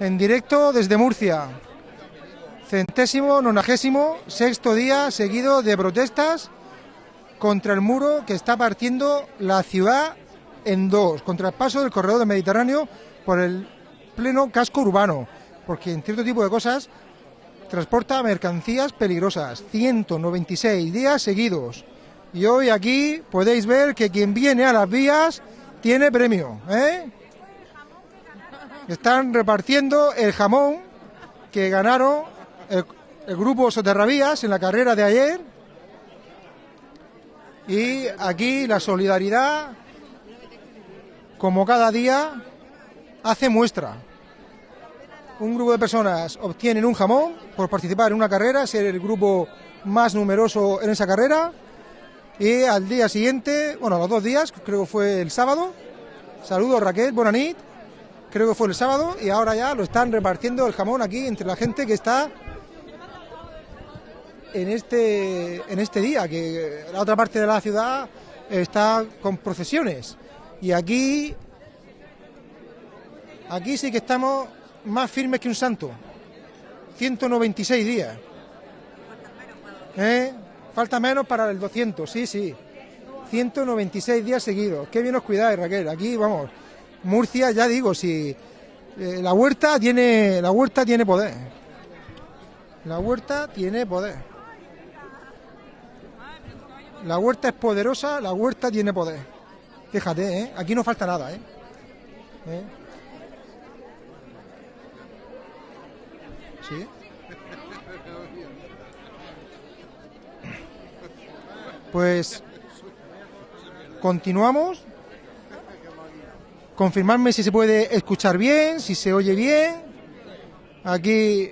en directo desde Murcia. Centésimo, nonagésimo, sexto día seguido de protestas contra el muro que está partiendo la ciudad en dos, contra el paso del corredor del Mediterráneo por el pleno casco urbano, porque en cierto tipo de cosas transporta mercancías peligrosas. 196 días seguidos. Y hoy aquí podéis ver que quien viene a las vías tiene premio. ¿eh? Están repartiendo el jamón que ganaron el, grupo Soterravías en la carrera de ayer. Y aquí la solidaridad, como cada día, hace muestra. Un grupo de personas obtienen un jamón por participar en una carrera, ser el grupo más numeroso en esa carrera. Y al día siguiente, bueno, a los dos días, creo que fue el sábado. Saludos Raquel, Bonanit. Creo que fue el sábado y ahora ya lo están repartiendo el jamón aquí entre la gente que está en este en este día, que la otra parte de la ciudad está con procesiones. Y aquí aquí sí que estamos más firmes que un santo. 196 días. ¿Eh? Falta menos para el 200, sí, sí. 196 días seguidos. Qué bien os cuidáis, Raquel. Aquí, vamos, Murcia, ya digo, si eh, la huerta tiene la huerta tiene poder. La huerta tiene poder. La huerta es poderosa, la huerta tiene poder. Fíjate, ¿eh? aquí no falta nada, ¿eh? ¿Eh? Sí. Pues continuamos. Confirmarme si se puede escuchar bien, si se oye bien. Aquí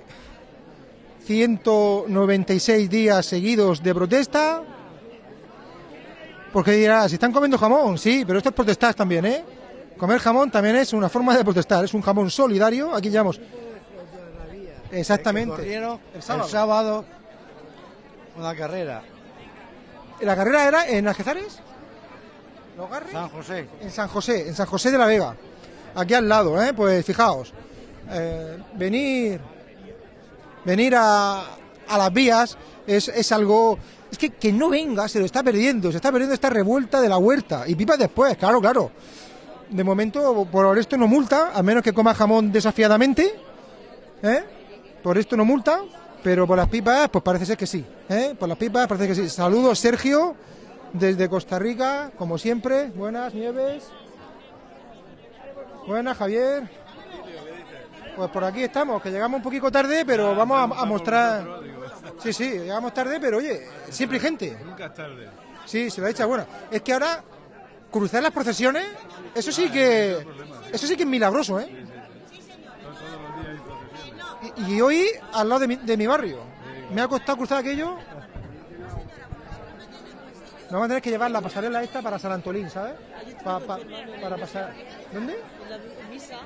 196 días seguidos de protesta. Porque dirás, si están comiendo jamón, sí, pero esto es protestar también, ¿eh? Comer jamón también es una forma de protestar, es un jamón solidario. Aquí llevamos. Exactamente. El el sábado. sábado. una carrera. ¿La carrera era en Algezares? ¿Los Garres? San José. En San José, en San José de la Vega. Aquí al lado, ¿eh? Pues fijaos. eh, venir venir a, a las vías es, es algo... Es que que no venga, se lo está perdiendo. Se está perdiendo esta revuelta de la huerta. Y pipas después, claro, claro. De momento, por esto no multa, a menos que coma jamón desafiadamente. ¿eh? Por esto no multa, pero por las pipas, pues parece ser que sí. ¿eh? Por las pipas parece que sí. Saludos, Sergio, desde Costa Rica, como siempre. Buenas, Nieves. Buenas, Javier. Pues por aquí estamos, que llegamos un poquito tarde, pero vamos a, a mostrar. Sí, sí, llegamos tarde, pero oye, siempre hay gente. Nunca es tarde. Sí, se la echa buena. Es que ahora cruzar las procesiones, eso sí que eso sí que es milagroso, ¿eh? Y, y hoy al lado de mi, de mi barrio. Me ha costado cruzar aquello. Vamos a tener que llevar la pasarela esta para San Antolín, ¿sabes? Pa- pa- para pasar. ¿Dónde? En la misa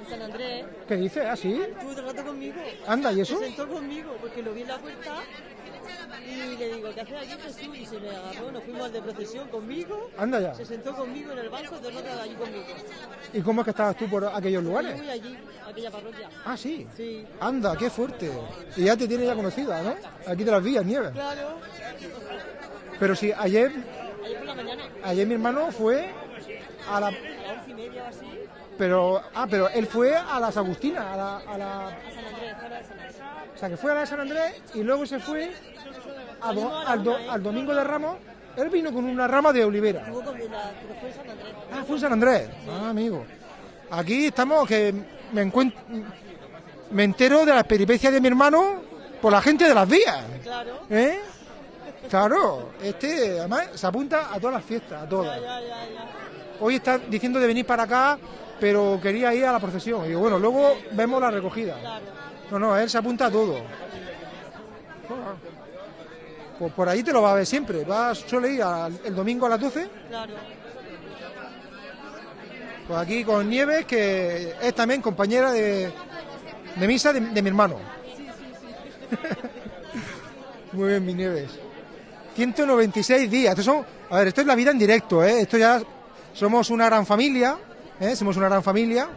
en San Andrés. ¿Qué dice? ¿Ah, sí? Estuvo todo el rato conmigo. Anda, ¿y eso? Se sentó conmigo porque lo vi en la puerta y le digo, ¿qué haces aquí Jesús? Y se me agarró, nos fuimos al de procesión conmigo. Anda ya. Se sentó conmigo en el banco, todo el rato allí conmigo. ¿Y cómo es que estabas tú por aquellos Yo lugares? voy allí, a aquella parroquia. Ah, sí. Sí. Anda, qué fuerte. Y ya te tiene ya conocida, ¿no? Aquí de las vías, Nieves. Claro. Pero sí, ayer, Ayer por la mañana, ayer mi hermano fue a la... a once y media o así, Pero, ah, pero él fue a las Agustinas, a la, a la- a San Andrés, fuera de San Andrés. O sea, que fue a la de San Andrés y luego se fue a do- al, do- al Domingo de Ramos. Él vino con una rama de olivera. Estuvo con la, pero fue en San Andrés. Ah, fue en San Andrés. Ah, amigo. Aquí estamos, que me encuentro... Me entero de las peripecias de mi hermano por la gente de las vías. Claro. ¿Eh? Claro, este además se apunta a todas las fiestas, a todas. Ya, ya, ya. Hoy está diciendo de venir para acá, pero quería ir a la procesión. Y digo, bueno, luego vemos la recogida. Claro. No, no, él se apunta a todo. Pues por ahí te lo va a ver siempre. Va, suele ir al- el domingo a las 12. Claro. Pues aquí con Nieves, que es también compañera de, de misa de, de mi hermano. Muy bien, mi Nieves. 196 días. Esto son, a ver, esto es la vida en directo, ¿eh? Esto ya somos una gran familia, ¿eh? Somos una gran familia.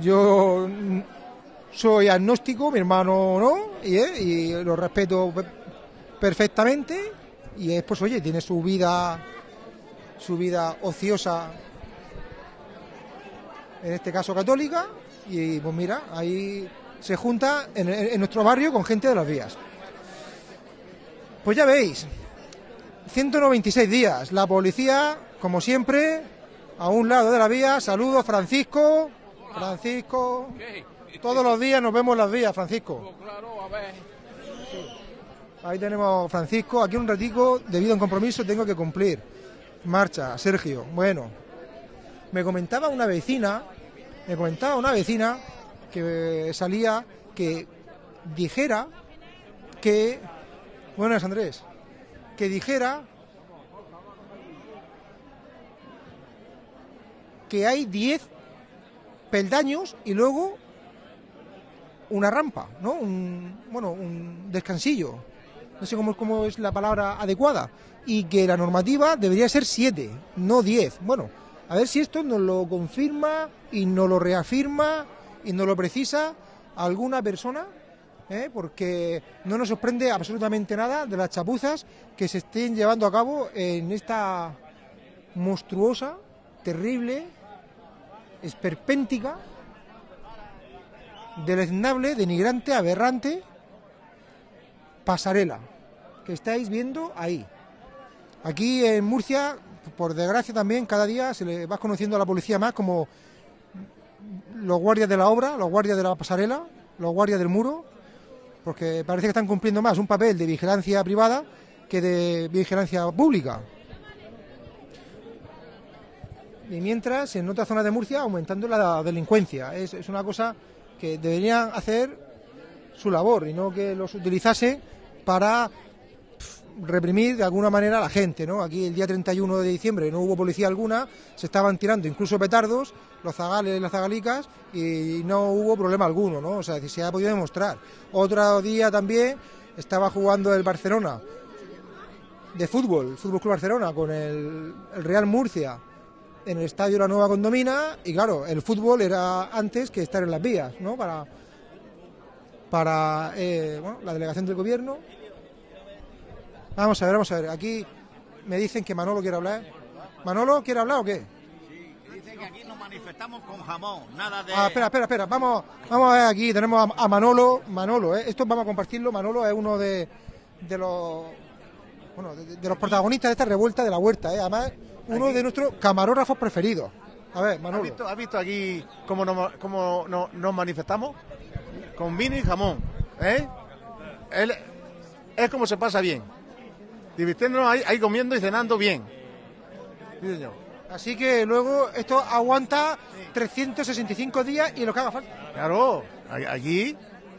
Yo soy agnóstico, mi hermano no, y, eh, y lo respeto pe- perfectamente. Y es, pues, oye, tiene su vida, su vida ociosa, en este caso católica, y pues mira, ahí se junta en, en nuestro barrio con gente de las vías. Pues ya veis, 196 días. La policía, como siempre, a un lado de la vía. Saludos, Francisco. Francisco. Todos los días nos vemos las vías, Francisco. Ahí tenemos a Francisco. Aquí un ratico, debido a un compromiso, tengo que cumplir. Marcha, Sergio. Bueno, me comentaba una vecina, me comentaba una vecina que salía que dijera que, buenas Andrés, que dijera que hay 10 peldaños y luego una rampa, ¿no? Un, bueno, un descansillo. No sé cómo, cómo es la palabra adecuada. Y que la normativa debería ser 7, no 10. Bueno, a ver si esto nos lo confirma y nos lo reafirma y nos lo precisa alguna persona, ¿eh? porque no nos sorprende absolutamente nada de las chapuzas que se estén llevando a cabo en esta monstruosa, terrible, esperpéntica, deleznable, denigrante, aberrante pasarela que estáis viendo ahí. Aquí en Murcia, por desgracia también, cada día se le va conociendo a la policía más como los guardias de la obra, los guardias de la pasarela, los guardias del muro, porque parece que están cumpliendo más un papel de vigilancia privada que de vigilancia pública. Y mientras, en otras zonas de Murcia, aumentando la delincuencia. Es, es una cosa que deberían hacer su labor y no que los utilizase para reprimir de alguna manera a la gente, ¿no? Aquí el día 31 de diciembre no hubo policía alguna, se estaban tirando incluso petardos, los zagales y las zagalicas, y no hubo problema alguno, ¿no? O sea, se ha podido demostrar. Otro día también estaba jugando el Barcelona de fútbol, el Fútbol Club Barcelona, con el, Real Murcia en el estadio La Nueva Condomina, y claro, el fútbol era antes que estar en las vías, ¿no? Para, para eh, la delegación del gobierno. Vamos a ver, vamos a ver. Aquí me dicen que Manolo quiere hablar. ¿Manolo quiere hablar o qué? Dice que aquí nos manifestamos con jamón, nada de... Ah, espera, espera, espera. Vamos, vamos a ver aquí. Tenemos a, a Manolo. Manolo, ¿eh? esto vamos a compartirlo. Manolo es uno de, de los bueno, de, de los protagonistas de esta revuelta de la huerta. ¿eh? Además, uno de nuestros camarógrafos preferidos. A ver, ¿Has Manolo. visto, has visto aquí cómo, nos, cómo no- nos manifestamos? Con vino y jamón. ¿eh? Él- es como se pasa bien. Divirtiéndonos ahí, ahí comiendo y cenando bien. Sí, señor. Así que luego esto aguanta 365 días y lo que haga falta. Claro, allí,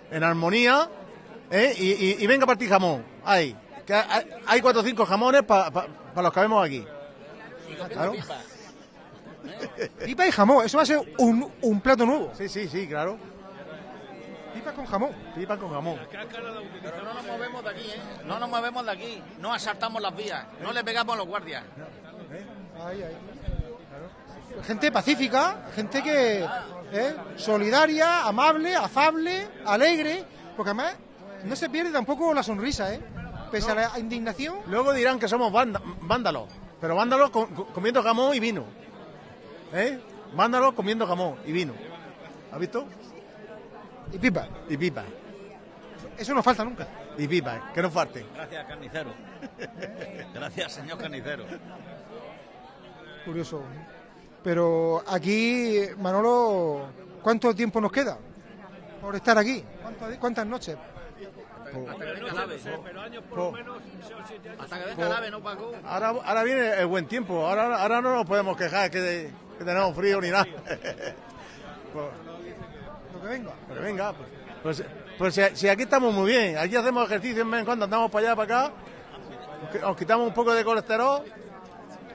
en armonía, ¿eh? y, y- y venga a partir jamón. Ahí. Que hay, hay cuatro o cinco jamones para los que vemos aquí. Claro. Pipa y jamón. Eso va a ser un, un plato nuevo. Sí, sí, sí, claro. Pipa con jamón. Pipa con jamón. Pero no nos movemos de aquí, ¿eh? No nos movemos de aquí, no asaltamos las vías, no le pegamos a los guardias. Ahí, ahí. Gente pacífica, gente que ¿eh? solidaria, amable, afable, alegre, porque además no se pierde tampoco la sonrisa, ¿eh? Pese a la indignación. Luego dirán que somos vándalos, pero vándalos co- co- comiendo jamón y vino. ¿Eh? Vándalos comiendo jamón y vino. ¿Has visto? Y pipa. Y pipa. Eso no falta nunca. Y pipa, que no falte. Gracias, carnicero. Gracias, señor carnicero. Curioso. Pero aquí, Manolo, ¿cuánto tiempo nos queda por estar aquí? ¿Cuánto- ¿Cuántas noches? Hasta que venga el ave. Po- Hasta que venga el ave, ¿no, Paco? Ahora, ahora viene el buen tiempo. Ahora, ahora no nos podemos quejar que, que tenemos frío ni nada. Pues, que venga. Pero venga, pues, pues, pues si, si aquí estamos muy bien, aquí hacemos ejercicio en vez en cuando andamos para allá, para acá, nos qui- nos quitamos un poco de colesterol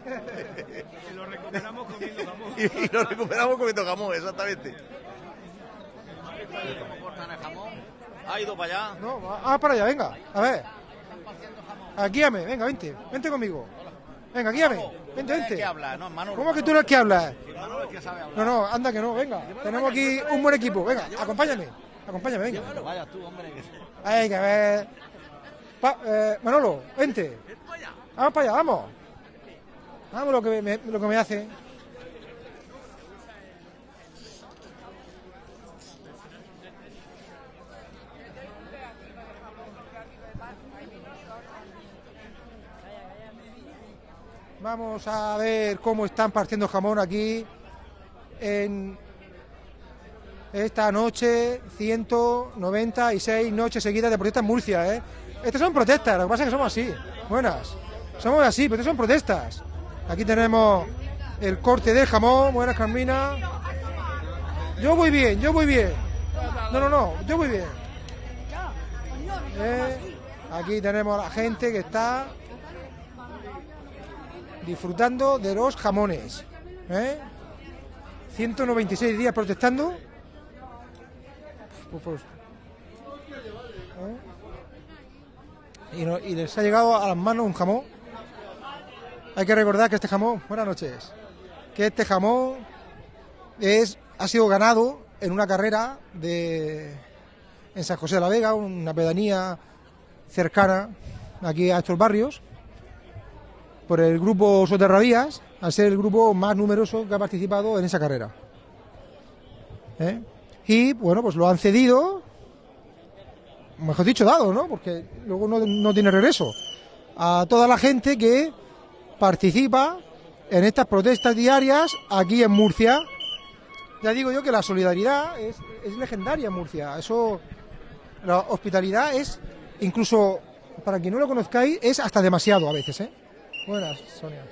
Y lo recuperamos comiendo jamón. y, y lo recuperamos comiendo jamón, exactamente. ¿Cómo cortan el jamón? Ha ido para allá. No, va- ah, para allá, venga. A ver. Aquí, ame, venga, vente. Vente conmigo. Venga, guíame. Vente, vente. no, ¿Cómo que tú que hablas? Manolo es que sabe hablar. No, no, anda que no, venga. Tenemos aquí un buen equipo. Venga, acompáñame. Acompáñame, venga. Vaya tú, hombre. Hay que ver. Eh, Manolo, vente. Vamos para allá, vamos. Vamos lo que me, lo que me hace. Vamos a ver cómo están partiendo jamón aquí en esta noche, 196 noches seguidas de protestas en Murcia, ¿eh? Estas son protestas, lo que pasa es que somos así. Buenas. Somos así, pero estas son protestas. Aquí tenemos el corte del jamón. Buenas, Carmina. Yo voy bien, yo voy bien. No, no, no, yo voy bien. Eh, Aquí tenemos a la gente que está disfrutando de los jamones. ¿eh? 196 días protestando. Pues, pues, ¿eh? y, y les ha llegado a las manos un jamón. Hay que recordar que este jamón, buenas noches, que este jamón es, ha sido ganado en una carrera de, en San José de la Vega, una pedanía cercana aquí a estos barrios, por el grupo Soterravías, al ser el grupo más numeroso que ha participado en esa carrera. ¿Eh? Y bueno, pues lo han cedido, mejor dicho, dado, ¿no? Porque luego no, no tiene regreso, a toda la gente que participa en estas protestas diarias aquí en Murcia. Ya digo yo que la solidaridad es, es legendaria en Murcia. Eso, la hospitalidad es, incluso para quien no lo conozcáis, es hasta demasiado a veces, ¿eh? Buenas, Sonia.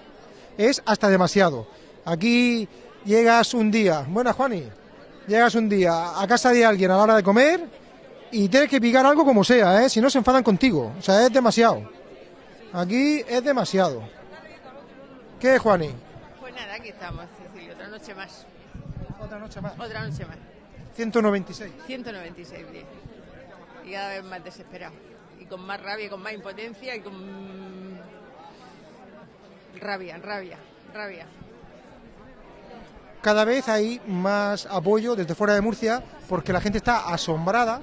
Es hasta demasiado. Aquí llegas un día, buenas, Juani. Llegas un día a casa de alguien a la hora de comer y tienes que picar algo como sea, ¿eh? Si no se enfadan contigo. O sea, es demasiado. Aquí es demasiado. ¿Qué, Juani? Pues nada, aquí estamos, Cecilio, otra noche más. Otra noche más. Otra noche más. 196. 196 días. Y cada vez más desesperado. Y con más rabia, con más impotencia y con. Rabia, rabia, rabia. Cada vez hay más apoyo desde fuera de Murcia porque la gente está asombrada,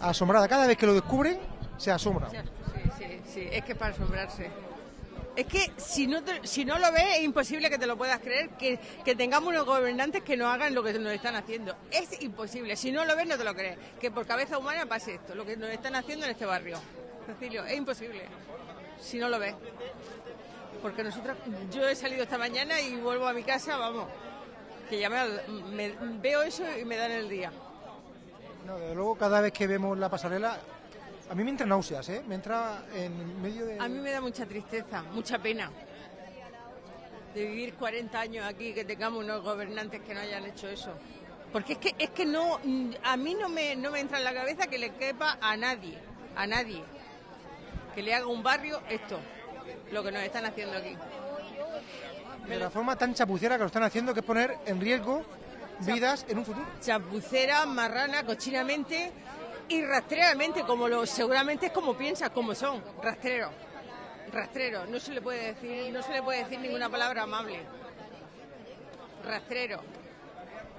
asombrada. Cada vez que lo descubren, se asombra. Sí, sí, sí, es que para asombrarse. Es que si no, te- si no lo ves, es imposible que te lo puedas creer, que, que tengamos unos gobernantes que no hagan lo que nos están haciendo. Es imposible. Si no lo ves, no te lo crees. Que por cabeza humana pase esto, lo que nos están haciendo en este barrio. Cecilio, es imposible. Si no lo ves. Porque nosotros, yo he salido esta mañana y vuelvo a mi casa, vamos, que ya me, me- veo eso y me dan el día. No, desde luego, cada vez que vemos la pasarela, a mí me entra náuseas, ¿eh? Me entra en medio de... A mí me da mucha tristeza, mucha pena de vivir 40 años aquí, que tengamos unos gobernantes que no hayan hecho eso. Porque es que, es que no, a mí no me, no me entra en la cabeza que le quepa a nadie, a nadie, que le haga un barrio esto, lo que nos están haciendo aquí. de la forma tan chapucera que lo están haciendo, que es poner en riesgo vidas en un futuro. Chapucera, marrana, cochinamente y rastreamente, como lo, seguramente es como piensas, como son, rastrero. Rastrero, no se le puede decir, no se le puede decir ninguna palabra amable. Rastrero.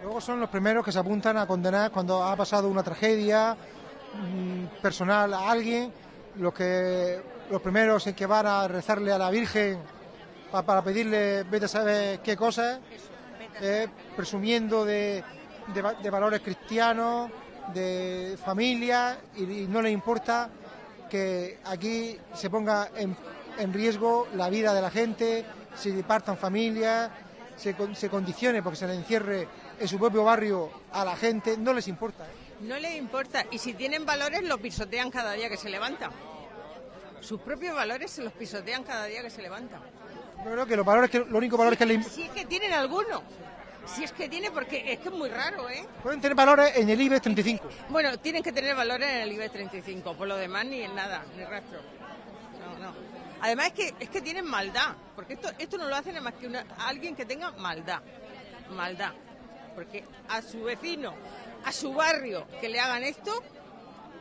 Luego son los primeros que se apuntan a condenar cuando ha pasado una tragedia mm, personal a alguien, los que los primeros en que van a rezarle a la Virgen pa- para pedirle, vete a saber qué cosas, eh, presumiendo de, de va- de valores cristianos, de familia, y, no les importa que aquí se ponga en, riesgo la vida de la gente, se partan familias, se, se condicione porque se le encierre en su propio barrio a la gente, no les importa. ¿eh? No les importa. Y si tienen valores, los pisotean cada día que se levantan. Sus propios valores se los pisotean cada día que se levantan. Yo creo que los valores que, los únicos valores que le, Si es que tienen alguno. Si es que tiene, porque es que es muy raro, ¿eh? pueden tener valores en el IBEX 35. Bueno, tienen que tener valores en el IBEX 35, por lo demás ni en nada, ni rastro. No, no. Además es que, es que tienen maldad, porque esto, esto no lo hacen más que una- alguien que tenga maldad. Maldad. Porque a su vecino, a su barrio, que le hagan esto,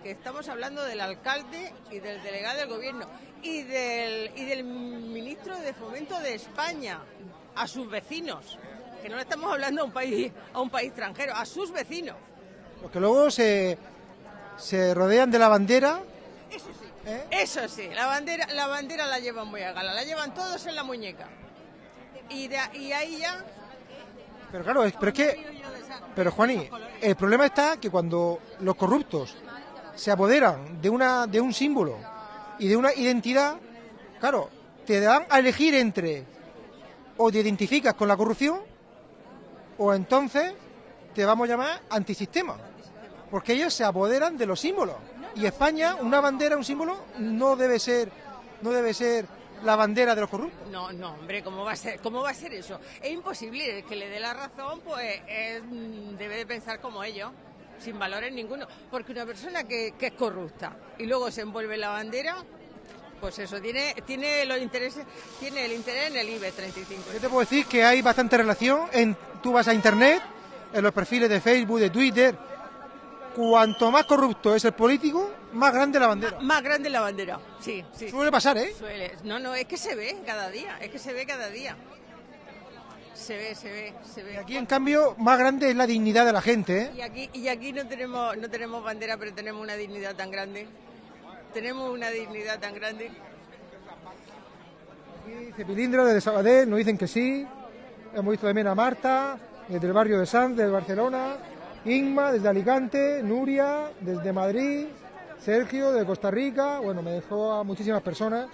que estamos hablando del alcalde y del delegado del gobierno y del, y del ministro de Fomento de España a sus vecinos, que no le estamos hablando a un país, a un país extranjero, a sus vecinos. Los que luego se, se rodean de la bandera. Eso sí. ¿eh? Eso sí, la bandera, la bandera la llevan muy a gala, la llevan todos en la muñeca. Y, de, y ahí ya... Pero claro, es, pero es que. Pero Juani, el problema está que cuando los corruptos se apoderan de una de un símbolo y de una identidad, claro, te dan a elegir entre o te identificas con la corrupción o entonces te vamos a llamar antisistema, porque ellos se apoderan de los símbolos. Y España, una bandera, un símbolo, no debe ser, no debe ser la bandera de los corruptos. No, no, hombre, ¿cómo va a ser, cómo va a ser eso? Es imposible el que le dé la razón, pues es, mm, debe de pensar como ellos, sin valores ninguno. Porque una persona que, que es corrupta y luego se envuelve en la bandera, pues eso, tiene, tiene los intereses, tiene el interés en el IBE 35. Yo te puedo decir que hay bastante relación. En, tú vas a internet, en los perfiles de Facebook, de Twitter. Cuanto más corrupto es el político, más grande la bandera. Más grande la bandera, sí, sí. Suele pasar, ¿eh? Suele. No, no, es que se ve cada día, es que se ve cada día. Se ve, se ve, se ve. Aquí, en cambio, más grande es la dignidad de la gente, ¿eh? Y aquí, y aquí no tenemos, no tenemos bandera, pero tenemos una dignidad tan grande. Tenemos una dignidad tan grande. Aquí Cepilindro desde Sabadell nos dicen que sí. Hemos visto también a Marta, desde el barrio de Sanz, de Barcelona. Inma, desde Alicante. Nuria, desde Madrid. Sergio, de Costa Rica. Bueno, me dejó a muchísimas personas.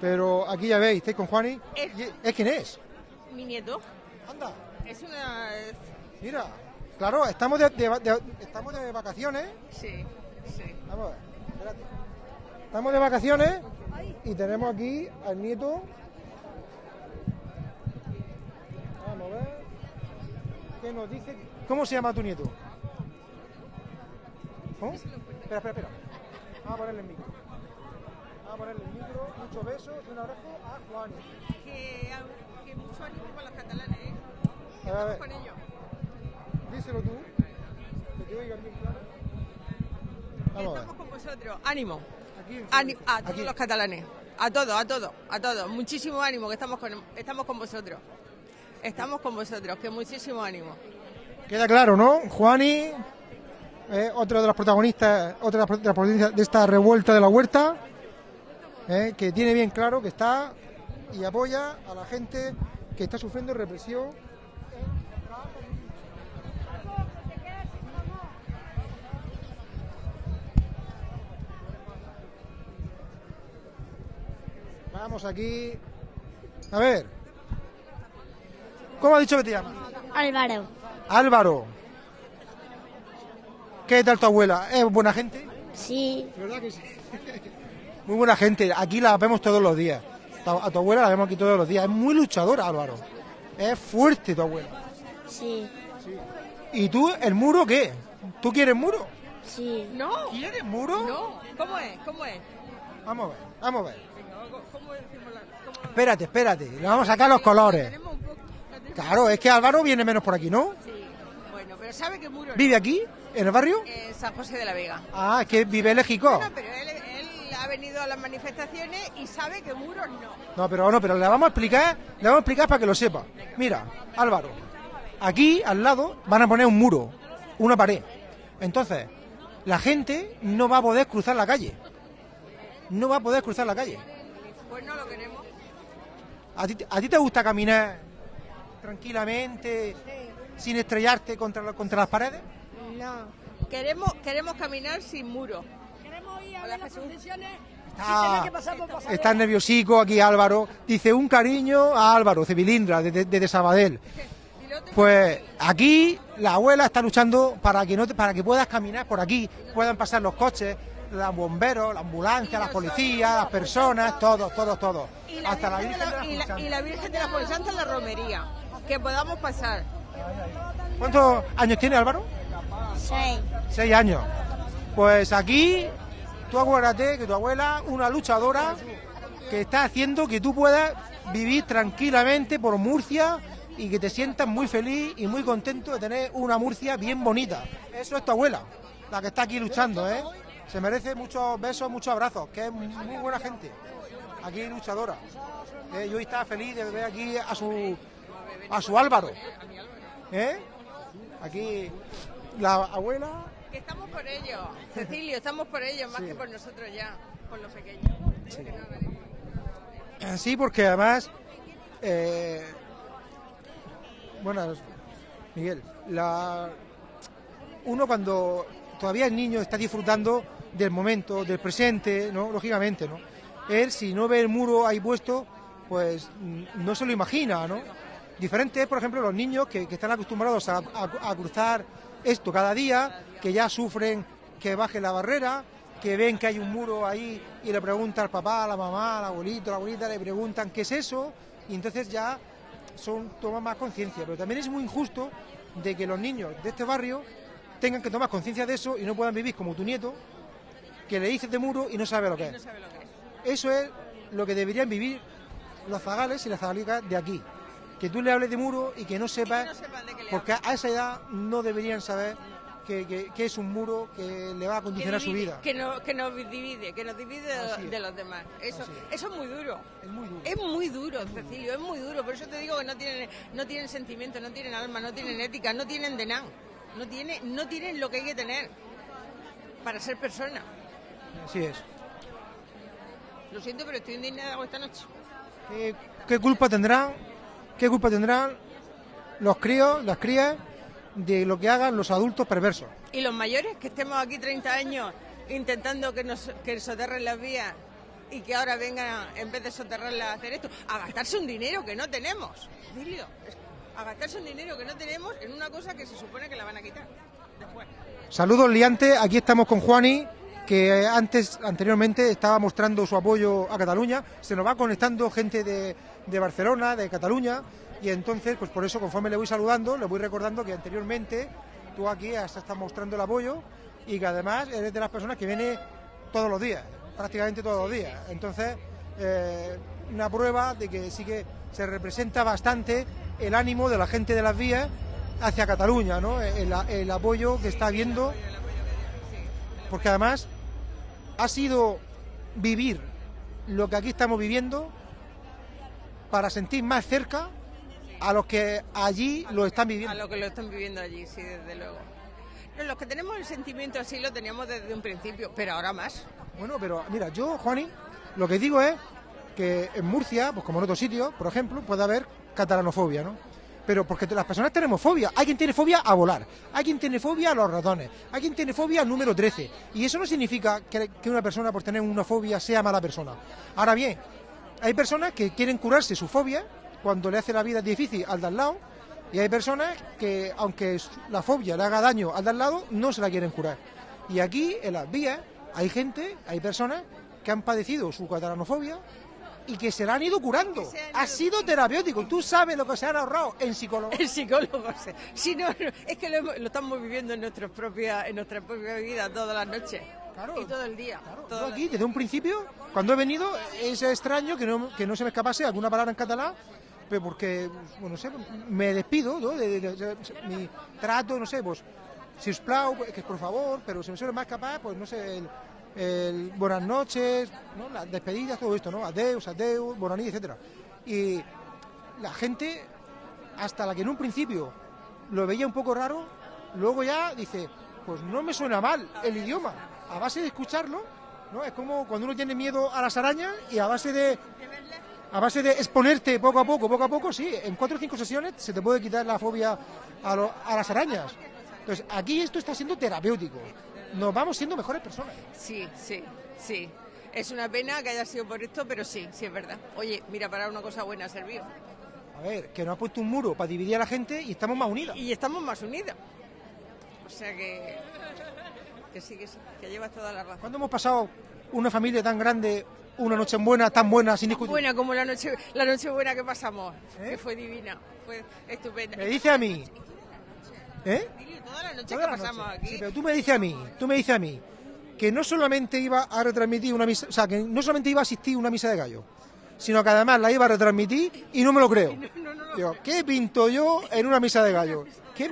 Pero aquí ya veis, estáis con Juani. Es- Y- ¿Es quién es? Mi nieto Anda, es una... mira. Claro, estamos de, de- de- estamos de vacaciones. Sí, sí. Vamos a ver, espérate. Estamos de vacaciones y tenemos aquí al nieto. Vamos a ver. ¿Qué nos dice? ¿Cómo se llama tu nieto? Espera, espera, espera. Vamos a ponerle el micro. Vamos a ponerle el micro. Muchos besos y un abrazo a Juan. Mucho ánimo con los catalanes, ¿eh? Ver. con ellos. Díselo tú. Que te oigan bien claro. Vamos. Estamos con vosotros. Ánimo. Aquí, Ani- a todos Aquí. los catalanes. A todos, a todos, a todos. Muchísimo ánimo que estamos con, estamos con vosotros. Estamos con vosotros, que muchísimo ánimo. Queda claro, ¿no? Juani, eh, otro de los protagonistas, otra de las protagonistas de esta revuelta de la huerta, eh, que tiene bien claro que está y apoya a la gente que está sufriendo represión. Vamos aquí. A ver. ¿Cómo ha dicho que te llamas? Álvaro. Álvaro. ¿Qué tal tu abuela? ¿Es buena gente? Sí, ¿Verdad que sí? Muy buena gente. Aquí la vemos todos los días. A tu abuela la vemos aquí todos los días. Es muy luchadora, Álvaro. Es fuerte tu abuela. sí, ¿Y tú, el muro qué? ¿Tú quieres muro? sí. No, ¿Quieres muro? no. ¿Cómo es? ¿Cómo es? Vamos a ver, vamos a ver. ¿Cómo decimos la- cómo- Espérate, espérate. Le vamos a sacar los colores. Claro, es que Álvaro viene menos por aquí, ¿no? Sí. Bueno, pero sabe que muro. ¿Vive aquí? ¿En el barrio? En San José de la Vega. Ah, es que vive en México. No, pero él, él ha venido a las manifestaciones y sabe que muros no. No, pero no, pero le vamos a explicar, le vamos a explicar para que lo sepa. Mira, Álvaro, aquí al lado van a poner un muro, una pared. Entonces, la gente no va a poder cruzar la calle. No va a poder cruzar la calle. Pues no lo queremos. ¿A ti, a ti te gusta caminar tranquilamente, sin estrellarte contra, contra las paredes? No. Queremos, queremos caminar sin Jesús. Está, está nerviosico aquí Álvaro. Dice un cariño a Álvaro, Cebilindra, desde de, de Sabadell. Pues aquí la abuela está luchando para que no te- para que puedas caminar por aquí, puedan pasar los coches, los bomberos, la ambulancia, las policías, las personas, todos, todos, todos. y la Hasta la Virgen de la- y la y Virgen de la Fuensanta en la romería. Que podamos pasar. ¿Cuántos años tiene Álvaro? Seis. Seis años. Pues aquí, tú acuérdate que tu abuela, una luchadora, que está haciendo que tú puedas vivir tranquilamente por Murcia y que te sientas muy feliz y muy contento de tener una Murcia bien bonita. Eso es tu abuela, la que está aquí luchando, ¿eh? se merece muchos besos, muchos abrazos, que es muy buena gente. Aquí luchadora. Eh, yo estaba feliz de ver aquí a su a su Álvaro. ¿Eh? Aquí la abuela. Que estamos por ello, Cecilio, estamos por ello, más Sí. que por nosotros ya, por los pequeños. Sí, porque además, eh, bueno, Miguel, la, uno cuando todavía es niño está disfrutando del momento, del presente, ¿no? Lógicamente, ¿no? Él, si no ve el muro ahí puesto, pues mm, no se lo imagina, ¿no? Diferente es, por ejemplo, los niños que, que están acostumbrados a, a- a cruzar esto cada día, que ya sufren que baje la barrera, que ven que hay un muro ahí y le pregunta al papá, a la mamá, al abuelito, a la abuelita, le preguntan qué es eso, y entonces ya son toman más conciencia. Pero también es muy injusto de que los niños de este barrio tengan que tomar conciencia de eso y no puedan vivir como tu nieto, que le dices de muro y no sabe lo que es. Eso es lo que deberían vivir los zagales y las zagalicas de aquí. Que tú le hables de muro y que no sepas, no le porque a esa edad no deberían saber que, que- que es un muro que le va a condicionar su vida. Que, no, que nos divide, que nos divide de, es. los demás. Eso, es. eso es muy duro. Es muy duro. Es muy duro, Cecilio, es muy duro. Por eso te digo que no tienen, no tienen sentimiento, no tienen alma, no tienen ética, no tienen de nada. No, tiene, no tienen lo que hay que tener para ser persona. Así es. Lo siento, pero estoy indignada esta noche. ¿Qué, qué culpa tendrán? ¿Qué culpa tendrán los críos, las crías, de lo que hagan los adultos perversos? Y los mayores, que estemos aquí 30 años intentando que nos que soterren las vías y que ahora vengan, en vez de soterrarlas, a hacer esto, a gastarse un dinero que no tenemos. Es- a gastarse un dinero que no tenemos en una cosa que se supone que la van a quitar después. Saludos liantes, aquí estamos con Juani, que antes, anteriormente estaba mostrando su apoyo a Cataluña, se nos va conectando gente de, de Barcelona, de Cataluña, y entonces, pues por eso, conforme le voy saludando, le voy recordando que anteriormente tú aquí has estado mostrando el apoyo y que además eres de las personas que viene todos los días, prácticamente todos los días. Entonces, eh, una prueba de que sí que se representa bastante el ánimo de la gente de las vías hacia Cataluña, ¿no? El, el apoyo que está habiendo, porque además ha sido vivir lo que aquí estamos viviendo para sentir más cerca a los que allí lo están A viviendo. lo que lo están viviendo allí, sí, desde luego. No, los que tenemos el sentimiento así lo teníamos desde un principio, pero ahora más. Bueno, pero mira, yo, Juani, lo que digo es que en Murcia, pues como en otros sitios, por ejemplo, puede haber catalanofobia, ¿no? Pero porque las personas tenemos fobia. Hay quien tiene fobia a volar, hay quien tiene fobia a los ratones, hay quien tiene fobia al número 13. Y eso no significa que, que una persona por tener una fobia sea mala persona. Ahora bien, hay personas que quieren curarse su fobia cuando le hace la vida difícil al de al lado, y hay personas que, aunque la fobia le haga daño al de al lado, no se la quieren curar. Y aquí, en las vías, hay gente, hay personas que han padecido su catalanofobia y que se la han ido curando. Han Ha ido- sido terapéutico. Tú sabes lo que se han ahorrado en psicología. El psicólogo, sí. si no, no, es que lo, lo estamos viviendo en, nuestras propias, en nuestra propia vida todas las noches. Claro. y todo el día. Yo todas aquí, desde un principio, cuando he venido, es extraño que no, que no se me escapase alguna palabra en catalán, pero porque, bueno, no sé, me despido, ¿no? De, de- de- mi trato, no sé, pues, si os plau, que por favor, pero se me suele más escapar, pues, no sé, el, el buenas noches, ¿no? Las despedidas, todo esto, ¿no? Adeus, adeus, noches, etcétera. Y la gente, hasta la que en un principio lo veía un poco raro, luego ya dice, pues no me suena mal el idioma. A base de escucharlo, ¿no? Es como cuando uno tiene miedo a las arañas y a base de a base de exponerte poco a poco, poco a poco, sí, en cuatro o cinco sesiones se te puede quitar la fobia a, lo- a las arañas. Entonces, aquí esto está siendo terapéutico. Nos vamos siendo mejores personas. Sí, sí, sí. Es una pena que haya sido por esto, pero sí, sí es verdad. Oye, mira, para una cosa buena servido. A ver, que nos ha puesto un muro para dividir a la gente y estamos más unidas. Y estamos más unidos. O sea que. Que sí, que sí, que llevas toda la razón. ¿Cuándo hemos pasado una familia tan grande, una noche buena, tan buena, sin discutir? Buena como la noche, la noche buena que pasamos, ¿Eh? que fue divina, fue estupenda. Me dice a mí, ¿eh? Toda la noche Toda que la pasamos noche. aquí. Sí, pero tú me dices a mí, tú me dices a mí, que no solamente iba a retransmitir una misa, o sea, que no solamente iba a asistir a una misa de gallo, sino que además la iba a retransmitir y no me lo creo. No, no, no. Digo, ¿qué pinto yo en una misa de gallo? ¿Qué-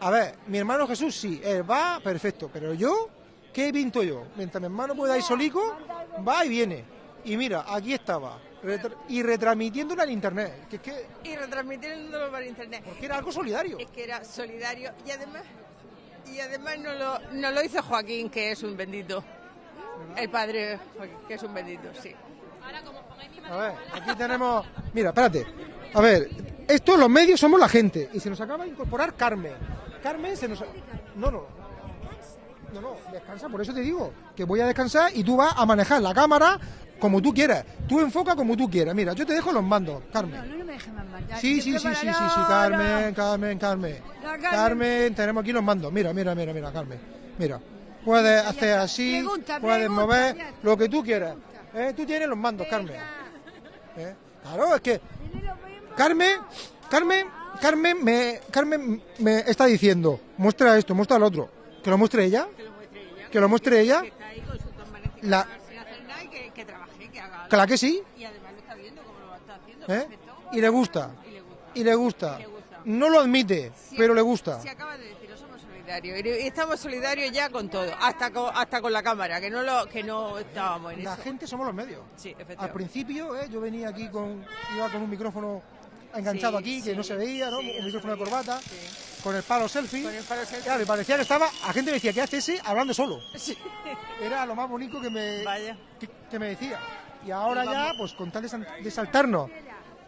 A ver, mi hermano Jesús sí, él va, perfecto, pero yo ¿qué pinto yo? Mientras mi hermano pueda ir solico, va y viene. Y mira, aquí estaba. Retra- y retransmitiéndola en internet. Que es que Y retransmitiéndolo por internet. porque era algo solidario. Es que era solidario y además y además no lo, no lo hizo Joaquín, que es un bendito. El padre, Joaquín, que es un bendito, sí. A ver, aquí tenemos. Mira, espérate. A ver, estos los medios somos la gente. Y se nos acaba de incorporar Carmen. Carmen se nos. No, no. No, no, descansa, por eso te digo. Que voy a descansar y tú vas a manejar la cámara como tú quieras. Tú enfoca como tú quieras. Mira, yo te dejo los mandos, Carmen. No, no me dejes más. Ya, Sí, sí, sí, sí, sí, sí, Carmen. Carmen, Carmen. Carmen. Tenemos aquí los mandos. Mira, mira, mira, mira, Carmen. Mira. Puedes hacer así, puedes mover lo que tú quieras. ¿Eh? Tú tienes los mandos, Carmen. ¿Eh? Claro, es que Carmen, Carmen, Carmen me, Carmen me está diciendo, muestra esto, muestra el otro. Que lo muestre ella. Que lo muestre ella. Que está ahí con sus dos manos La- y que, que trabaje, que haga algo. Claro que sí. Y además lo está viendo como lo está haciendo. ¿eh? perfecto. Y le gusta. Y le gusta. Y le gusta. Y le gusta. No lo admite, Sí, pero le gusta. Se acaba de decir, somos solidarios. Y estamos solidarios ya con todo, hasta con, hasta con la cámara, que no lo, que no estábamos en La eso. gente somos los medios. Sí, Al efectivamente. principio, ¿eh? yo venía aquí con, iba con un micrófono enganchado Sí, aquí, que sí, no se veía, ¿no? sí, un no micrófono de corbata, con el palo selfie. Con el palo selfie. Claro, y parecía que estaba, la gente me decía, ¿qué hace ese hablando solo? Era lo más bonito que me, Vaya. que, que me decía. Y ahora ya, pues con tal de, sal- de saltarnos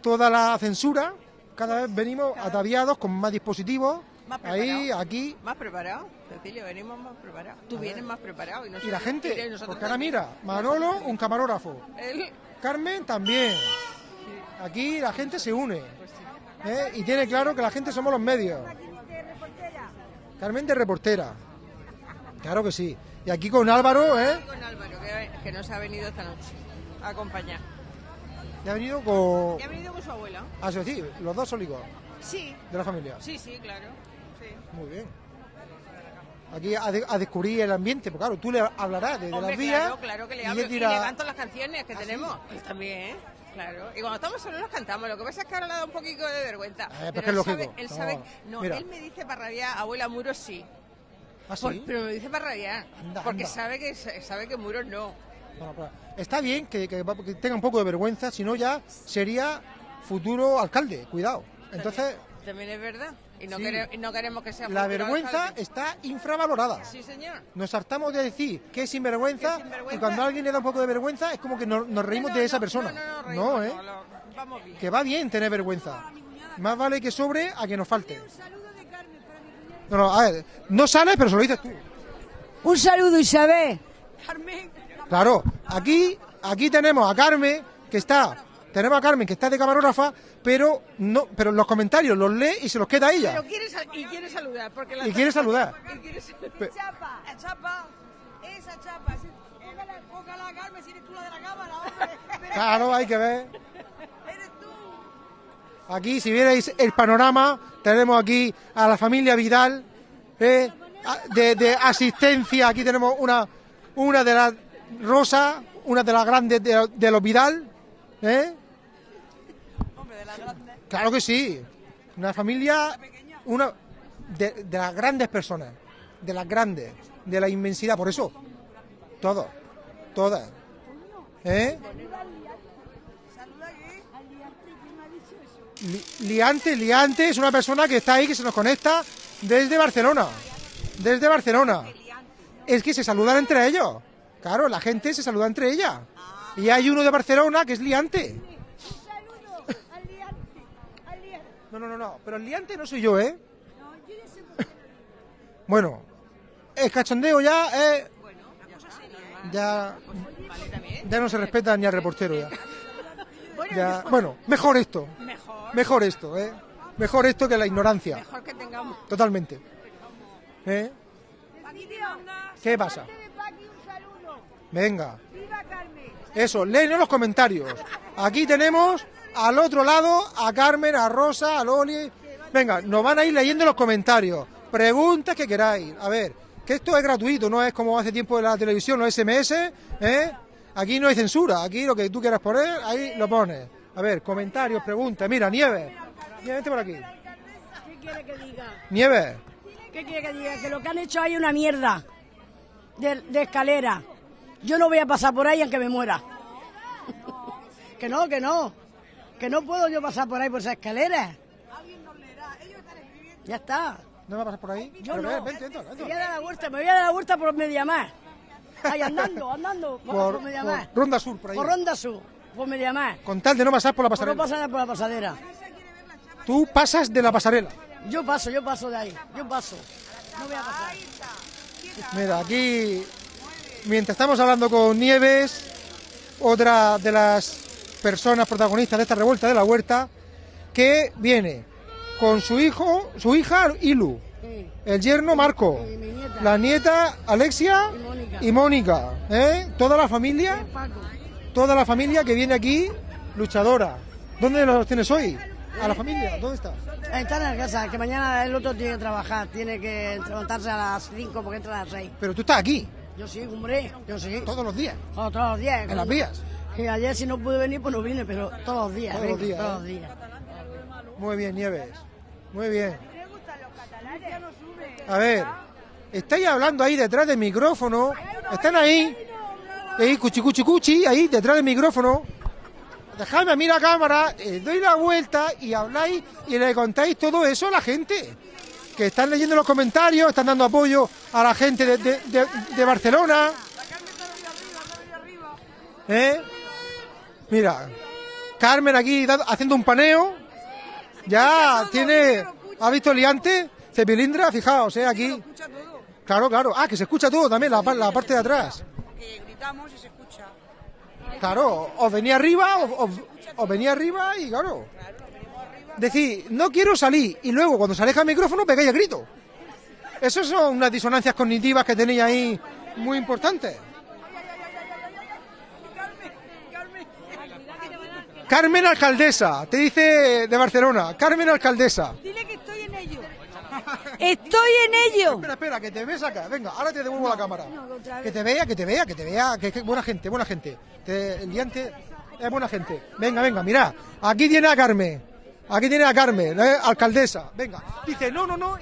toda la censura, cada vez venimos ataviados con más dispositivos, Más ahí, aquí, Más preparado, Cecilio, venimos más preparados. Tú vienes más preparado. Y, y la gente, y porque ahora mira, Manolo, un camarógrafo, Carmen también. Aquí la gente se une. ¿eh? Y tiene claro que la gente somos los medios. Carmen de reportera. Claro que sí. Y aquí con Álvaro, ¿eh? Con Álvaro, que, que nos ha venido esta noche a acompañar. Ya ha venido con... Y ha venido con su abuela. Ah, sí, sí, los dos sólicos Sí, de la familia. sí, sí, claro. Sí. Muy bien. Aquí a, de- a descubrir el ambiente, porque claro, tú le hablarás Hombre, las vías. claro, claro que le y hablo. Y, dirá, le canto las canciones que tenemos. Pues también, claro. Y cuando estamos solos las cantamos. Lo que pasa es que ahora le da un poquito de vergüenza. pues pero él lógico. sabe, él No, sabe, no, mira. él me dice para rabiar, abuela Muros sí. ¿Ah, sí? Por- pero me dice para rabiar. Anda, porque anda. sabe que sabe que Muros no. Bueno, pues, está bien que, que que tenga un poco de vergüenza, si no ya sería futuro alcalde, cuidado. Entonces, También es verdad. Y no, Sí. quere- y no queremos que sea la vergüenza está infravalorada. Sí, señor. Nos hartamos de decir que es sinvergüenza, Que es sinvergüenza. y cuando a alguien le da un poco de vergüenza es como que nos, nos reímos No, de esa no, persona. No, no, no, reímos, ¿eh? no, lo- vamos bien. Que va bien tener vergüenza. Más vale que sobre a que nos falte. No, no, a ver, no sales, pero se lo dices tú. Un saludo, Isabel. Claro, aquí, aquí tenemos a Carmen, que está, tenemos a Carmen, que está de camarógrafa, pero no, pero los comentarios los lee y se los queda a ella. Pero quiere, sal- y quiere saludar. Porque la Y quiere saludar. Y quiere saludar. Chapa, chapa, esa chapa. Póngala, Carmen, si eres tú la de la cámara, hombre. Claro, hay que ver. Aquí, si vierais el panorama, tenemos aquí a la familia Vidal, eh, de asistencia. Aquí tenemos una, una de las Rosa, una de las grandes de, de los Vidal. ¿eh? Claro que sí. Una familia, una de, las grandes personas, de las grandes, de la inmensidad. Por eso, todos, todas. ¿Eh? Li- Liante, Liante es una persona que está ahí, que se nos conecta desde Barcelona. Desde Barcelona. Es que se saludan entre ellos. Claro, la gente se saluda entre ella. Y hay uno de Barcelona que es Liante. No, no, no, no. Pero el Liante no soy yo, ¿eh? Bueno, el cachondeo ya es... Ya, ya no se respeta ni al reportero ya. Bueno, Ya, mejor, bueno, mejor esto. mejor, Mejor esto, ¿eh? Mejor esto que la ignorancia. mejor que tengamos. Totalmente. ¿Eh? ¿Qué pasa? Venga. Eso, léenos los comentarios. Aquí tenemos al otro lado a Carmen, a Rosa, a Loli. Venga, nos van a ir leyendo los comentarios. Preguntas que queráis. A ver, que esto es gratuito, no es como hace tiempo en la televisión, los SMS, ¿eh? Aquí no hay censura, aquí lo que tú quieras poner, ahí lo pones. A ver, comentarios, preguntas. Mira, Nieves. Nieves, vente por aquí. ¿Qué quiere que diga? Nieves. ¿Qué quiere que diga? Que lo que han hecho ahí es una mierda. de, de escalera. Yo no voy a pasar por ahí aunque me muera. que no, que no. Que no puedo yo pasar por ahí por esa escalera. Ya está. ¿No va a pasar por ahí? Yo Pero no. ven, vente, entra, Me voy a dar la vuelta, me voy a dar la vuelta por Mediamar. Ahí andando, andando, por, Por, por Mediamar. por Ronda Sur, por ahí. Por Ronda Sur, por Mediamar. Con tal de no pasar por la Por no pasarela. pasar por la pasadera. Tú pasas de la pasarela. Yo paso, yo paso de ahí, yo paso. No voy a pasar. Mira, aquí, mientras estamos hablando con Nieves, otra de las personas protagonistas de esta revuelta de la huerta, que viene con su hijo, su hija Ilu, el yerno Marco, la nieta Alexia y Mónica, ¿eh? toda la familia, toda la familia que viene aquí luchadora. ¿Dónde los tienes hoy? ¿A la familia? ¿Dónde está? Está en la casa, que mañana el otro tiene que trabajar, tiene que levantarse a las 5 porque entra a las 6. Pero tú estás aquí, Yo sí, hombre, yo sí. todos los días, Oh, todos los días. en las vías. Que ayer si no pude venir, pues no vine, pero todos los días. Todos los días, Todos ¿eh? los días. Muy bien, Nieves. Muy bien. A ver, estáis hablando ahí detrás del micrófono. Están ahí. Ahí, cuchi, cuchi, cuchi, ahí detrás del micrófono. Dejadme a mí la cámara, eh, doy la vuelta y habláis y le contáis todo eso a la gente. Que están leyendo los comentarios, están dando apoyo a la gente de, de- de- de Barcelona. ¿Eh? Mira, Carmen aquí haciendo un paneo. Ya tiene. ¿Ha visto el liante? Cepilindra, fijaos, ¿eh? Aquí. Claro, claro. Ah, que se escucha todo también, la, la parte de atrás. Que gritamos y se escucha. Claro, os venía arriba, os, venía arriba y claro. Decir, no quiero salir y luego cuando se aleja el micrófono pegáis el grito. Esas son unas disonancias cognitivas que tenéis ahí muy importantes. Carmen Alcaldesa, te dice de Barcelona. Carmen Alcaldesa. Dile que estoy en ello. Estoy en ello. Espera, espera, que te ves acá. Venga, ahora te devuelvo la cámara. Que te vea, que te vea, que te vea. Que, que buena gente, buena gente. Te- el diante es buena gente. Venga, venga, mira. Aquí tiene a Carmen. Aquí tiene a Carmen, ¿eh? alcaldesa. Venga. Dice, no, no, no.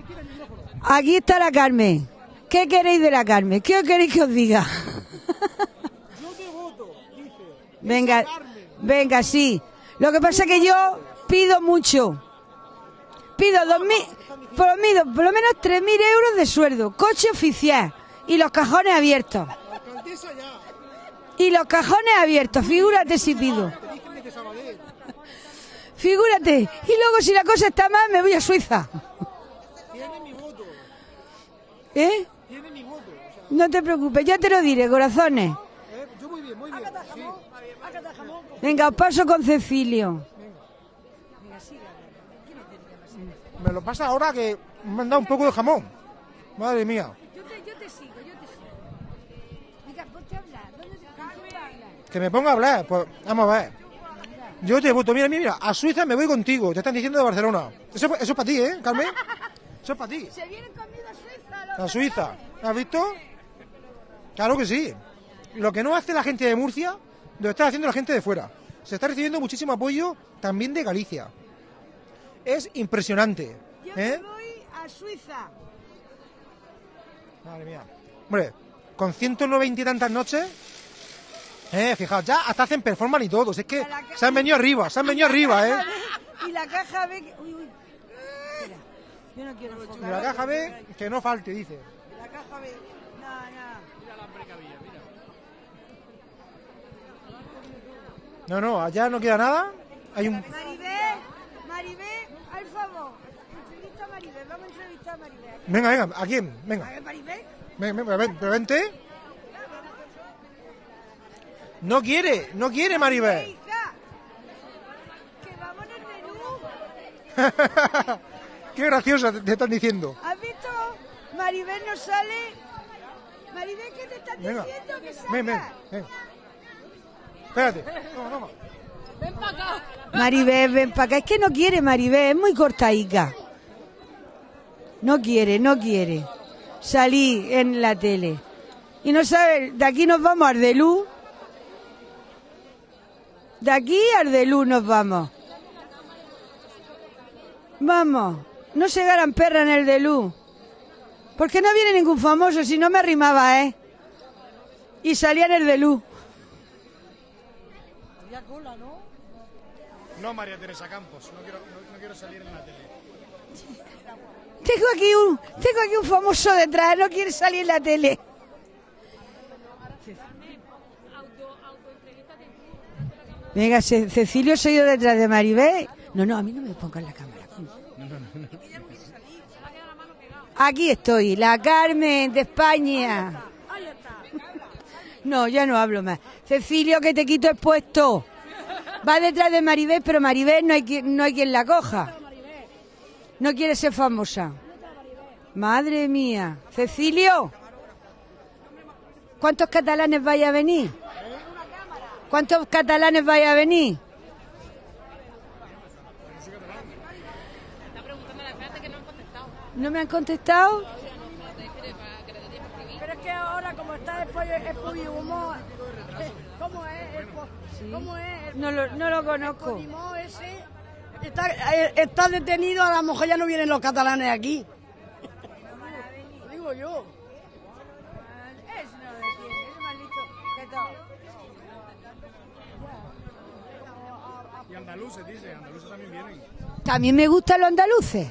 Aquí está la Carmen. ¿Qué queréis de la Carmen? ¿Qué os queréis que os diga? Venga, venga, sí. Lo que pasa es que yo pido mucho. Pido dos mil, por por lo menos tres mil euros de sueldo, coche oficial y los cajones abiertos. Y los cajones abiertos, figúrate si pido. Figúrate. Y luego si la cosa está mal, me voy a Suiza. ¿Eh? No te preocupes, ya te lo diré, corazones. eh, yo muy bien, muy bien. Venga, os paso con Cecilio. Me lo pasa ahora que me han dado un poco de jamón. Madre mía. Yo te, sigo, yo te sigo. Venga, ponte a hablar. ¿Dónde te Que me ponga a hablar. Pues vamos a ver. Yo te voto, mira, mira, mira, a Suiza me voy contigo. Te están diciendo de Barcelona. Eso, eso es para ti, ¿eh, Carmen? Eso es para ti. Se vienen conmigo a Suiza. A Suiza. ¿Has visto? Claro que sí. Lo que no hace la gente de Murcia, lo está haciendo la gente de fuera. Se está recibiendo muchísimo apoyo también de Galicia. Es impresionante. Yo ¿eh? me voy a Suiza. Madre mía. Hombre, con 190 y tantas noches, eh, fijaos, ya hasta hacen performance y todo. Es que se han venido arriba, se han venido arriba, eh. Y la caja ve que... Uy, uy. Espera. Yo no quiero. Y la caja B, que no falte, dice. La caja ve... No, no. No, no, allá no queda nada. Hay un... Maribel, Maribel, al favor. Entrevista a Maribel, vamos a entrevistar a Maribel. Venga, venga, ¿a quién? A Venga, ver, Maribel. ven, ven, ven, pero vente. No quiere, no quiere Maribel. Que vamos en el menú. Qué graciosa te te están diciendo. ¿Has visto? Maribel no sale. Maribel, ¿qué te están Venga, diciendo que salga? ven, ven, ven. Espérate. Toma, toma. Maribel, ven para acá. Es que no quiere Maribel, es muy cortaica. No quiere, no quiere. Salí en la tele. Y no sabe, de aquí nos vamos a Ardelú. De aquí a Ardelú nos vamos. Vamos, no se ganan perra en el de luz. Porque no viene ningún famoso, si no me arrimaba, ¿eh? y salía en el de luz. Había cola, ¿no? No, María Teresa Campos, no quiero, no, no quiero salir en la tele. Tengo aquí un, tengo aquí un famoso detrás, no quiere salir en la tele. Venga, Ce- Cecilio, soy yo detrás de Maribel. No, no, a mí no me pongan la cámara. Aquí estoy, la Carmen de España. No, ya no hablo más. Cecilio, que te quito el puesto. Va detrás de Maribel, pero Maribel no hay quien, no hay quien la coja. No quiere ser famosa. Madre mía. Cecilio, ¿cuántos catalanes vaya a venir? ¿Cuántos catalanes vaya a venir? ¿No me han contestado? Pero es que ahora, como está el pollo, el pollo humo, ¿cómo es? El ¿Cómo es? El No lo, no lo conozco. Podimó ese está, eh, está detenido, a lo mejor ya no vienen los catalanes aquí. Lo digo yo. Y andaluces, dice, andaluces también vienen. También me gustan los andaluces.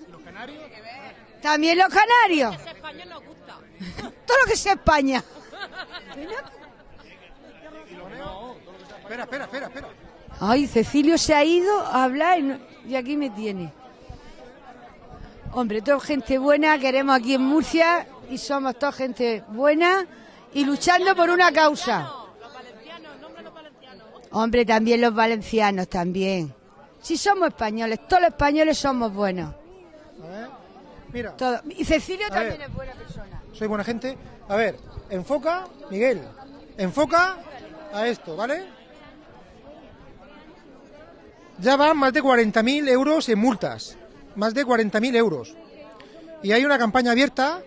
¿Y los canarios? También los canarios. Todo lo que sea España. Espera, espera, espera, espera. Ay, Cecilio se ha ido a hablar y, no- y aquí me tiene. Hombre, toda gente buena, queremos aquí en Murcia y somos toda gente buena y luchando por una causa. Hombre, también los valencianos, también. Si somos españoles, todos los españoles somos buenos. A ver. Mira, Todos. Y Cecilio A también ver. es buena persona. Soy buena gente. A ver, enfoca, Miguel, enfoca a esto, ¿vale? Ya van más de 40.000 euros en multas. Más de 40.000 euros. Y hay una campaña abierta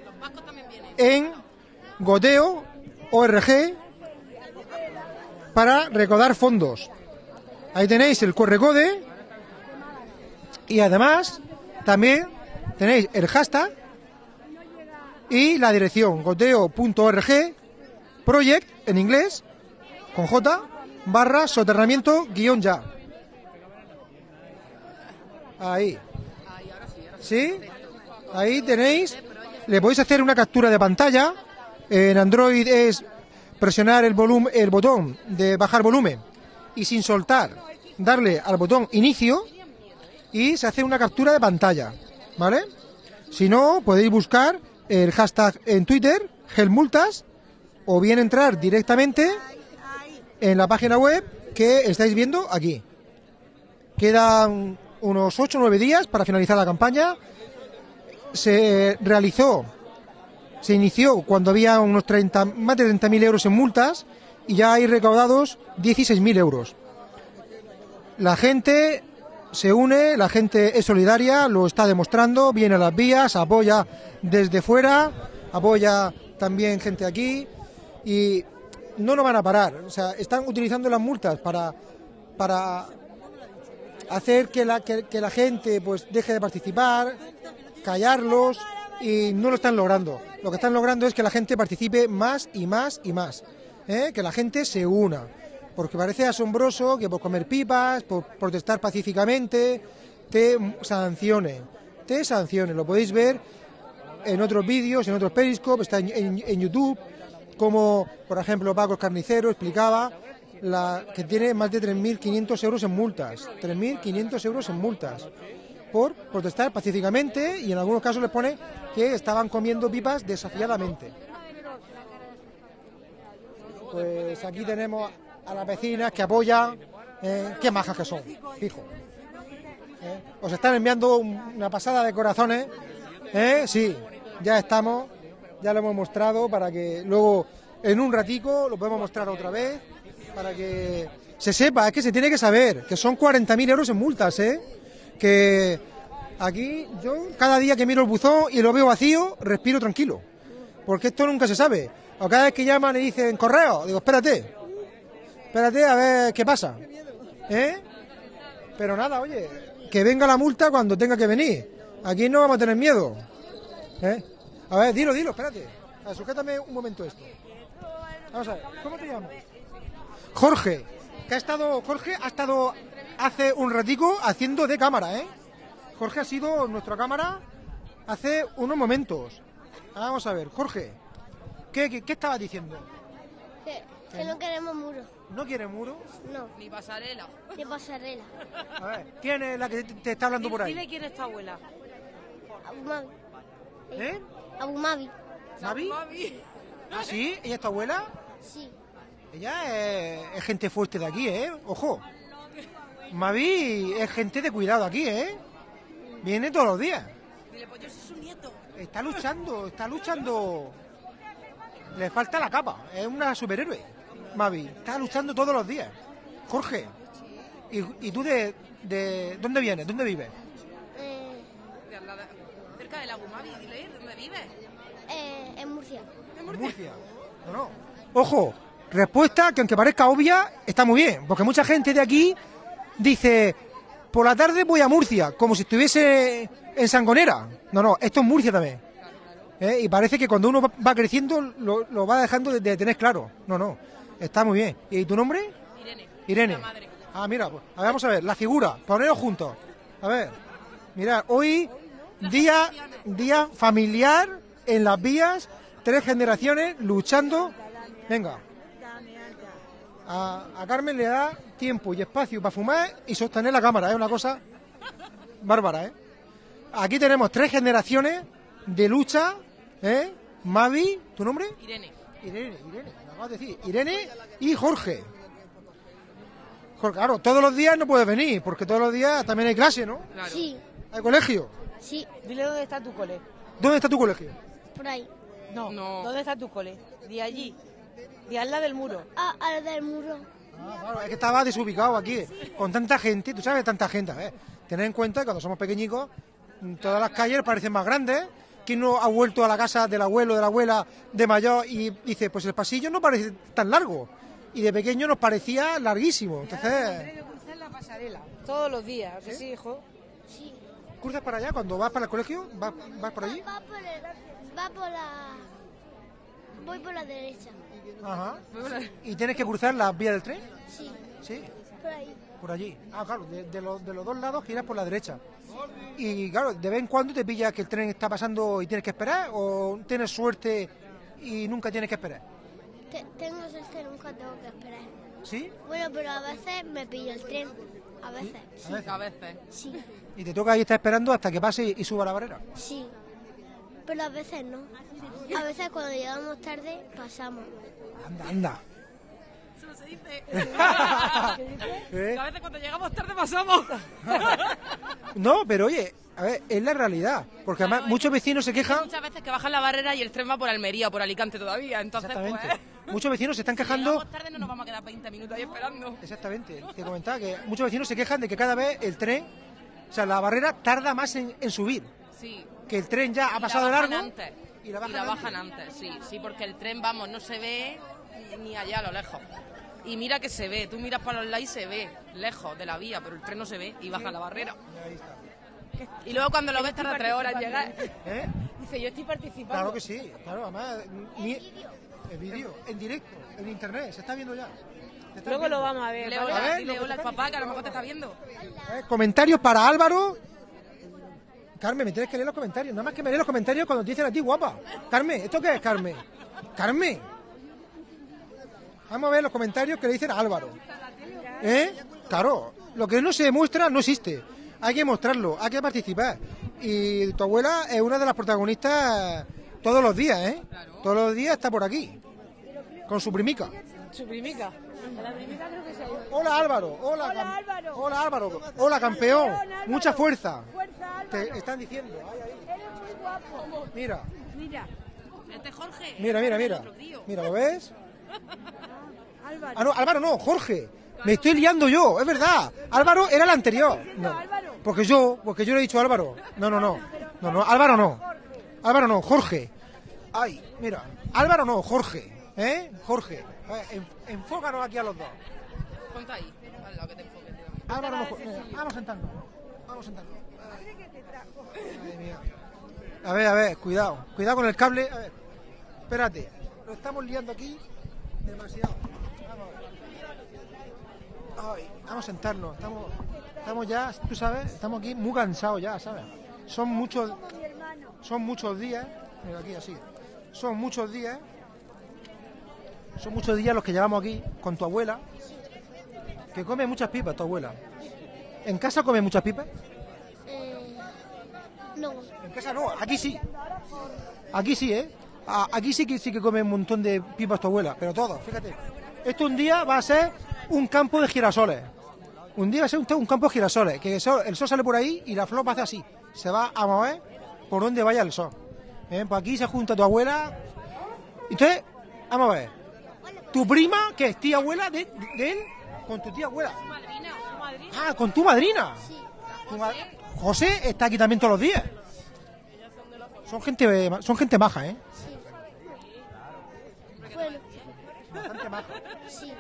en Goteo ORG para recaudar fondos. Ahí tenéis el correcode y además también tenéis el hashtag y la dirección goteo.org project en inglés con J barra soterramiento guion ya. Ahí. ¿Sí? Ahí tenéis. Le podéis hacer una captura de pantalla. En Android es presionar el volumen, el botón de bajar volumen y sin soltar darle al botón inicio y se hace una captura de pantalla, ¿vale? Si no, podéis buscar el hashtag en Twitter, gelmultas, o bien entrar directamente en la página web que estáis viendo aquí. Quedan unos 8 o 9 días para finalizar la campaña. Se realizó, se inició cuando había unos 30, más de 30.000 euros en multas y ya hay recaudados 16.000 euros. La gente se une, la gente es solidaria, lo está demostrando, viene a las vías, apoya desde fuera, apoya también gente aquí y no lo van a parar. O sea, están utilizando las multas para, para hacer que la, que la gente pues deje de participar, callarlos y no lo están logrando. Lo que están logrando es que la gente participe más y más y más, ¿eh? que la gente se una. Porque parece asombroso que por comer pipas, por protestar pacíficamente, te sancionen. Te sancionen. Lo podéis ver en otros vídeos, en otros periscopes, está en, YouTube, como por ejemplo Paco Carnicero explicaba que tiene más de 3.500 euros en multas. 3.500 euros en multas por protestar pacíficamente y en algunos casos les pone que estaban comiendo pipas desafiadamente. Pues aquí tenemos a las vecinas que apoyan, eh, qué majas que son, fijo. Eh, Os están enviando un- una pasada de corazones, ¿eh? sí, ya estamos, ya lo hemos mostrado para que luego en un ratico lo podemos mostrar otra vez, para que se sepa, es que se tiene que saber, que son 40.000 euros en multas, ¿eh? que aquí yo cada día que miro el buzón y lo veo vacío, respiro tranquilo, porque esto nunca se sabe. O cada vez que llaman y dicen correo, digo, espérate, espérate a ver qué pasa. ¿Eh? Pero nada, oye, que venga la multa cuando tenga que venir. Aquí no vamos a tener miedo. ¿Eh? A ver, dilo, dilo, espérate. Sujétame un momento esto. Vamos a ver, ¿cómo te llamas? Jorge, que ha estado, Jorge ha estado hace un ratico haciendo de cámara, ¿eh? Jorge ha sido nuestra cámara hace unos momentos. Vamos a ver, Jorge, ¿qué, qué, estabas diciendo? Que, no queremos muro. ¿No quiere muro? No. Ni pasarela. De pasarela. A ver, ¿quién es la que te, te está hablando por ahí? Dile quién es tu abuela. Abumavi. ¿Eh? Abumavi. ¿Mavi? ¿Ah, sí? ¿Ella es tu abuela? Sí. Ella es, es gente fuerte de aquí, ¿eh? Ojo. Mavi es gente de cuidado aquí, ¿eh? Viene todos los días. Dile, pues yo soy su nieto. Está luchando, está luchando. Le falta la capa, es una superhéroe. Mavi, está luchando todos los días. Jorge, ¿y, y tú de, de dónde vienes? ¿Dónde vives? Eh, De Cerca del Agumavi, dile, ¿dónde vives? eh, en Murcia. Murcia. No, no. Ojo, respuesta que aunque parezca obvia, está muy bien, porque mucha gente de aquí dice, por la tarde voy a Murcia, como si estuviese en Sangonera. No, no, esto es Murcia también. ¿Eh? Y parece que cuando uno va- va creciendo lo, lo va dejando de, de tener claro. No, no, está muy bien. ¿Y tu nombre? Irene. Irene. La madre. Ah, mira, pues, a ver, vamos a ver, la figura, poneros juntos. A ver, mirad, hoy día, día familiar en las vías, tres generaciones luchando. Venga. A, a Carmen le da tiempo y espacio para fumar y sostener la cámara, es una cosa bárbara, ¿eh? Aquí tenemos tres generaciones de lucha, ¿eh? Mavi, ¿tu nombre? Irene. Irene, Irene, acabas de decir. Irene y Jorge. Jorge, claro, todos los días no puedes venir, porque todos los días también hay clase, ¿no? Claro. Sí. Hay colegio. Sí. Dile dónde está tu cole. ¿Dónde está tu colegio? Por ahí. No. No. ¿Dónde está tu cole? De allí. De al lado del muro. Ah, a la del muro. Ah, claro, es que estaba desubicado aquí, con tanta gente, tú sabes, tanta gente. ¿eh? Tener en cuenta que cuando somos pequeñicos, todas las calles parecen más grandes. ¿Quién no ha vuelto a la casa del abuelo, de la abuela, de mayor y dice, pues el pasillo no parece tan largo? Y de pequeño nos parecía larguísimo. Entonces, que cruzar la pasarela. Todos los días. ¿a que sí, hijo? Sí. ¿cruzas para allá cuando vas para el colegio? ¿Vas, vas por allí? Va por, el- va por la... Voy por la derecha. Ajá. ¿Y tienes que cruzar las vías del tren? Sí. Sí. Por ahí. Por allí. Ah, claro, de, de los, de los dos lados giras por la derecha. Y claro, de vez en cuando te pillas que el tren está pasando y tienes que esperar, o tienes suerte y nunca tienes que esperar. Te- tengo suerte, nunca tengo que esperar. ¿Sí? Bueno, pero a veces me pillo el tren. A veces. A veces. A veces. Sí. Y te toca ahí estar esperando hasta que pase y suba la barrera. Sí. Pero a veces no. A veces cuando llegamos tarde, pasamos. Anda, anda. Eso se dice. ¿Eh? A veces cuando llegamos tarde pasamos. No, pero oye, a ver, es la realidad. Porque además muchos vecinos se quejan. Muchas veces que bajan la barrera y el tren va por Almería o por Alicante todavía. Entonces, Exactamente. pues. Muchos vecinos se están si quejando. llegamos tarde no nos vamos a quedar 20 minutos ahí esperando. Exactamente. Te comentaba que muchos vecinos se quejan de que cada vez el tren, o sea, la barrera tarda más en, en subir. Sí. Que el tren ya ha Y pasado de la bajan largo. antes. Y la bajan antes. antes, sí. Sí, porque el tren, vamos, no se ve ni allá a lo lejos. Y mira que se ve, tú miras para los lados y se ve, lejos de la vía, pero el tren no se ve y baja la barrera. Y luego cuando lo ves tarda tres horas en llegar. ¿Eh? Dice, yo estoy participando. Claro que sí, claro, además. Ni, el vídeo, en directo, en internet, se está viendo ya. Luego viendo. lo vamos a ver. ¿vale? A hola, ver, dile hola al papá que a lo mejor te está viendo. ¿Eh? Comentarios para Álvaro. Carmen, me tienes que leer los comentarios. Nada más que me lees los comentarios cuando te dicen a ti, guapa. Carmen, ¿esto qué es, Carmen? Carmen. Vamos a ver los comentarios que le dicen a Álvaro. ¿Eh? Claro, lo que no se demuestra no existe. Hay que mostrarlo, hay que participar. Y tu abuela es una de las protagonistas todos los días, ¿eh? Todos los días está por aquí. Con su primica. Su primica. La primica creo que se ha ido. Hola Álvaro, hola, Hola, Álvaro. hola Álvaro, hola campeón, Álvaro. mucha fuerza. Fuerza, Álvaro. Te están diciendo, ay, ay. Eres muy guapo. mira, Mira, Este Jorge. mira, mira, mira, mira, ¿lo ves? Álvaro. Ah, no, Álvaro no, Jorge, me estoy liando yo, es verdad. Álvaro era el anterior. No, Álvaro. porque yo, porque yo le he dicho Álvaro. No, no, no, no, no, Álvaro no, Álvaro no, Jorge. Ay, mira, Álvaro no, Jorge, ¿eh? Jorge, A ver, en- enfócanos aquí a los dos. Ponte ahí, al lado que te. Álvaro no, Jorge. vamos sentando, vamos sentando. Madre mía. A ver, a ver, cuidado, cuidado con el cable. A ver, espérate, lo estamos liando aquí Demasiado. Ay, vamos a sentarnos. Estamos, estamos ya, tú sabes, estamos aquí muy cansados ya, ¿sabes? Son muchos, son muchos días. Mira aquí así. Son muchos días. Son muchos días los que llevamos aquí con tu abuela, que come muchas pipas, tu abuela. ¿En casa come muchas pipas? Eh, no. En casa no, aquí sí. Aquí sí, ¿eh? Aquí sí que sí que come un montón de pipas tu abuela, pero todo, fíjate. Esto un día va a ser un campo de girasoles. Un día va a ser un, un campo de girasoles, que el sol, el sol sale por ahí y la flor hacer así. Se va a mover por donde vaya el sol. ¿Eh? Pues aquí se junta tu abuela. Entonces, vamos a ver. ¿Tu prima, que es tía abuela de, de él? Con tu tía abuela. Ah, con tu madrina. Tu ma- José está aquí también todos los días. Son gente, son gente maja, ¿eh? Bueno, Bastante maja. sí.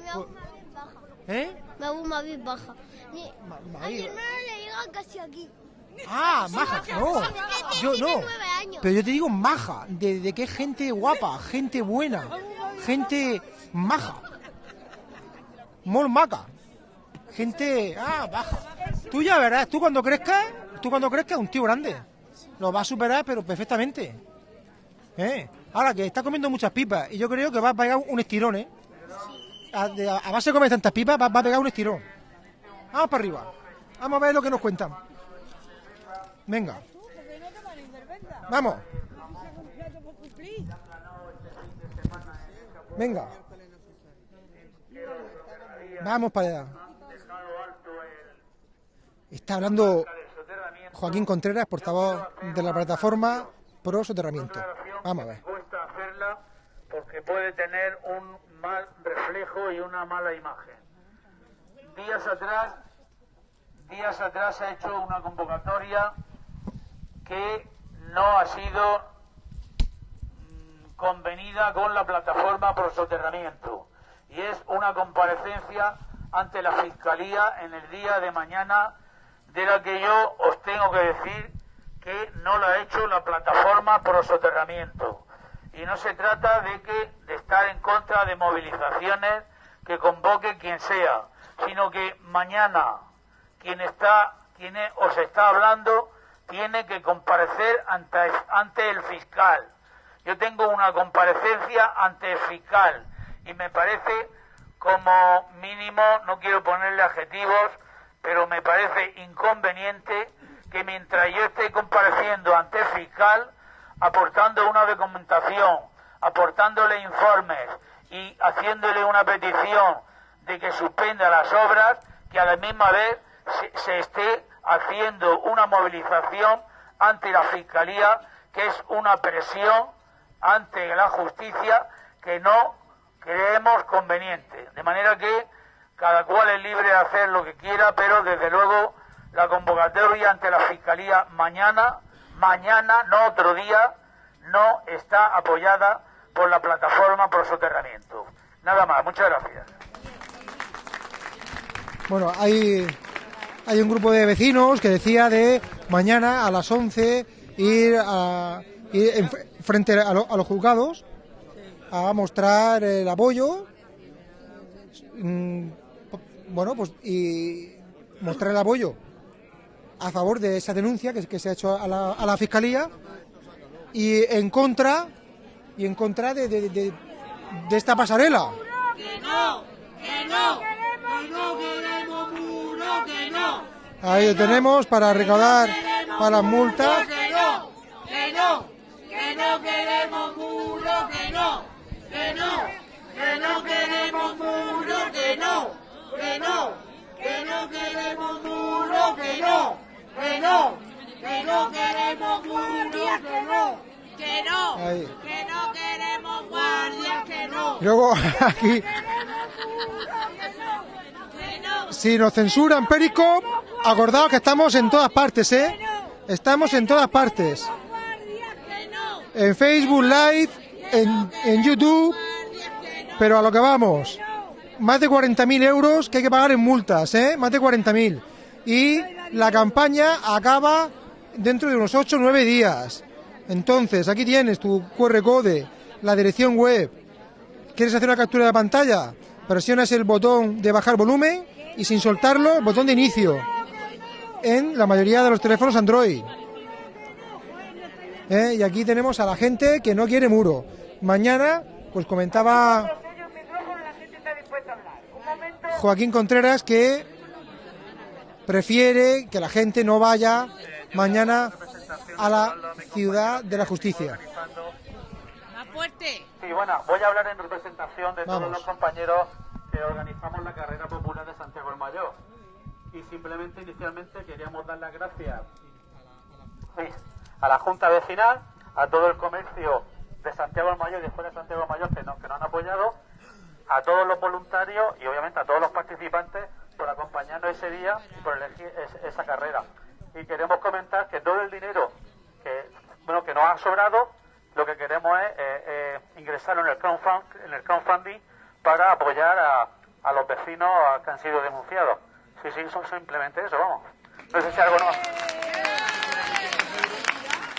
Me hago una vez baja. ¿Eh? Una vez baja. A mi María. hermana le llega casi aquí. Ah, maja, no. Yo no. Pero yo te digo maja, de, de que es gente guapa, gente buena, gente maja. Mol maca. Gente, ah, baja. Tú ya verás, tú cuando crezcas, tú cuando crezcas un tío grande. Lo vas a superar, pero perfectamente. ¿Eh? Ahora que está comiendo muchas pipas y yo creo que va a pegar un estirón, ¿eh? A, base de comer tantas pipas va, a pegar un estirón. Vamos para arriba. Vamos a ver lo que nos cuentan. Venga. Vamos. Venga. Vamos para allá. Está hablando Joaquín Contreras, portavoz de la plataforma Pro Soterramiento. Vamos a ver. Mal reflejo y una mala imagen. Días atrás, días atrás se ha hecho una convocatoria que no ha sido mm, convenida con la plataforma por soterramiento y es una comparecencia ante la Fiscalía en el día de mañana de la que yo os tengo que decir que no la ha hecho la plataforma por soterramiento. Y no se trata de que de estar en contra de movilizaciones que convoque quien sea, sino que mañana quien está, quien os está hablando, tiene que comparecer ante, ante el fiscal. Yo tengo una comparecencia ante el fiscal y me parece como mínimo, no quiero ponerle adjetivos, pero me parece inconveniente que mientras yo esté compareciendo ante el fiscal, aportando una documentación, aportándole informes y haciéndole una petición de que suspenda las obras, que a la misma vez se, esté haciendo una movilización ante la Fiscalía, que es una presión ante la justicia que no creemos conveniente. De manera que cada cual es libre de hacer lo que quiera, pero desde luego la convocatoria ante la Fiscalía mañana, mañana, no otro día, no está apoyada por la plataforma por soterramiento. Nada más, muchas gracias. Bueno, hay, hay un grupo de vecinos que decía de mañana a las 11 ir, a, ir en fr- frente a los juzgados a mostrar el apoyo. mm, Bueno, pues y mostrar el apoyo a favor de esa denuncia que, que se ha hecho a la, a la fiscalía y en contra y en contra de, de- de- de esta pasarela. Que no, que no, que no queremos muro, que no. Ahí lo tenemos para recaudar para las multas. Que no, que no, que no queremos muro, que no, que no, que no queremos muro, que no, que no, que no queremos muro, que no, que no, que no queremos muro, que no, que no, Ahí. que no queremos guardias, que no. Luego aquí, si nos censuran Periscope, acordaos que estamos en todas partes, ¿eh? Estamos en todas partes. En Facebook Live, en, en YouTube, pero a lo que vamos. Más de 40.000 euros que hay que pagar en multas, ¿eh? Más de 40.000. Y la campaña acaba dentro de unos 8 o 9 días. Entonces, aquí tienes tu QR code, la dirección web, ¿Quieres hacer una captura de pantalla? Presionas el botón de bajar volumen y sin soltarlo el botón de inicio en la mayoría de los teléfonos Android. ¿Eh? Y aquí tenemos a la gente que no quiere muro. Mañana, pues comentaba Joaquín Contreras que prefiere que la gente no vaya mañana a la ciudad de la justicia. Más fuerte. Sí, bueno, voy a hablar en representación de Vamos. todos los compañeros que organizamos la carrera popular de Santiago el Mayor. Y simplemente, inicialmente, queríamos dar las gracias sí, a la Junta Vecinal, a todo el comercio de Santiago el Mayor y de fuera de Santiago el Mayor que nos, que nos han apoyado, a todos los voluntarios y obviamente a todos los participantes por acompañarnos ese día y por elegir es- esa carrera. Y queremos comentar que todo el dinero que, bueno, que nos ha sobrado, lo que queremos es eh, eh, ingresarlo en el, crowdfund, en el crowdfunding para apoyar a, a los vecinos que han sido denunciados. Sí, sí, son simplemente eso, vamos. No sé si algo no.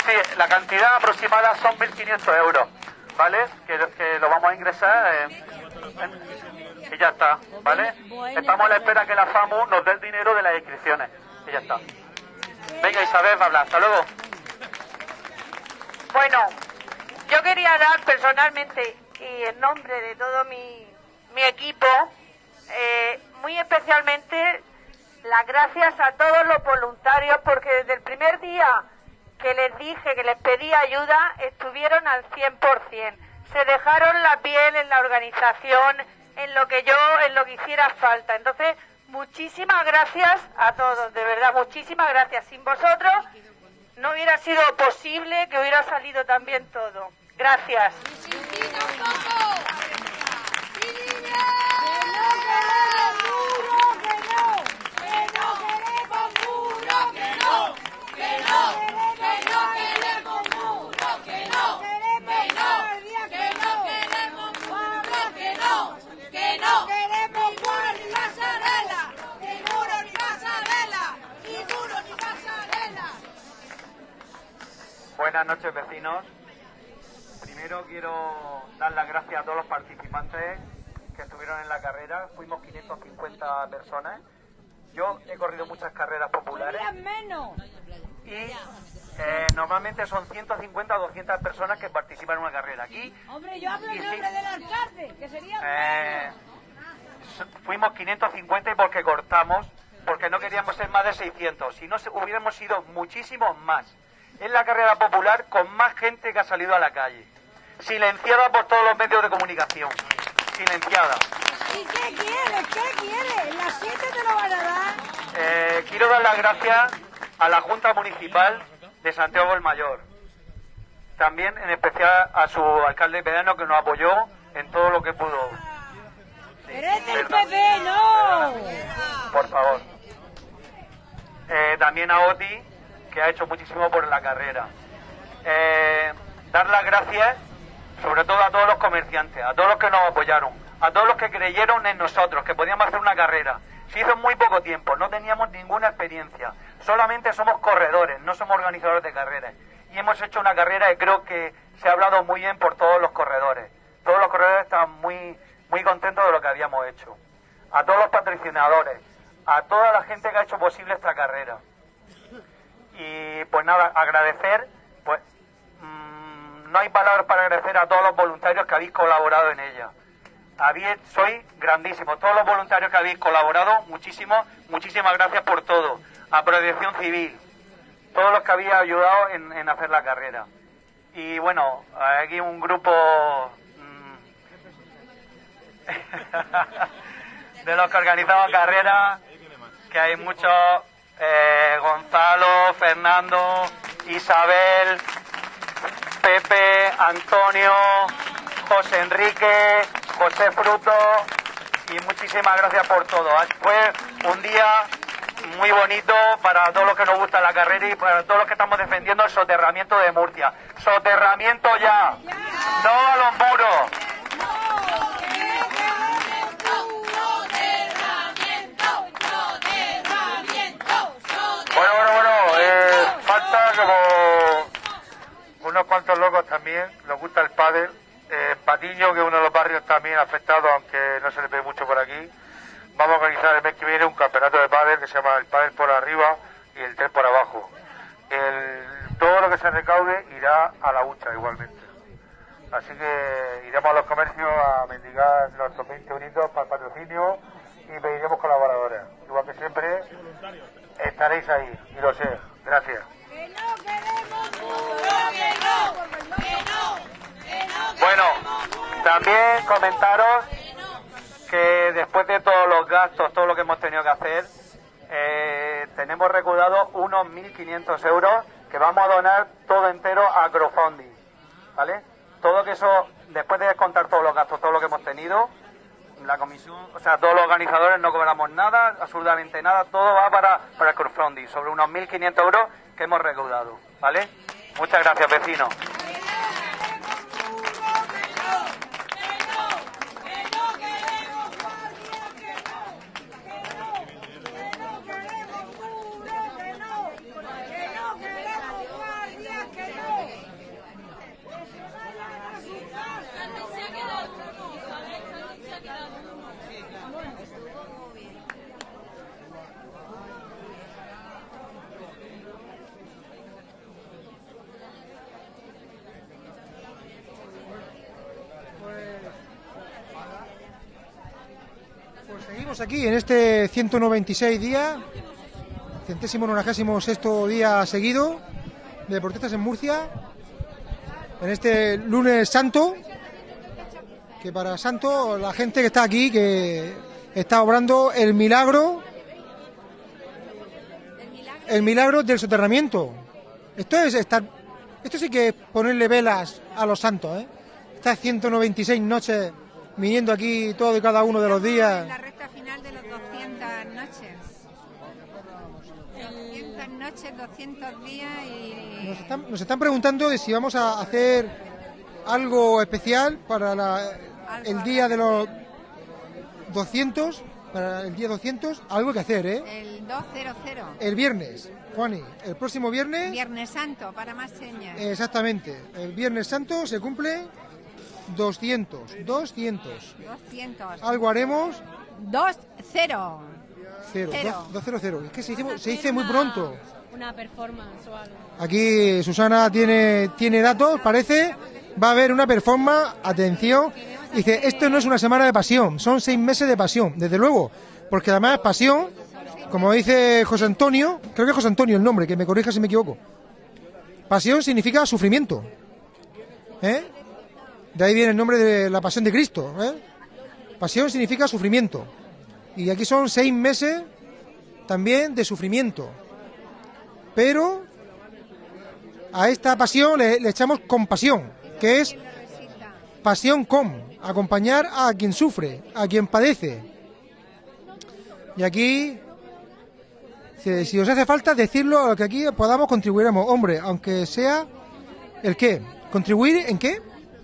Sí, la cantidad aproximada son 1.500 euros, ¿vale? Que, que lo vamos a ingresar en- y ya está, ¿vale? Estamos a la espera que la FAMU nos dé el dinero de las inscripciones y ya está. Venga, Isabel, va a hablar. Hasta luego. Bueno, yo quería dar personalmente y en nombre de todo mi, mi equipo, eh, muy especialmente las gracias a todos los voluntarios porque desde el primer día que les dije que les pedí ayuda estuvieron al 100%. Se dejaron la piel en la organización, en lo que yo, en lo que hiciera falta. Entonces, muchísimas gracias a todos, de verdad, muchísimas gracias. Sin vosotros no hubiera sido posible que hubiera salido tan bien todo. Gracias. Buenas noches, vecinos. Primero quiero dar las gracias a todos los participantes que estuvieron en la carrera. Fuimos 550 personas. Yo he corrido muchas carreras populares. menos. Y eh, normalmente son 150 o 200 personas que participan en una carrera. Aquí Hombre, yo hablo en sí. nombre del alcalde, que sería eh, fuimos 550 y porque cortamos, porque no queríamos ser más de 600. Si no, hubiéramos sido muchísimos más. Es la carrera popular con más gente que ha salido a la calle. Silenciada por todos los medios de comunicación. Silenciada. ¿Y qué quieres? ¿Qué quieres? ¿En las 7 te lo van a dar? Eh, quiero dar las gracias a la Junta Municipal de Santiago el Mayor. También en especial a su alcalde pedano que nos apoyó en todo lo que pudo. ¡Eres del. PP, no! Por favor. Eh, también a Oti, que ha hecho muchísimo por la carrera. Eh, dar las gracias sobre todo a todos los comerciantes, a todos los que nos apoyaron, a todos los que creyeron en nosotros, que podíamos hacer una carrera. Se hizo muy poco tiempo, no teníamos ninguna experiencia, solamente somos corredores, no somos organizadores de carreras. Y hemos hecho una carrera que creo que se ha hablado muy bien por todos los corredores. Todos los corredores estaban muy, muy contentos de lo que habíamos hecho. A todos los patrocinadores, a toda la gente que ha hecho posible esta carrera. Y pues nada, agradecer, pues mm, no hay palabras para agradecer a todos los voluntarios que habéis colaborado en ella. Habéis, sois grandísimos, todos los voluntarios que habéis colaborado, muchísimo, muchísimas gracias por todo. A Protección Civil, todos los que habéis ayudado en, en hacer la carrera. Y bueno, aquí un grupo mm, de los que organizamos carrera, que hay muchos, eh, Gonzalo, Fernando, Isabel, Pepe, Antonio, José Enrique, José Fruto, y muchísimas gracias por todo. Fue un día muy bonito para todos los que nos gusta la carrera y para todos los que estamos defendiendo el soterramiento de Murcia. Soterramiento ya, no a los muros. Bueno, bueno, bueno, eh, falta como unos cuantos locos también, nos gusta el pádel, eh, Patiño, que es uno de los barrios también afectados, aunque no se le ve mucho por aquí, vamos a organizar el mes que viene un campeonato de pádel que se llama el pádel por arriba y el tren por abajo. El- todo lo que se recaude irá a la hucha igualmente. Así que iremos a los comercios a mendigar nuestros 20 euritos para el patrocinio y pediremos colaboradores. Igual que siempre, estaréis ahí, y lo sé. Gracias. Bueno, también comentaros que después de todos los gastos, todo lo que hemos tenido que hacer, eh, tenemos recaudado unos 1.500 euros que vamos a donar todo entero a crowdfunding, ¿vale? Todo que eso, después de descontar todos los gastos, todo lo que hemos tenido, la comisión, o sea, todos los organizadores no cobramos nada, absolutamente nada, todo va para, para el crowdfunding, sobre unos 1.500 euros que hemos recaudado, ¿vale? Muchas gracias, vecinos. Aquí en este 196 día, centésimo nonagésimo sexto día seguido de deportistas en Murcia, en este lunes santo, que para santo la gente que está aquí, que está obrando el milagro, el milagro del soterramiento. Esto es estar, esto sí que es ponerle velas a los santos, ¿eh? Estas 196 noches viniendo aquí todo y cada uno de los días. La recta final de los 200 noches. 200 noches, 200 días y... Nos están, nos están preguntando de si vamos a hacer algo especial para la- el día de los 200, para el día 200, algo que hacer, ¿eh? El 200. El viernes, Juani, el próximo viernes, Viernes Santo, para más señas. exactamente, el viernes santo se cumple 200, 200. 200. Algo haremos, 2-0. Cero, Cero. dos- 200. Es que se dice muy pronto. Una performance o algo. Aquí Susana tiene, tiene datos, parece. Va a haber una performance, atención. Dice, esto no es una semana de pasión, son seis meses de pasión, desde luego. Porque además pasión, como dice José Antonio, creo que es José Antonio el nombre, que me corrija si me equivoco. Pasión significa sufrimiento. ¿Eh? De ahí viene el nombre de la pasión de Cristo. ¿eh? Pasión significa sufrimiento. Y aquí son seis meses también de sufrimiento. Pero a esta pasión le, le echamos compasión, que es pasión con, acompañar a quien sufre, a quien padece. Y aquí, si, si os hace falta decirlo, a lo que aquí podamos contribuiremos, hombre, aunque sea el qué, contribuir en qué,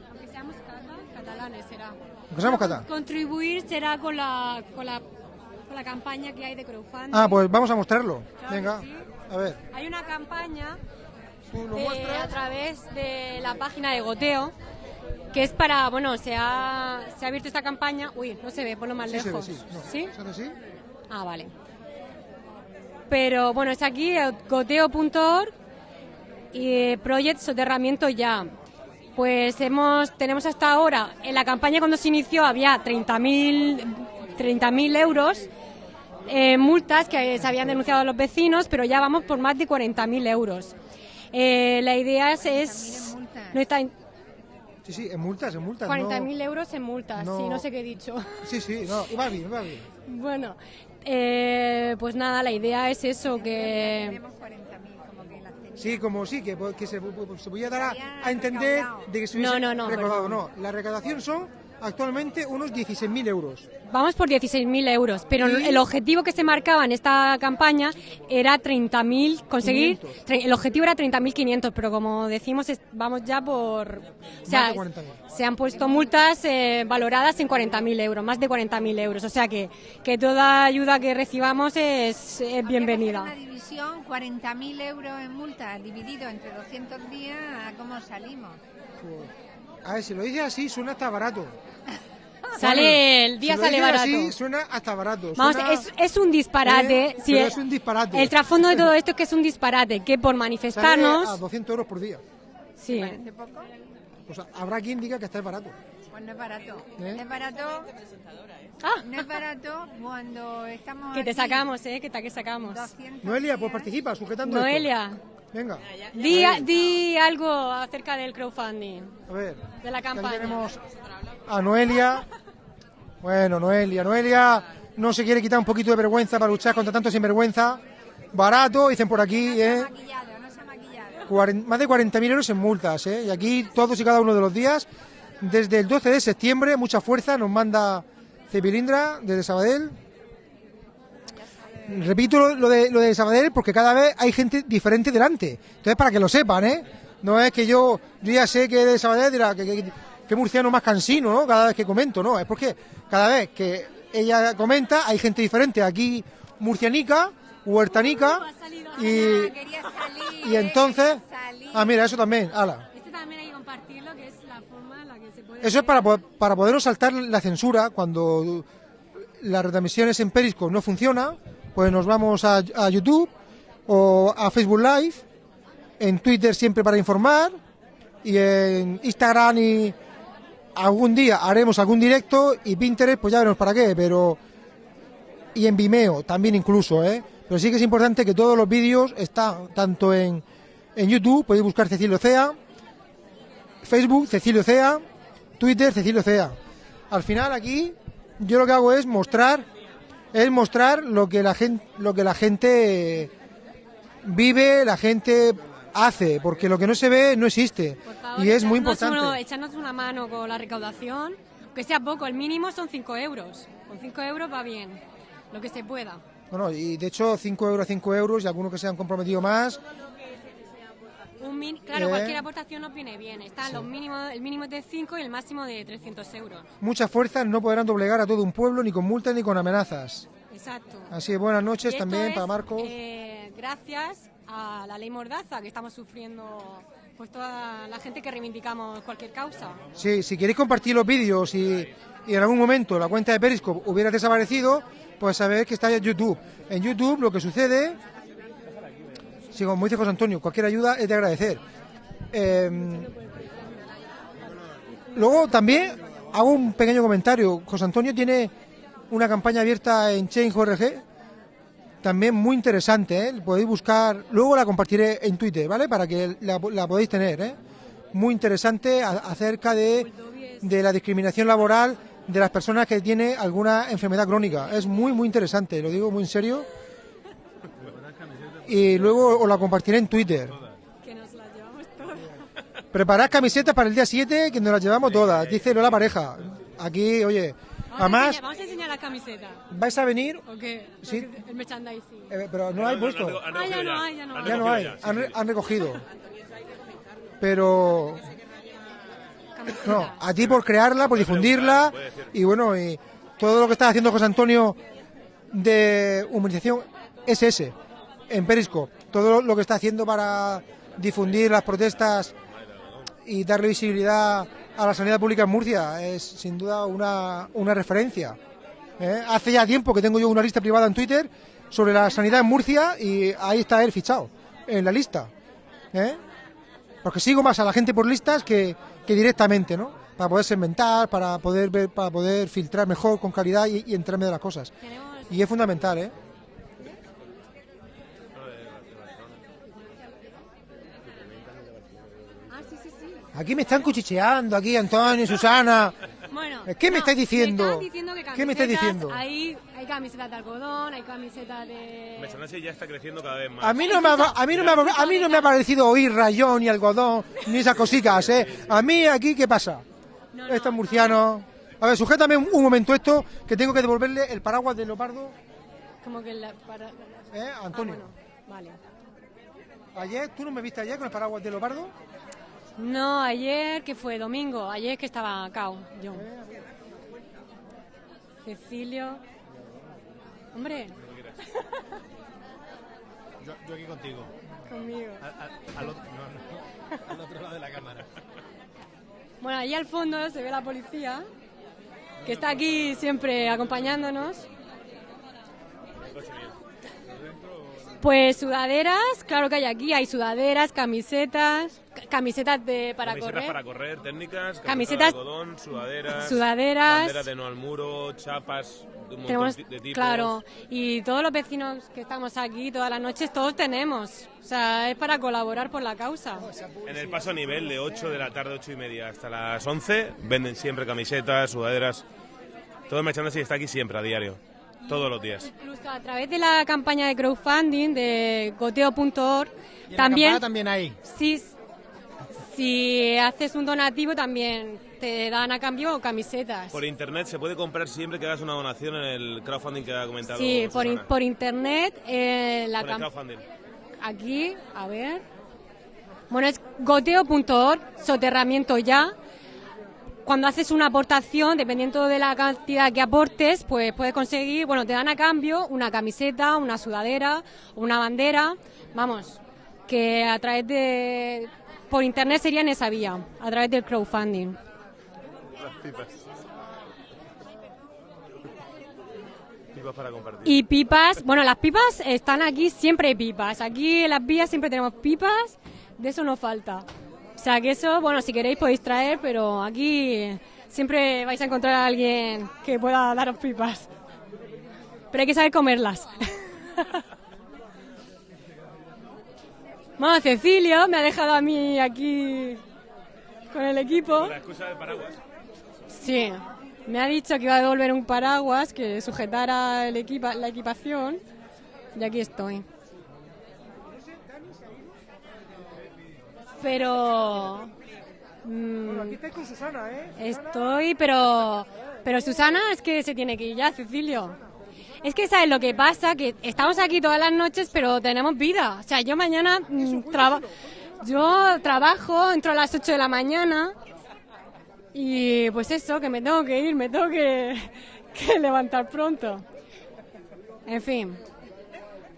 Aunque seamos cata- catalanes será. aunque seamos catalán. Contribuir será con la, con la, con la campaña que hay de crowdfunding. Ah, pues vamos a mostrarlo. Claro Venga, sí. a ver. Hay una campaña de- muestras? a través de la página de Goteo que es para, bueno, se ha, se ha abierto esta campaña. Uy, no se ve, ponlo más Sí, se ve, lejos. sí. Ah, vale. Pero bueno, es aquí eh, goteo.org y eh, Project Soterramiento Ya. Pues hemos, tenemos hasta ahora, en la campaña cuando se inició había 30.000 30.000 euros eh, multas que se habían denunciado a los vecinos, pero ya vamos por más de 40.000 euros. Eh, la idea es, es no está en- Sí, sí, en multas, en multas. no- 40.000 euros en multas, no- sí, no sé qué he dicho. Sí, sí, no, iba bien, iba bien. Bueno, eh, pues nada, la idea es eso, que... Sí, como sí, que, que se, se podía dar a, a entender de que se hubiese No, no, no, recaudado. No, la recaudación son actualmente unos 16.000 euros. Vamos por 16.000 euros, pero Y- el objetivo que se marcaba en esta campaña era 30.000, conseguir... 500. tre- El objetivo era 30.500, pero como decimos, es- vamos ya por... O sea, Más de 40.000. se han puesto multas eh, valoradas en 40.000 euros, más de 40.000 euros. O sea que, que toda ayuda que recibamos es, es bienvenida. Una división, 40.000 euros en multa, dividido entre 200 días, ¿a ¿cómo salimos? A ver, si lo dices así, suena hasta barato. Sale, el día si lo sale dices barato. así, suena hasta barato. Vamos, suena- es, es un disparate. Eh, sí, pero el- es un disparate. El trasfondo de todo esto es que es un disparate, que por Sale manifestarnos... a 200 euros por día. Sí. O sea, habrá quien diga que está barato. Pues no es barato. ¿Eh? No es barato. No es barato cuando estamos. Que te aquí. sacamos, ¿eh? Que, ta- que sacamos. Noelia, pues participa, sujetando esto. Venga. di, Ahí. di algo acerca del crowdfunding, A ver. de la Aquí campaña. tenemos a Noelia. Bueno, Noelia, Noelia no se quiere quitar un poquito de vergüenza para luchar contra tanto sinvergüenza. Barato, dicen por aquí, ¿eh? Cuaren- más de 40.000 euros en multas, ¿eh? Y aquí todos y cada uno de los días, desde el 12 de septiembre, mucha fuerza nos manda Cepilindra desde Sabadell. Repito lo, lo de, lo de Sabadell porque cada vez hay gente diferente delante. Entonces, para que lo sepan, ¿eh? No es que yo, yo ya sé que de Sabadell dirá que, que, que murciano más cansino, ¿no? Cada vez que comento, ¿no? Es porque cada vez que ella comenta hay gente diferente. Aquí murcianica, huertanica y, y entonces... Ah, mira, eso también, ala. Este también hay que compartirlo, que es la forma en la que se puede... Eso es para, para podernos saltar la censura cuando las retransmisiones en Periscope no funciona, pues nos vamos a, YouTube o a Facebook Live, en Twitter siempre para informar y en Instagram y algún día haremos algún directo y Pinterest pues ya veremos para qué, pero y en Vimeo también incluso, ¿eh? Pero sí que es importante que todos los vídeos están tanto en, en YouTube, podéis buscar Cecilio Cea, Facebook Cecilio Cea, Twitter Cecilio Cea. Al final aquí yo lo que hago es mostrar es mostrar lo que la gente lo que la gente vive, la gente hace, porque lo que no se ve no existe favor, y es muy importante. uno- echarnos una mano con la recaudación, que sea poco, el mínimo son 5 euros. Con 5 euros va bien, lo que se pueda. Bueno, y de hecho 5 euros, 5 euros y algunos que se han comprometido más. Un min- claro, Eh. cualquier aportación nos viene bien. Están los mínimos, el mínimo es de 5 y el máximo de 300 euros. Muchas fuerzas no podrán doblegar a todo un pueblo ni con multas ni con amenazas. Exacto. Así que buenas noches Y también es, para Marcos. eh, gracias a la ley Mordaza que estamos sufriendo pues toda la gente que reivindicamos cualquier causa. Sí, si queréis compartir los vídeos y, y en algún momento la cuenta de Periscope hubiera desaparecido, pues sabéis que está en YouTube. En YouTube lo que sucede, si como dice José Antonio, cualquier ayuda es de agradecer. Eh, luego también hago un pequeño comentario. José Antonio tiene una campaña abierta en Change.org, también muy interesante, ¿eh? podéis buscar, luego la compartiré en Twitter, ¿vale? Para que la, podáis tener, ¿eh? Muy interesante acerca de, de la discriminación laboral de las personas que tienen alguna enfermedad crónica. Es muy, muy interesante, lo digo muy en serio. Y luego os la compartiré en Twitter. Que nos la llevamos todas. Preparad camisetas para el día 7, que nos las llevamos todas, dice Lola Pareja. Aquí, oye, Vamos, a además, enseñar, vamos a enseñar la camiseta. vais a venir, ¿O qué? Sí. El merchandising. eh, pero no la hay puesto. Ah, ya no hay, ya no hay. Ya no hay, han, re- han recogido. Pero no, a ti por crearla, por difundirla y bueno, y todo lo que está haciendo José Antonio de humanización es ese, en Periscope. Todo lo que está haciendo para difundir las protestas y darle visibilidad a la sanidad pública en Murcia es sin duda una, una referencia. ¿eh? Hace ya tiempo que tengo yo una lista privada en Twitter sobre la sanidad en Murcia y ahí está él fichado, en la lista. ¿eh? Porque sigo más a la gente por listas que, que directamente, ¿no? Para poder segmentar, para poder ver, para poder filtrar mejor, con calidad y, y enterarme de las cosas. Y es fundamental, ¿eh? Ah, sí, sí, sí. Aquí me están cuchicheando, aquí Antonio, Susana. Bueno, ¿Qué me no, estáis diciendo? me están diciendo que ¿Qué me estáis diciendo? Hay, hay camisetas de algodón, hay camisetas de... Mechanase ya está creciendo cada vez más. A mí no me ha, a mí no me ha, a mí no me ha parecido oír rayón ni algodón ni esas cositas, ¿eh? A mí aquí qué pasa? Estos murcianos. A ver, sujétame un, un momento esto que tengo que devolverle el paraguas de leopardo, Como que la... Para... ¿eh? Antonio. Vale. Ayer, ¿tú no me viste ayer con el paraguas de leopardo? No, ayer que fue domingo, ayer que estaba cao, yo. Cecilio. Hombre, Yo, yo aquí contigo. conmigo. Al, al- al otro, no, no, al otro lado de la cámara. Bueno, ahí al fondo se ve la policía, que está aquí siempre acompañándonos. Pues sudaderas, claro que hay aquí, hay sudaderas, camisetas, ca- camisetas de para Camisetas correr. para correr, técnicas, Camisetas- de algodón, sudaderas, Sudaderas. banderas de no al muro, chapas de un montón Tenemos, de tipos. claro, y todos los vecinos que estamos aquí todas las noches, todos tenemos. O sea, es para colaborar por la causa. En el paso a nivel de 8 de la tarde, 8 y media hasta las 11, venden siempre camisetas, sudaderas. Todo el merchandising está aquí siempre, a diario. Todos los días. Incluso a través de la campaña de crowdfunding de goteo.org, en la también, también hay. sí, si haces un donativo también te dan a cambio camisetas. Por internet se puede comprar siempre que hagas una donación en el crowdfunding que ha comentado. Sí, por, in- por internet, eh, la Por el crowdfunding. aquí, a ver. Bueno, es goteo.org, soterramiento ya. Cuando haces una aportación, dependiendo de la cantidad que aportes, pues puedes conseguir, bueno, te dan a cambio una camiseta, una sudadera, una bandera. Vamos, que a través de. Por internet sería en esa vía, a través del crowdfunding. Las pipas. Pipas para compartir. Y pipas, bueno, las pipas están aquí, siempre hay pipas. Aquí en las vías siempre tenemos pipas, de eso no falta. O sea que eso, bueno, si queréis podéis traer, pero aquí siempre vais a encontrar a alguien que pueda daros pipas. Pero hay que saber comerlas. Bueno, Cecilio me ha dejado a mí aquí con el equipo. La excusa del paraguas. Sí, me ha dicho que iba a devolver un paraguas que sujetara el equipa- la equipación y aquí estoy. Pero mm, Aquí estáis con Susana, ¿eh? estoy, pero pero Susana es que se tiene que ir ya, Cecilio. Es que sabes lo que pasa, que estamos aquí todas las noches, pero tenemos vida. O sea, yo mañana mm, traba- yo trabajo, entro a las 8 de la mañana y pues eso, que me tengo que ir, me tengo que, que levantar pronto. En fin,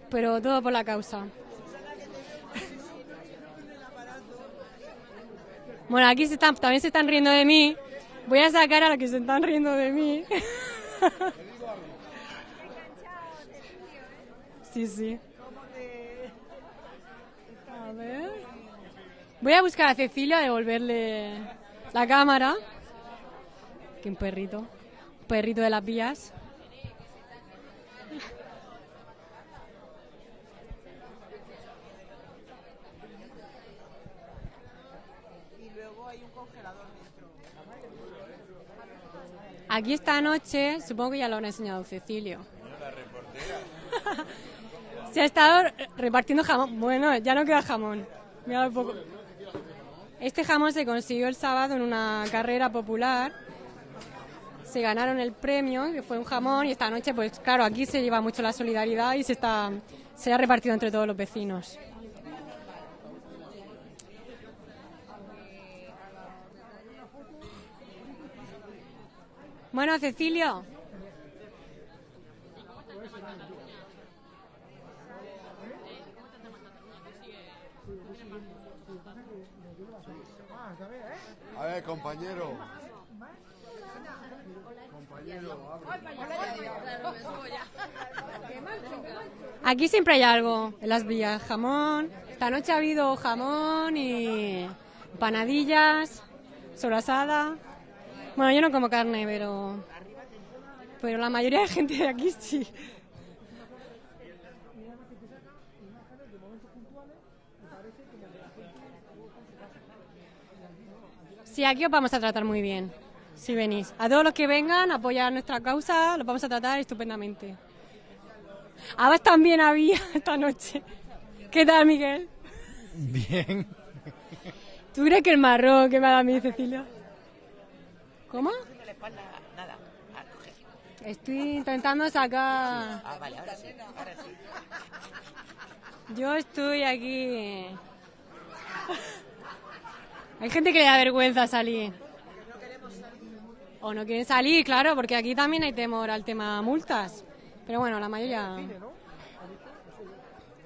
pero todo por la causa. Bueno, aquí se están, también se están riendo de mí. Voy a sacar a los que se están riendo de mí. sí, sí. A ver. Voy a buscar a Cecilia, devolverle la cámara. Que un perrito. Un perrito de las vías. Y luego hay un congelador dentro. Aquí esta noche, supongo que ya lo habrá enseñado Cecilio. Se ha estado repartiendo jamón. Bueno, ya no queda jamón. Este jamón se consiguió el sábado en una carrera popular. Se ganaron el premio, que fue un jamón, y esta noche, pues claro, aquí se lleva mucho la solidaridad y se está se ha repartido entre todos los vecinos. Bueno, Cecilio. A ver, compañero. Compañero, Aquí siempre hay algo en las vías, jamón. Esta noche ha habido jamón y panadillas, sobrasada. Bueno, yo no como carne, pero pero la mayoría de gente de aquí sí. Sí, aquí os vamos a tratar muy bien, si venís. A todos los que vengan a apoyar nuestra causa, los vamos a tratar estupendamente. Habas también había esta noche. ¿Qué tal, Miguel? Bien. ¿Tú crees que el marrón que me ha dado a mí, Cecilia? ¿Cómo? Nada. Ah, coge. Estoy intentando sacar... Ah, vale, ahora sí. Ahora sí. Yo estoy aquí... Hay gente que le da vergüenza salir. O no quieren salir, claro, porque aquí también hay temor al tema multas. Pero bueno, la mayoría...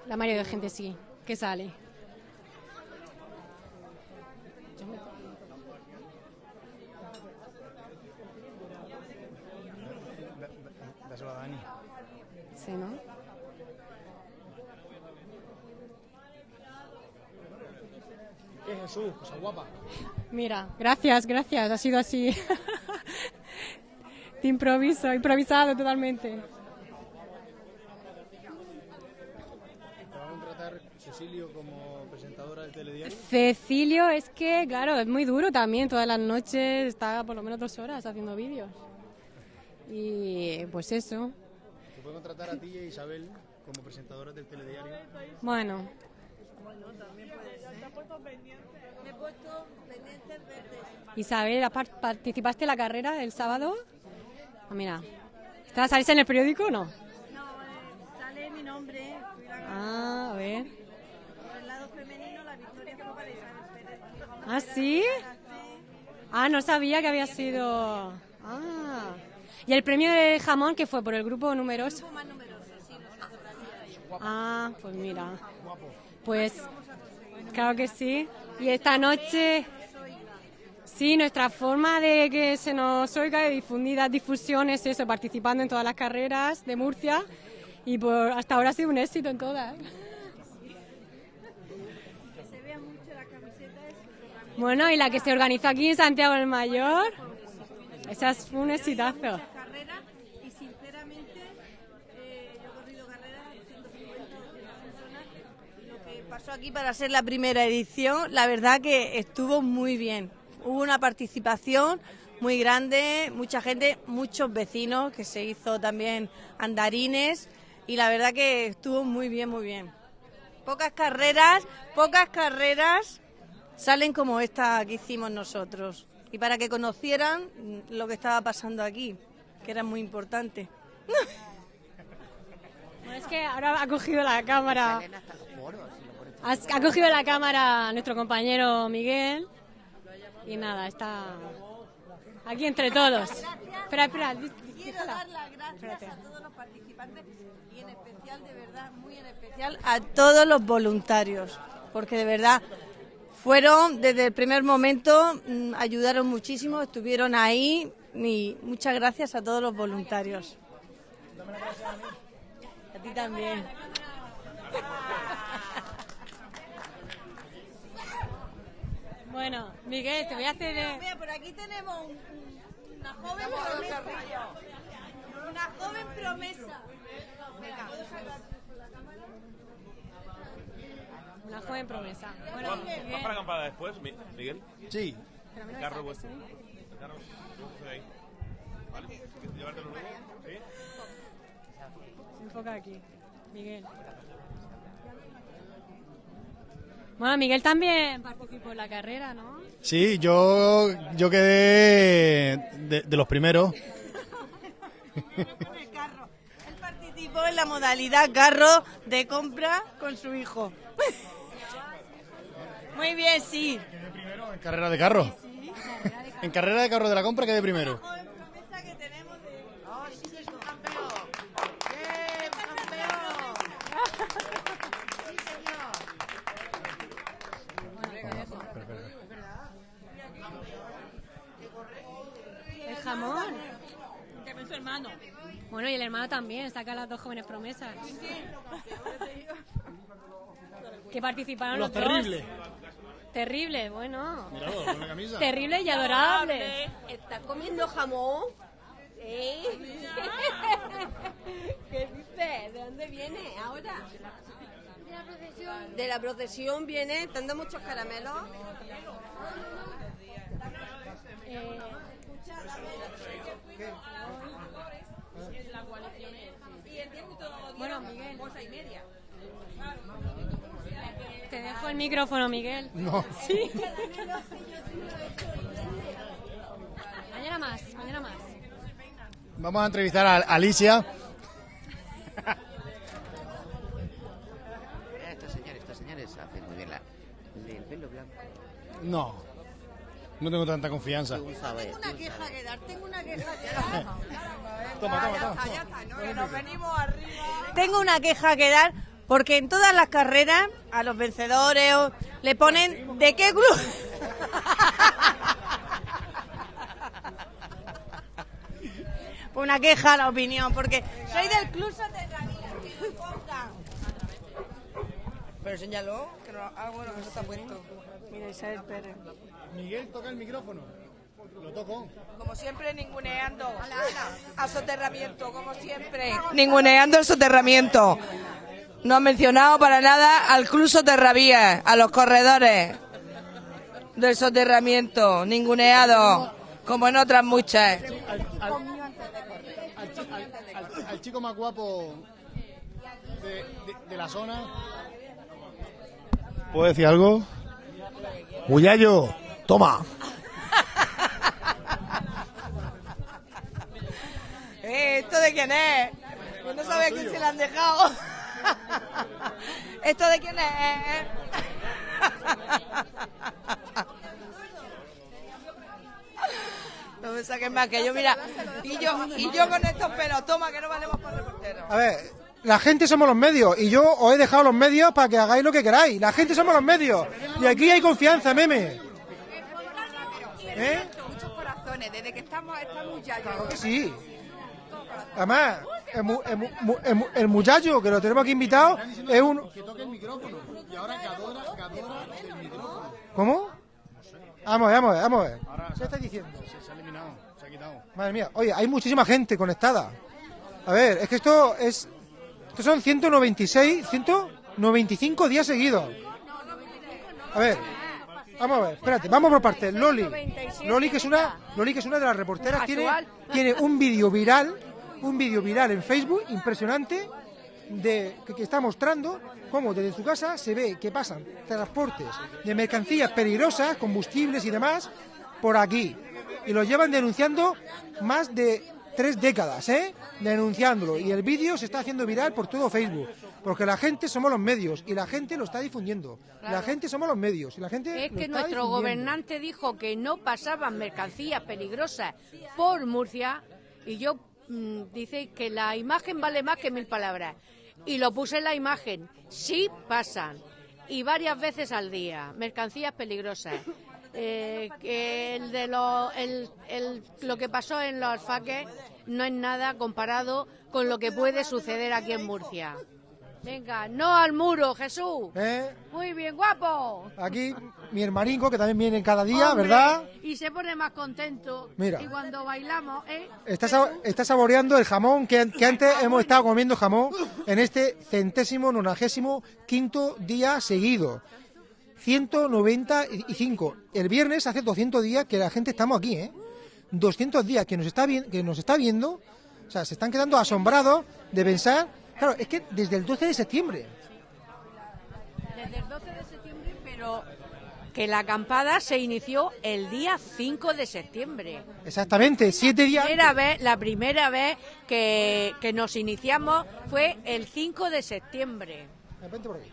La mayoría de gente sí, que sale. Sí. Cosa guapa. Mira, gracias, gracias. Ha sido así. De improviso, improvisado totalmente. Cecilio como presentadora? Cecilio es que, claro, es muy duro también. Todas las noches está por lo menos dos horas haciendo vídeos. Y pues eso, Puede contratar a ti y a Isabel como presentadoras del telediario. Bueno, Me he puesto pendientes verdes. Isabel, ¿par- ¿participaste en la carrera el sábado? Ah, mira. ¿Te vas a salir en el periódico o no? No, eh, sale mi nombre. Ah, a ver. Por el lado femenino, la victoria fue para Isabel Pérez. ¿Ah, sí? Ah, no sabía que había sido... Ah. ¿Y el premio de jamón que fue por el grupo numeroso? más numeroso, sí, nosotros la Ah, pues mira. Pues claro que sí. Y esta noche, sí, nuestra forma de que se nos oiga, de difundir las difusiones, eso, participando en todas las carreras de Murcia. Y por, hasta ahora ha sido un éxito en todas. Bueno, y la que se organizó aquí en Santiago del Mayor, esa es un exitazo. carrera y sinceramente eh, yo he corrido carreras 150 200 personas lo que pasó aquí para ser la primera edición la verdad que estuvo muy bien hubo una participación muy grande mucha gente muchos vecinos que se hizo también andarines y la verdad que estuvo muy bien muy bien pocas carreras pocas carreras salen como esta que hicimos nosotros y para que conocieran lo que estaba pasando aquí, que era muy importante. Bueno, es que ahora ha cogido la cámara. Ha cogido la cámara nuestro compañero Miguel. Y nada, está aquí entre todos. Espera, espera. Quiero dar las gracias Espérate. a todos los participantes y en especial, de verdad, muy en especial a todos los voluntarios, porque de verdad fueron desde el primer momento, mm, ayudaron muchísimo, estuvieron ahí y muchas gracias a todos los voluntarios. A ti también. Bueno, Miguel, te voy a hacer. eh, Mira, por aquí tenemos un- un- una joven promesa. Una joven promesa. Una joven promesa. Bueno, ¿Vas Miguel. para acampada después, Mi- Miguel? Sí. Pero no El carro vuestro. ¿eh? El carro vuestro ahí. ¿Vale? ¿Quieres llevártelo luego? ¿Sí? Se enfoca aquí. Miguel. Bueno, Miguel también participó en la carrera, ¿no? Sí, yo, yo quedé de, de los primeros. Él participó en la modalidad carro de compra con su hijo. Muy bien, sí. En carrera de carro. En carrera de carro de la compra quedé primero. Hermano. Bueno, y el hermano también, saca las dos jóvenes promesas. Que participaron Los los, terribles. dos. Terrible, bueno. Míralo, con la camisa. Terrible y adorable. ¿Estás comiendo jamón? ¿Eh? ¿Qué dices? ¿De dónde viene ahora? De la procesión. De la procesión viene, ¿te han dado muchos caramelos? Eh, Bueno, Miguel. Te dejo el micrófono, Miguel. No. Sí. mañana más, mañana más. Vamos a entrevistar a Alicia. Estos señores, estos señores hacen muy bien la, el pelo blanco. No. No tengo tanta confianza. Tengo una queja que dar, tengo una queja que dar. Toma, toma, Ya toma. ya está, ¿no? Que nos venimos arriba. Tengo una queja que dar porque en todas las carreras a los vencedores o- le ponen de qué club. una queja a la opinión porque soy del club Soterranía. que me pongan. Pero señaló que Ah, bueno, que no está puesto. Mira, Isabel Pérez. Miguel, toca el micrófono. Lo toco. Como siempre, ninguneando. A soterramiento, como siempre. Ninguneando el soterramiento. No ha mencionado para nada al Club Soterravías, a los corredores del soterramiento. Ninguneado, como en otras muchas. Al, al chico más guapo de, de- de la zona. ¿Puedo decir algo? Muyayo, toma. Eh, ¿Esto de quién es? Pues no sabe a quién se le han dejado. ¿Esto de quién es? No me saques más que yo, mira. Y yo, y yo con estos pelos, toma que no valemos para reporteros. A ver, la gente somos los medios y yo os he dejado los medios para que hagáis lo que queráis. La gente somos los medios y aquí hay confianza, meme. ¿Eh? Muchos corazones, desde que estamos, estamos ya. Claro que sí. Además, el, mu- el mu- el mu- el muchacho que lo tenemos aquí invitado es un... Que toque el micrófono. Y ahora Gadora, Gadora del micrófono. ¿Cómo? Vamos a ver, vamos a ver, vamos a ver. ¿Qué estás diciendo? Se, se ha eliminado, se ha quitado. Madre mía, oye, hay muchísima gente conectada. A ver, es que esto es... Estos son 196, 195 días seguidos. A ver, vamos a ver, espérate, vamos por partes. Loli, Loli que es una, Loli que es una de las reporteras, tiene, tiene un vídeo viral, un vídeo viral en Facebook impresionante de que, que está mostrando cómo desde su casa se ve que pasan transportes de mercancías peligrosas, combustibles y demás por aquí. Y lo llevan denunciando más de tres décadas, ¿eh? Denunciándolo y el vídeo se está haciendo viral por todo Facebook porque la gente somos los medios y la gente lo está difundiendo. La gente somos los medios y la gente Es lo que está nuestro gobernante dijo que no pasaban mercancías peligrosas por Murcia y yo mm, dice que la imagen vale más que mil palabras. Y lo puse en la imagen. Sí pasan. Y varias veces al día. Mercancías peligrosas. Eh, que el de lo, el, el- lo que pasó en los alfaques no es nada comparado con lo que puede suceder aquí en Murcia. Venga, no al muro, Jesús. ¿Eh? Muy bien, guapo. Aquí mi hermanico que también viene cada día, Hombre, ¿verdad? Y se pone más contento. Mira. Y cuando bailamos, ¿eh? Está saboreando el jamón que, que antes hemos estado comiendo jamón en este centésimo nonagésimo quinto día seguido. 195. El viernes hace 200 días que la gente estamos aquí, ¿eh? 200 días que nos está, vi- que nos está viendo. O sea, se están quedando asombrados de pensar. Claro, es que desde el 12 de septiembre. Desde el 12 de septiembre, pero que la acampada se inició el día 5 de septiembre. Exactamente, siete días. Primera vez, la primera vez que, que nos iniciamos fue el 5 de septiembre. Vente por aquí.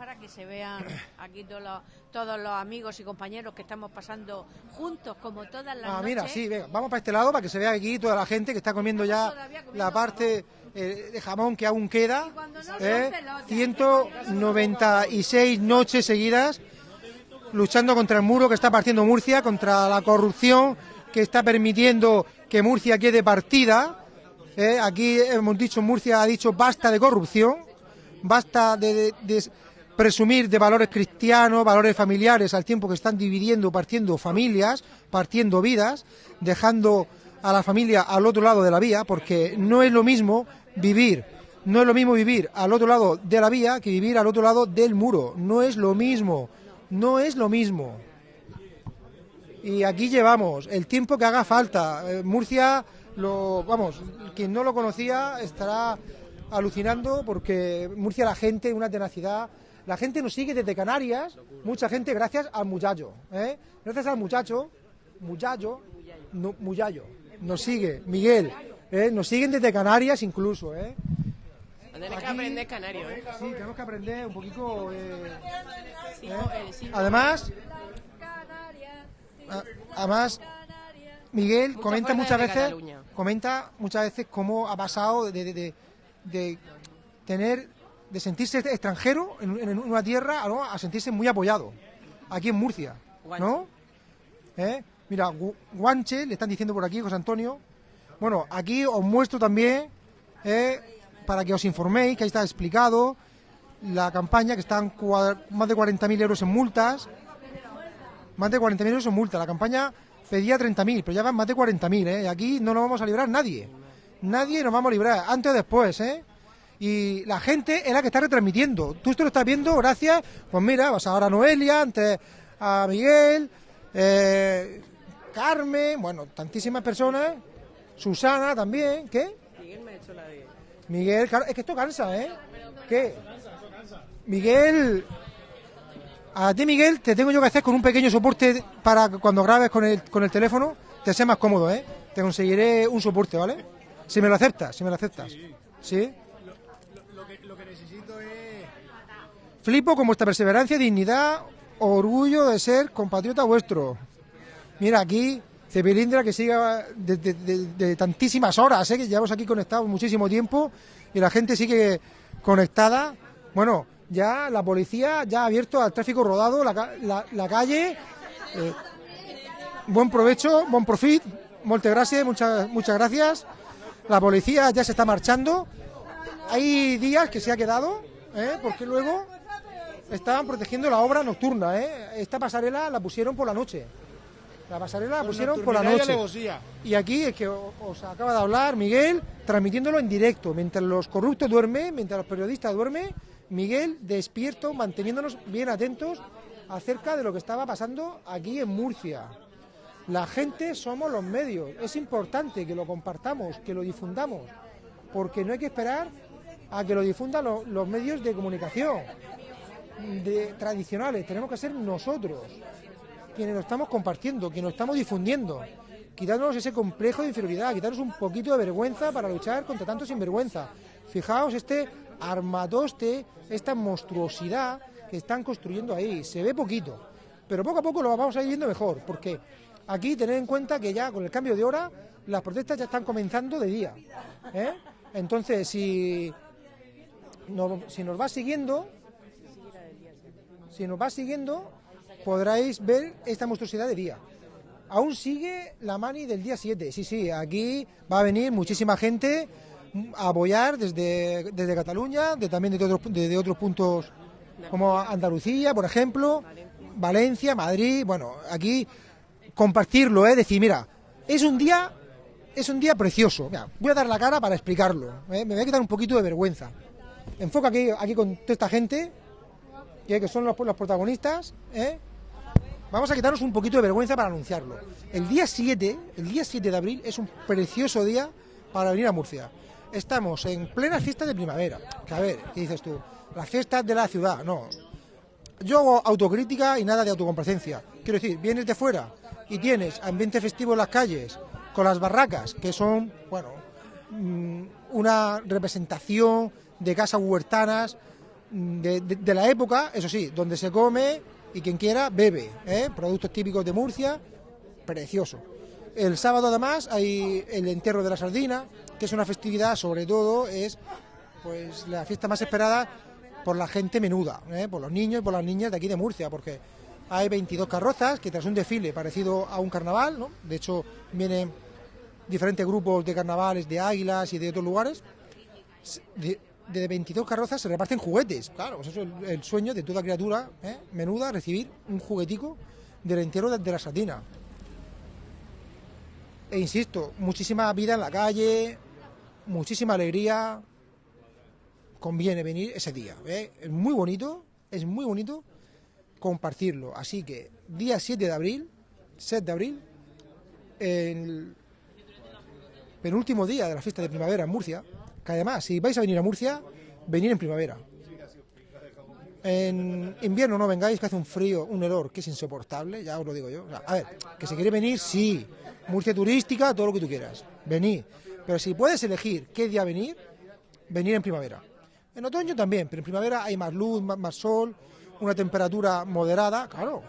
Y para que se vean aquí todos los, todos los amigos y compañeros que estamos pasando juntos, como todas las Ah, noches. mira, sí, venga, vamos para este lado para que se vea aquí toda la gente que está comiendo ya la parte eh, de jamón que aún queda. ¿eh? 196 noches seguidas luchando contra el muro que está partiendo Murcia, contra la corrupción que está permitiendo que Murcia quede partida. ¿eh? Aquí hemos dicho, Murcia ha dicho basta de corrupción, basta de, de- de presumir de valores cristianos, valores familiares, al tiempo que están dividiendo, partiendo familias, partiendo vidas, dejando a la familia al otro lado de la vía, porque no es lo mismo vivir, no es lo mismo vivir al otro lado de la vía que vivir al otro lado del muro, no es lo mismo, no es lo mismo. Y aquí llevamos el tiempo que haga falta. Eh, Murcia, lo, vamos, quien no lo conocía estará alucinando porque Murcia la gente, una tenacidad. La gente nos sigue desde Canarias, mucha gente gracias al muchacho. ¿eh? Gracias al muchacho, muchacho, no, muchacho, nos sigue, Miguel, ¿eh? nos siguen desde Canarias incluso. ¿eh? Tienes que aprender canario, ¿eh? Sí, tenemos que aprender un poquito. eh. Además, a- además, Miguel comenta muchas veces, comenta muchas veces cómo ha pasado de, de- de- de tener, de sentirse extranjero en, en una tierra ¿no? a sentirse muy apoyado aquí en Murcia, ¿no? ¿Eh? Mira, Gu- Guanche, le están diciendo por aquí, José Antonio. Bueno, aquí os muestro también, eh, para que os informéis, que ahí está explicado, la campaña, que están más de 40.000 euros en multas. Más de 40.000 euros en multa. La campaña pedía 30.000, pero ya van más de 40.000, ¿eh? Y aquí no nos vamos a librar nadie. Nadie nos vamos a librar, antes o después, ¿eh? Y la gente es la que está retransmitiendo. Tú esto lo estás viendo gracias, pues mira, vas ahora a Noelia, antes a Miguel, eh, Carmen, bueno, tantísimas personas, Susana también, ¿qué? Miguel me ha hecho la de... Miguel, claro, es que esto cansa, ¿eh? ¿Qué? Miguel, a ti Miguel te tengo yo que hacer con un pequeño soporte para que cuando grabes con el, con el teléfono te sea más cómodo, ¿eh? Te conseguiré un soporte, ¿vale? Si me lo aceptas, si me lo aceptas. ¿Sí? Lo que, lo que necesito es... Flipo con vuestra perseverancia, dignidad, orgullo de ser compatriota vuestro. Mira, aquí Cepilindra que siga de, tantísimas horas, ¿eh? que llevamos aquí conectados muchísimo tiempo y la gente sigue conectada. Bueno, ya la policía ya ha abierto al tráfico rodado la, la- la calle. Eh, buen provecho, buen profit, muchas gracias, muchas, muchas gracias. La policía ya se está marchando. Hay días que se ha quedado, ¿eh? porque luego estaban protegiendo la obra nocturna. ¿eh? Esta pasarela la pusieron por la noche. La pasarela la pusieron por la noche. Y aquí es que os acaba de hablar Miguel, transmitiéndolo en directo. Mientras los corruptos duermen, mientras los periodistas duermen, Miguel despierto, manteniéndonos bien atentos acerca de lo que estaba pasando aquí en Murcia. La gente somos los medios. Es importante que lo compartamos, que lo difundamos, porque no hay que esperar a que lo difundan lo- los medios de comunicación de, tradicionales. Tenemos que ser nosotros quienes lo estamos compartiendo, quienes lo estamos difundiendo. Quitarnos ese complejo de inferioridad, quitarnos un poquito de vergüenza para luchar contra tanto sinvergüenza. Fijaos este armatoste, esta monstruosidad que están construyendo ahí. Se ve poquito, pero poco a poco lo vamos a ir viendo mejor, porque aquí tened en cuenta que ya con el cambio de hora las protestas ya están comenzando de día. ¿eh? Entonces, si si nos va siguiendo, si nos va siguiendo, podráis ver esta monstruosidad de día. Aún sigue la mani del día 7. Sí, sí, aquí va a venir muchísima gente a apoyar desde, desde Cataluña, de, también de otros, de, de otros puntos como Andalucía, por ejemplo, Valencia, Madrid. Bueno, aquí compartirlo, ¿eh? decir, mira, es un día, es un día precioso. Voy a dar la cara para explicarlo. ¿eh? Me voy a quitar un poquito de vergüenza. Enfoca aquí, aquí con toda esta gente, que son los, los protagonistas, ¿eh? Vamos a quitarnos un poquito de vergüenza para anunciarlo. El día 7, el día 7 de abril es un precioso día para venir a Murcia. Estamos en plena fiesta de primavera. A ver, ¿qué dices tú? Las fiestas de la ciudad, no. Yo hago autocrítica y nada de autocomplacencia. Quiero decir, vienes de fuera y tienes ambiente festivo en las calles, con las barracas, que son, bueno, mm, una representación de casas huertanas de, la época, eso sí, donde se come y quien quiera bebe, ¿eh? productos típicos de Murcia, precioso. El sábado además hay el entierro de la sardina, que es una festividad, sobre todo, es pues la fiesta más esperada por la gente menuda, ¿eh? por los niños y por las niñas de aquí de Murcia, porque hay 22 carrozas que tras un desfile parecido a un carnaval, de hecho vienen diferentes grupos de carnavales de águilas y de otros lugares, de, de 22 carrozas se reparten juguetes. Claro, pues eso es el, sueño de toda criatura ¿eh? menuda, recibir un juguetico del entierro de, de la sardina. E insisto, muchísima vida en la calle, muchísima alegría. Conviene venir ese día. ¿eh? Es muy bonito, es muy bonito compartirlo. Así que día 7 de abril, 7 de abril, el penúltimo día de la fiesta de primavera en Murcia, que además, si vais a venir a Murcia, venir en primavera. En invierno no vengáis, que hace un frío, un olor que es insoportable, ya os lo digo yo. A ver, que si queréis venir, sí. Murcia turística, todo lo que tú quieras. Venid. Pero si puedes elegir qué día venir, venir en primavera. En otoño también, pero en primavera hay más luz, más, más sol, una temperatura moderada, claro.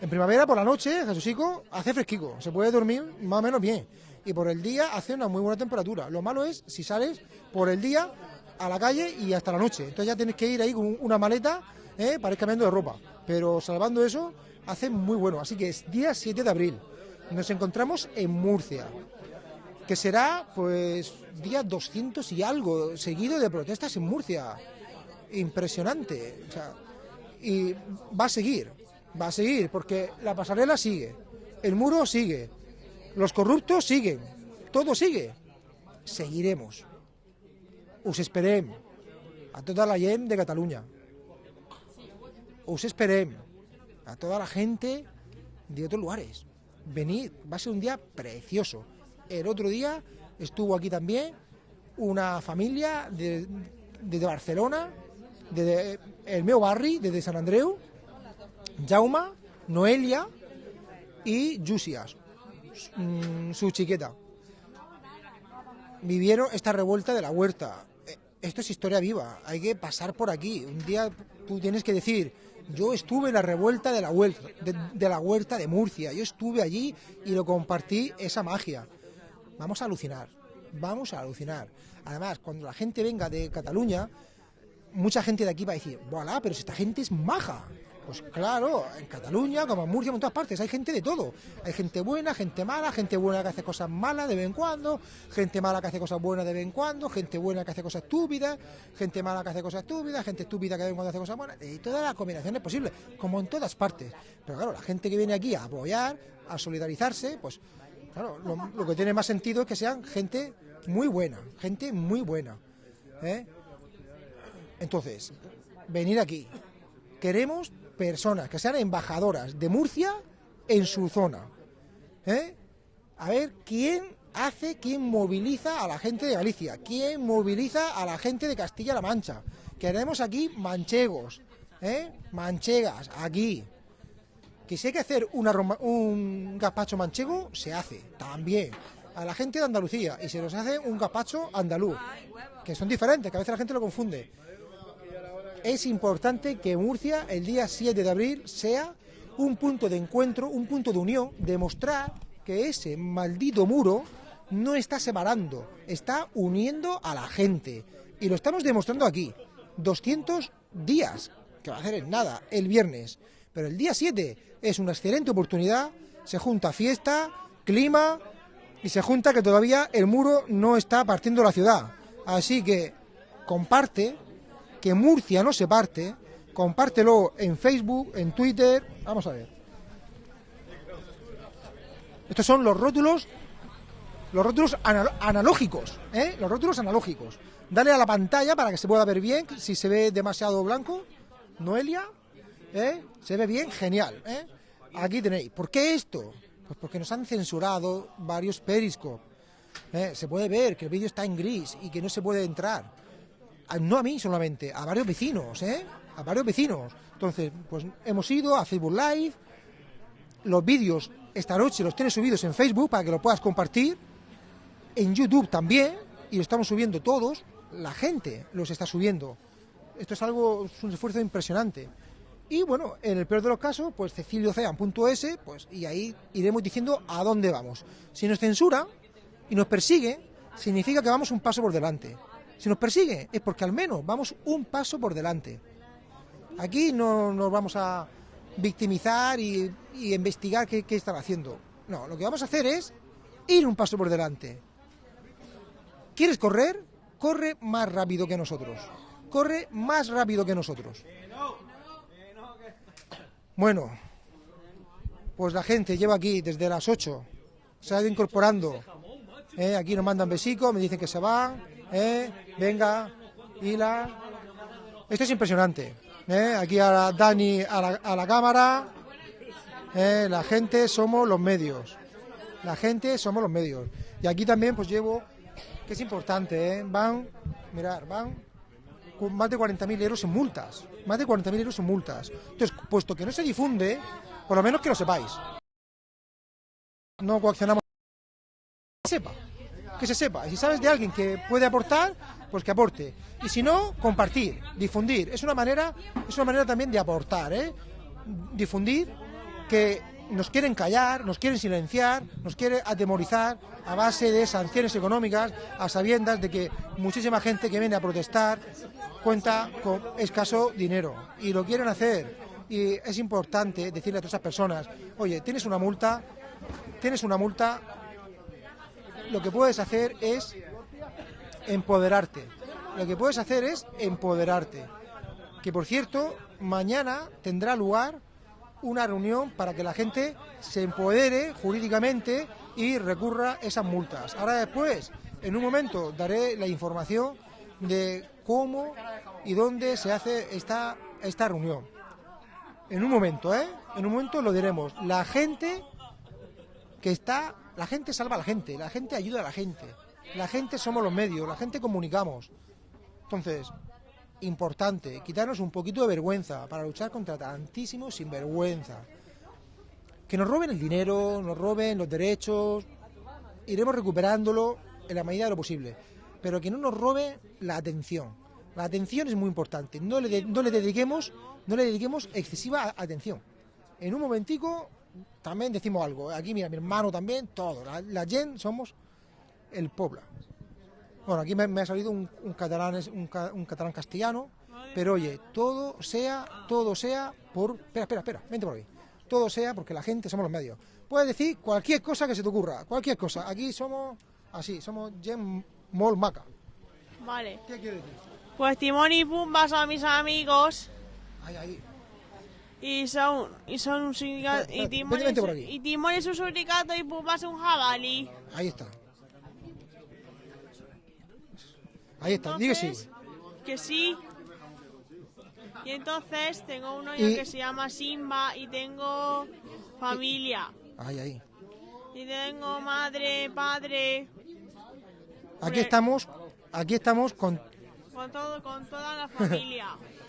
En primavera por la noche, Jesucico, hace fresquico, se puede dormir más o menos bien. Y por el día hace una muy buena temperatura. Lo malo es si sales por el día a la calle y hasta la noche. Entonces ya tienes que ir ahí con una maleta ¿eh? para ir cambiando de ropa. Pero salvando eso, hace muy bueno. Así que es día 7 de abril. Nos encontramos en Murcia que será pues día 200 y algo seguido de protestas en Murcia. impresionante. Y va a seguir, va a seguir, porque la pasarela sigue, el muro sigue, los corruptos siguen, todo sigue. Seguiremos. Us esperem a toda la gent de Cataluña. Os esperem a toda la gente de otros lugares. Venid, va a ser un día precioso. El otro día estuvo aquí también una familia de, desde Barcelona, desde el meu barri, desde San Andreu, Jauma, Noelia y mm, su chiqueta. Vivieron esta revuelta de la huerta. Eh, Esto es historia viva, hay que pasar por aquí. Un día tú tienes que decir, yo estuve en la revuelta de la huerta de, de la huerta de Murcia, yo estuve allí y lo compartí esa magia. Vamos a alucinar, vamos a alucinar. Además, cuando la gente venga de Cataluña, mucha gente de aquí va a decir, voilà, pero si esta gente es maja. Pues claro, en Cataluña, como en Murcia, en todas partes, hay gente de todo. Hay gente buena, gente mala, gente buena que hace cosas malas de vez en cuando, gente mala que hace cosas buenas de vez en cuando, gente buena que hace cosas estúpidas, gente mala que hace cosas estúpidas, gente estúpida que de vez en cuando hace cosas buenas, y todas las combinaciones posibles, como en todas partes. Pero claro, la gente que viene aquí a apoyar, a solidarizarse, pues claro, lo, que tiene más sentido es que sean gente muy buena, gente muy buena. ¿eh? Entonces, venir aquí. Queremos personas que sean embajadoras de Murcia en su zona. ¿eh? A ver quién hace, quién moviliza a la gente de Galicia, quién moviliza a la gente de Castilla-La Mancha. Queremos aquí manchegos, ¿eh? manchegas, aquí. Que si hay que hacer una un gazpacho manchego, se hace, también. A la gente de Andalucía, y se nos hace un gazpacho andaluz, que son diferentes, que a veces la gente lo confunde es importante que Murcia el día 7 de abril sea un punto de encuentro, un punto de unión, demostrar que ese maldito muro no está separando, está uniendo a la gente. Y lo estamos demostrando aquí. 200 días, que va a hacer en nada, el viernes. Pero el día 7 es una excelente oportunidad, se junta fiesta, clima y se junta que todavía el muro no está partiendo la ciudad. Así que comparte, que Murcia no se parte, compártelo en Facebook, en Twitter. Vamos a ver. Estos son los rótulos, los rótulos anal- analógicos, ¿eh? Los rótulos analógicos. Dale a la pantalla para que se pueda ver bien. Si se ve demasiado blanco, Noelia, ¿eh? Se ve bien, genial, ¿eh? Aquí tenéis. ¿Por qué esto? Pues porque nos han censurado varios periscopes. ¿eh? Se puede ver que el vídeo está en gris y que no se puede entrar a- no a mí solamente, a varios vecinos, ¿eh? A varios vecinos. Entonces, pues hemos ido a Facebook Live, los vídeos esta noche los tienes subidos en Facebook para que lo puedas compartir, en YouTube también, y lo estamos subiendo todos, la gente los está subiendo. Esto es algo, es un esfuerzo impresionante. Y bueno, en el peor de los casos, pues ceciliocean.es, pues y ahí iremos diciendo a dónde vamos. Si nos censura y nos persigue, significa que vamos un paso por delante. Si nos persigue es porque al menos vamos un paso por delante. Aquí no nos vamos a victimizar y, investigar qué, qué están haciendo. No, lo que vamos a hacer es ir un paso por delante. ¿Quieres correr? Corre más rápido que nosotros. Corre más rápido que nosotros. Bueno, pues la gente lleva aquí desde las 8. Se ha ido incorporando. ¿eh? Aquí nos mandan besicos, me dicen que se van. ¿Eh? Venga, Hila. Esto es impresionante. ¿eh? Aquí a Dani a la, a la cámara. ¿eh? La gente somos los medios. La gente somos los medios. Y aquí también pues llevo, que es importante, ¿eh? van, mirar, van con más de 40.000 euros en multas. Más de 40.000 euros en multas. Entonces, puesto que no se difunde, por lo menos que lo sepáis. No coaccionamos. Sepa. Que se sepa. Y si sabes de alguien que puede aportar, pues que aporte. Y si no, compartir, difundir. Es una manera, es una manera también de aportar, ¿eh? Difundir que nos quieren callar, nos quieren silenciar, nos quieren atemorizar a base de sanciones económicas, a sabiendas de que muchísima gente que viene a protestar cuenta con escaso dinero y lo quieren hacer. Y es importante decirle a todas esas personas, oye, tienes una multa, tienes una multa, lo que puedes hacer es empoderarte. Lo que puedes hacer es empoderarte. Que por cierto, mañana tendrá lugar una reunión para que la gente se empodere jurídicamente y recurra esas multas. Ahora después, en un momento, daré la información de cómo y dónde se hace esta, esta reunión. En un momento, ¿eh? En un momento lo diremos. La gente que está, la gente salva a la gente, la gente ayuda a la gente, la gente somos los medios, la gente comunicamos. Entonces, importante, quitarnos un poquito de vergüenza para luchar contra tantísimos sinvergüenza. Que nos roben el dinero, nos roben los derechos, iremos recuperándolo en la medida de lo posible, pero que no nos robe la atención. La atención es muy importante, no le, de- no le dediquemos, no le dediquemos excesiva atención. En un momentico también decimos algo. Aquí mira, mi hermano también, todo. La, la gente somos el pueblo. Bueno, aquí me, me ha salido un, un catalán, es- un, un catalán castellano, pero oye, todo sea, todo sea por... Espera, espera, espera, vente por aquí. Todo sea porque la gente somos los medios. Puedes decir cualquier cosa que se te ocurra, cualquier cosa. Aquí somos así, somos gent molt maca. Vale. ¿Qué quiere decir? Pues Timón y Pumba son mis amigos. Ahí, ahí. Y son, y son un sindicato. Y Timón, es, y Timón es un sindicato y Pumba es un jabalí. Ahí está. Ahí está, diga sí. Que sí. Y entonces tengo uno Y- que se llama Simba y tengo familia. Ahí, ahí. Y tengo madre, padre, Aquí estamos, aquí estamos con... con todo, con toda la familia.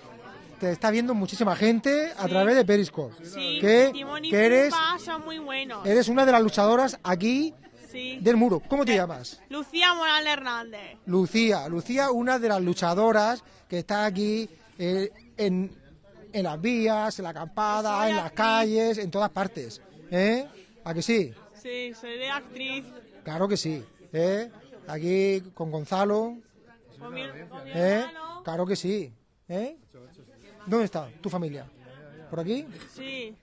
Te está viendo muchísima gente a través de Periscope. Sí, que, Timón y que eres, son muy buenos. eres una de las luchadoras aquí Sí. del muro. ¿Cómo te llamas? Lucía Morales Hernández. Lucía. Lucía, una de las luchadoras que está aquí eh, en, en las vías, en la acampada, Soy en las calles, en todas partes. ¿Eh? ¿A que sí? Sí, soy de actriz. Claro que sí. ¿Eh? Aquí con Gonzalo. Con mi, con mi ¿Eh? Claro que sí. ¿Eh? ¿Dónde está tu familia? ¿Por aquí? Sí,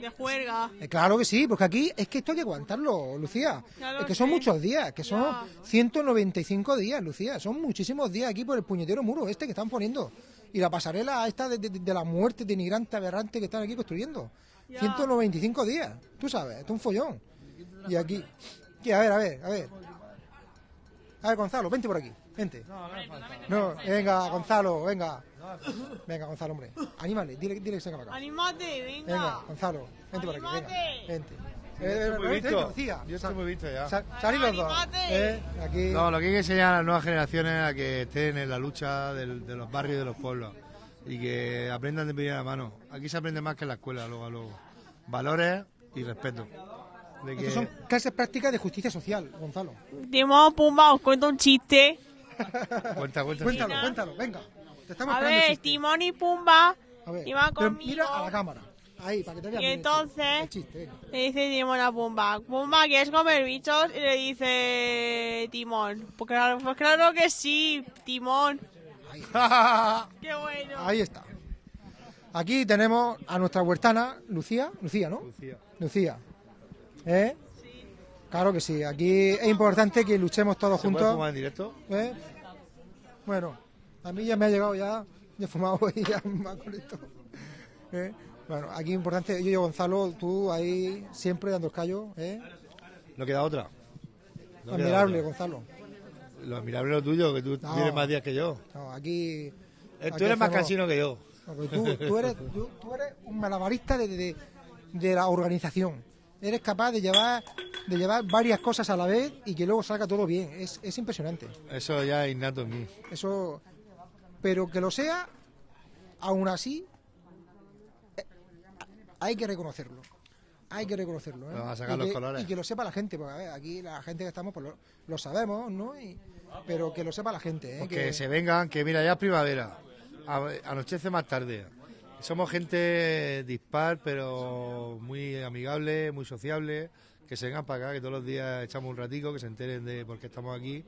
de juerga. Eh, claro que sí, porque aquí es que esto hay que aguantarlo, Lucía. Es que son muchos días, que son Ya. 195 días, Lucía. Son muchísimos días aquí por el puñetero muro este que están poniendo. Y la pasarela esta de, de- de la muerte denigrante, aberrante que están aquí construyendo. Ya. 195 días, tú sabes, esto es un follón. Y aquí... y a ver, a ver, a ver. A ver, Gonzalo, vente por aquí, vente. No, venga, Gonzalo, venga. Venga, Gonzalo, hombre. Anímale, dile, dile que se para acá. Anímate, venga. Venga, Gonzalo, vente por aquí, venga. Vente. Yo Eh, estoy eh, muy vente, visto. Yo estoy muy visto ya. Sa- salid los dos. Eh, aquí. No, lo que hay que enseñar a las nuevas generaciones a que estén en la lucha del- de los barrios y de los pueblos y que aprendan de primera mano. Aquí se aprende más que en la escuela, luego a luego. Valores y respeto. De que... Son clases prácticas de justicia social, Gonzalo. Timón, Pumba, os cuento un chiste. Cuenta, cuenta. Cuéntalo, cuéntalo, venga. Te estamos A ver. Timón y Pumba iban conmigo. mira a la cámara. Ahí, para que te vean Y entonces chiste, venga. le dice Timón a Pumba, Pumba, ¿quieres comer bichos? Y le dice Timón, pues claro, pues claro que sí, Timón. Qué bueno. Ahí está. Aquí tenemos a nuestra huertana, Lucía. Lucía, ¿no? Lucía. Lucía. ¿Eh? Claro que sí. Aquí es importante que luchemos todos ¿Se puede juntos. fumar en directo? ¿Eh? Bueno, a mí ya me ha llegado ya, ya he fumado y ya me ha con esto. ¿Eh? Bueno, aquí importante, yo y Gonzalo, tú ahí siempre dando el callo, ¿eh? No queda otra. No queda Admirable, otra. Gonzalo. Lo admirable es lo tuyo, que tú No. tienes más días que yo. No, aquí... Eh, aquí tú eres más cansino que yo. No, tú, tú eres, tú, tú eres un malabarista de, de- de la organización. Eres capaz de llevar, de llevar varias cosas a la vez y que luego salga todo bien. Es, es impresionante. Eso ya es innato en mí. Eso, pero que lo sea, aún así, eh, hay que reconocerlo. Hay que reconocerlo. ¿eh? Vamos a sacar y los que, colores. Y que lo sepa la gente, porque a ver, aquí la gente que estamos, pues lo, lo sabemos, ¿no? Y- pero que lo sepa la gente, ¿eh? Pues que, que se vengan, que mira, ya es primavera. A- Anochece más tarde. Somos gente dispar, pero muy amigable, muy sociable. Que se vengan para acá, que todos los días echamos un ratico, que se enteren de por qué estamos aquí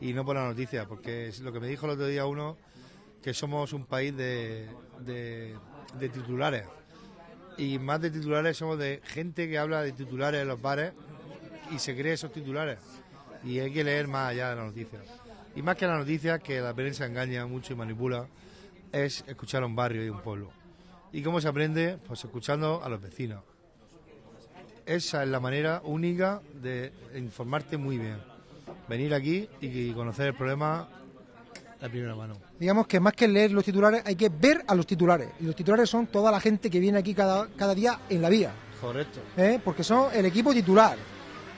y no por la noticia, porque lo que me dijo el otro día uno, que somos un país de, de, titulares. Y más de titulares somos de gente que habla de titulares en los bares y se cree esos titulares. Y hay que leer más allá de la noticia. Y más que la noticia, que la prensa engaña mucho y manipula, es escuchar a un barrio y un pueblo. ¿Y cómo se aprende? Pues escuchando a los vecinos. Esa es la manera única de informarte muy bien. Venir aquí y conocer el problema de primera mano. Digamos que más que leer los titulares hay que ver a los titulares. Y los titulares son toda la gente que viene aquí cada, cada día en la vía. Correcto. ¿eh? Porque son el equipo titular.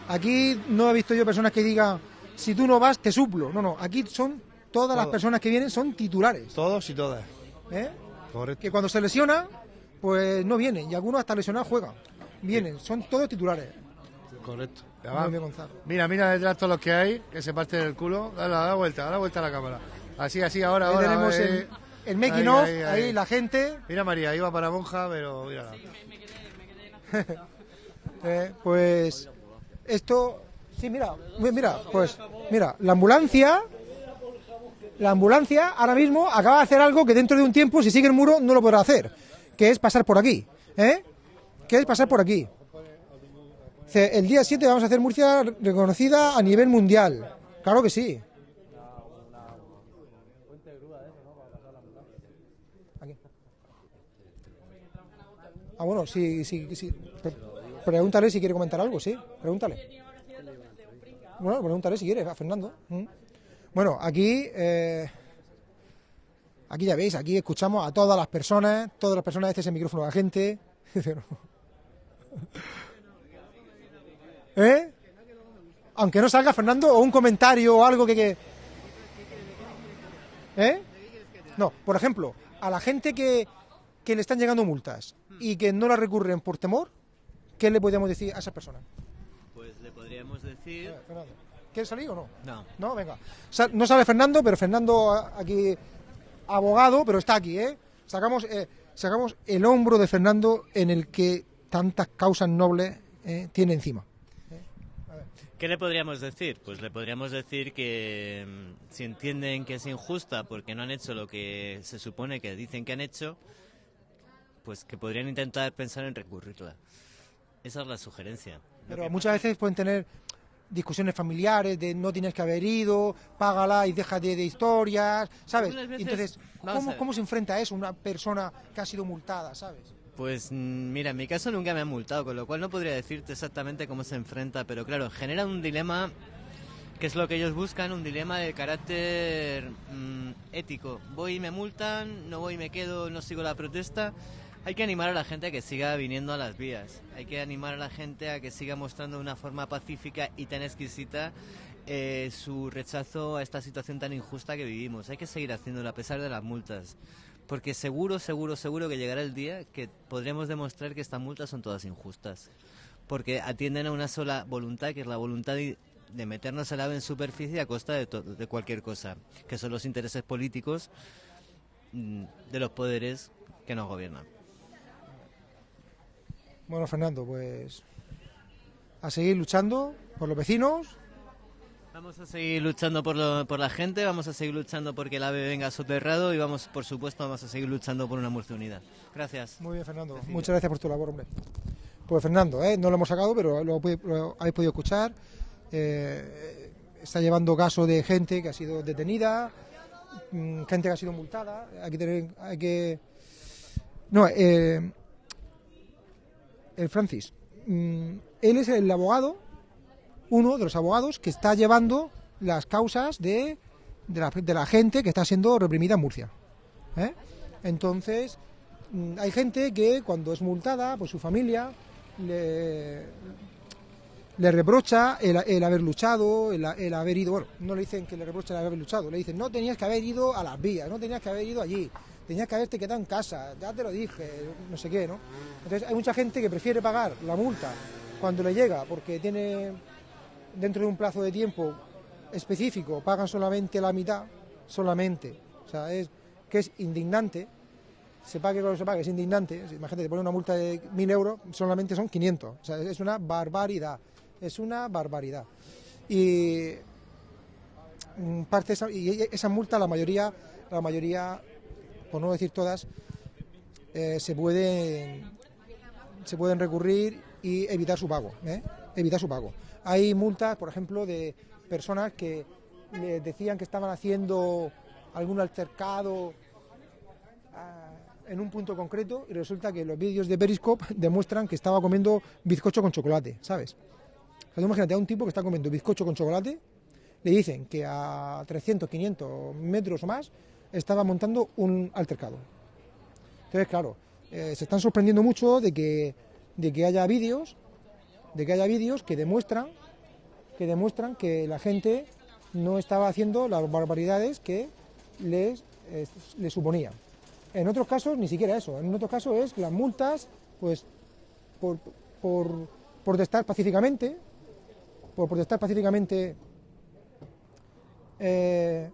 Aquí no he visto yo personas que digan, si tú no vas, te suplo. No, no, aquí son todas las personas que vienen son titulares. Todos y todas. ¿eh? Correcto. Que cuando se lesiona, pues no vienen. Y algunos hasta lesionados juegan. Vienen, son todos titulares. Correcto. Mira, mira detrás todos los que hay, que se parten el culo. Dale, da la vuelta, da la vuelta a la cámara. Así, así, ahora, Ahí ahora. tenemos eh. el, el making of, ahí, la gente. Mira María, iba para monja, pero mira. Eh, pues esto, sí, mira, mi- mira, pues mira, la ambulancia, la ambulancia ahora mismo acaba de hacer algo que dentro de un tiempo, si sigue el muro, no lo podrá hacer, que es pasar por aquí, ¿eh? Que es pasar por aquí. El día 7 vamos a hacer Murcia reconocida a nivel mundial. Claro que sí. Aquí. Ah, bueno, sí, sí, sí. Pre- Pregúntale si quiere comentar algo, sí. Pregúntale. Bueno, pregúntale si quiere, a Fernando. Mm. Bueno, aquí, eh, aquí ya veis, aquí escuchamos a todas las personas, todas las personas, este es el micrófono de la gente. ¿Eh? Aunque no salga Fernando o un comentario o algo que... que... ¿Eh? No, por ejemplo, a la gente que, que le están llegando multas y que no la recurren por temor, ¿qué le podríamos decir a esas personas? Pues le podríamos decir... ¿Quieres salir o no? No. No, venga. Sa- No sale Fernando, pero Fernando aquí, abogado, pero está aquí, ¿eh? Sacamos, eh, sacamos el hombro de Fernando en el que tantas causas nobles eh, tiene encima. ¿Qué le podríamos decir? Pues le podríamos decir que mm, si entienden que es injusta porque no han hecho lo que se supone que dicen que han hecho, pues que podrían intentar pensar en recurrirla. Esa es la sugerencia. Pero muchas veces pueden tener discusiones familiares de no tienes que haber ido, págala y déjate de historias, ¿sabes? Veces- Entonces, ¿cómo. ¿cómo se enfrenta a eso una persona que ha sido multada, ¿sabes? Pues mm, mira, en mi caso nunca me han multado, con lo cual no podría decirte exactamente cómo se enfrenta, pero claro, genera un dilema que es lo que ellos buscan, un dilema de carácter mm, ético. Voy y me multan, no voy y me quedo, no sigo la protesta. Hay que animar a la gente a que siga viniendo a las vías. Hay que animar a la gente a que siga mostrando de una forma pacífica y tan exquisita eh, su rechazo a esta situación tan injusta que vivimos. Hay que seguir haciéndolo a pesar de las multas. Porque seguro, seguro, seguro que llegará el día que podremos demostrar que estas multas son todas injustas. Porque atienden a una sola voluntad, que es la voluntad de, meternos al ave en superficie a costa de, de cualquier cosa, que son los intereses políticos mm, de los poderes que nos gobiernan. Bueno, Fernando, pues a seguir luchando por los vecinos. Vamos a seguir luchando por, lo- por la gente, vamos a seguir luchando porque el ave venga soterrado y vamos, por supuesto, vamos a seguir luchando por una Murcia unida. Gracias. Muy bien, Fernando. Muchas gracias por tu labor, hombre. Pues Fernando, ¿eh? no lo hemos sacado, pero lo, lo habéis podido escuchar. Eh, está llevando caso de gente que ha sido detenida, mm, gente que ha sido multada. Hay que tener, hay que. No, eh, el Francis. mm, él es el abogado, uno de los abogados que está llevando las causas de, de, la, gente que está siendo reprimida en Murcia. ¿eh? Entonces, mm, hay gente que cuando es multada, pues su familia le, le reprocha el, el haber luchado, el, el haber ido, bueno, no le dicen que le reprocha el haber luchado, le dicen, no tenías que haber ido a las vías, no tenías que haber ido allí, tenías que haberte quedado en casa, ya te lo dije, no sé qué, ¿no? Entonces hay mucha gente que prefiere pagar la multa cuando le llega, porque tiene dentro de un plazo de tiempo específico, pagan solamente la mitad, solamente, o sea, es que es indignante, se pague lo que se pague, es indignante. Imagínate, te pone una multa de 1.000 euros, solamente son 500. O sea, es una barbaridad. Es una barbaridad. Y mm, parte esa, y esa multa, la mayoría, la mayoría, por no decir todas, eh, se pueden se pueden recurrir y evitar su pago. ¿eh? Evitar su pago. Hay multas, por ejemplo, de personas que le decían que estaban haciendo algún altercado en un punto concreto y resulta que los vídeos de Periscope demuestran que estaba comiendo bizcocho con chocolate, ¿sabes? O tú imagínate a un tipo que está comiendo bizcocho con chocolate, le dicen que a 300, 500 metros o más estaba montando un altercado. Entonces, claro, eh, se están sorprendiendo mucho de que, de que haya vídeos, de que haya vídeos que demuestran que demuestran que la gente no estaba haciendo las barbaridades que les, eh, les suponían. En otros casos ni siquiera eso, en otros casos es las multas, pues por, por protestar pacíficamente, por protestar pacíficamente, eh,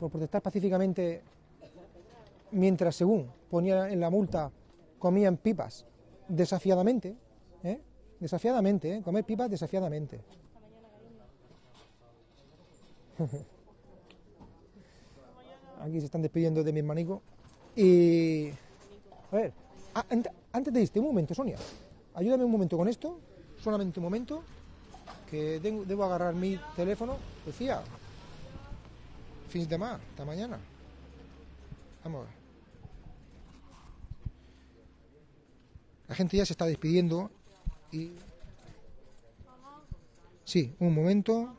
por protestar pacíficamente mientras según ponía en la multa comían pipas desafiadamente, ¿eh? desafiadamente, ¿eh? comer pipas desafiadamente. Aquí se están despidiendo de mi hermanico. Y. A ver, antes de irte, un momento, Sonia. Ayúdame un momento con esto. Solamente un momento. Que debo agarrar mi teléfono. Decía. Fins de mar, hasta mañana. Vamos a ver. La gente ya se está despidiendo y. Sí, un momento.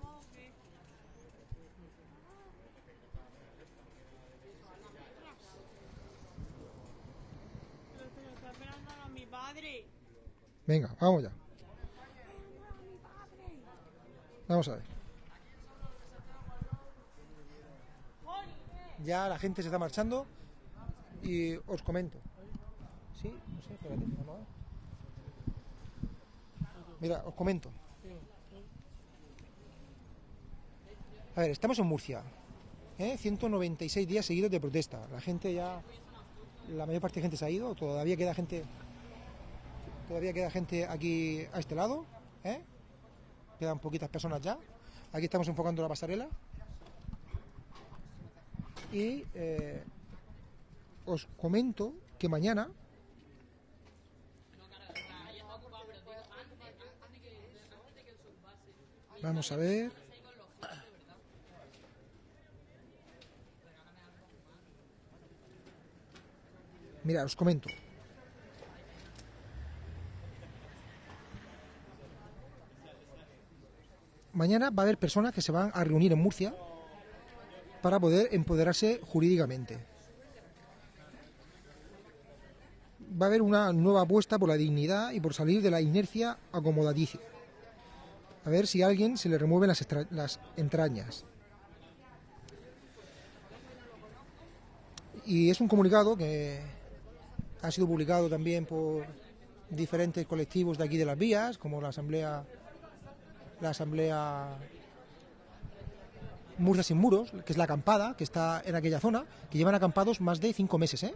Venga, vamos ya. Vamos a ver. Ya la gente se está marchando y os comento. Sí, no sé, espérate. Mira, os comento. A ver, estamos en Murcia. ¿eh? 196 días seguidos de protesta. La gente ya, la mayor parte de gente se ha ido, todavía queda gente Todavía queda gente aquí a este lado. ¿eh? Quedan poquitas personas ya. Aquí estamos enfocando la pasarela. Y eh, os comento que mañana. Vamos a ver. Mira, os comento. mañana va a haber personas que se van a reunir en Murcia para poder empoderarse jurídicamente. Va a haber una nueva apuesta por la dignidad y por salir de la inercia acomodaticia. A ver si a alguien se le remueven las, las entrañas. Y es un comunicado que ha sido publicado también por diferentes colectivos de aquí de las vías, como la Asamblea la asamblea Murcia sin muros, que es la acampada, que está en aquella zona, que llevan acampados más de cinco meses, ¿eh?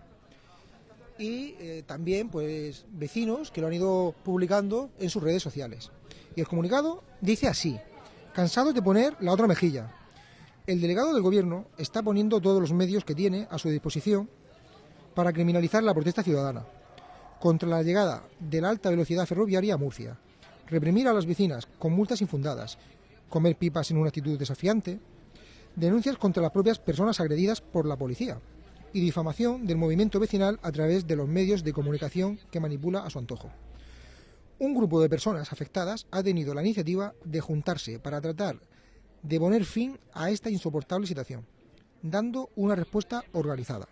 Y eh, también, pues, vecinos que lo han ido publicando en sus redes sociales. Y el comunicado dice así: cansados de poner la otra mejilla. El delegado del gobierno está poniendo todos los medios que tiene a su disposición para criminalizar la protesta ciudadana contra la llegada de la alta velocidad ferroviaria a Murcia reprimir a las vecinas con multas infundadas, comer pipas en una actitud desafiante, denuncias contra las propias personas agredidas por la policía y difamación del movimiento vecinal a través de los medios de comunicación que manipula a su antojo. Un grupo de personas afectadas ha tenido la iniciativa de juntarse para tratar de poner fin a esta insoportable situación, dando una respuesta organizada.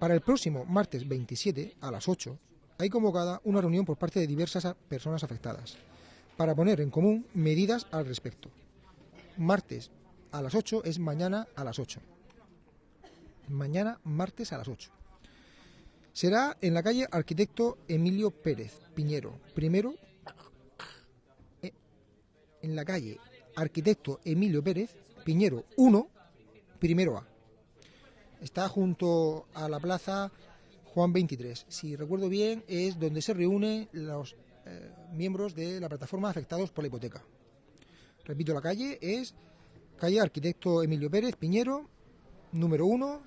Para el próximo martes 27 a las 8 hay convocada una reunión por parte de diversas personas afectadas para poner en común medidas al respecto. Martes a las 8 es mañana a las 8. Mañana martes a las 8. Será en la calle Arquitecto Emilio Pérez Piñero, primero eh, en la calle Arquitecto Emilio Pérez Piñero 1, primero A. Está junto a la plaza Juan 23. Si recuerdo bien, es donde se reúnen los eh, miembros de la plataforma afectados por la hipoteca. Repito, la calle es calle Arquitecto Emilio Pérez Piñero, número 1,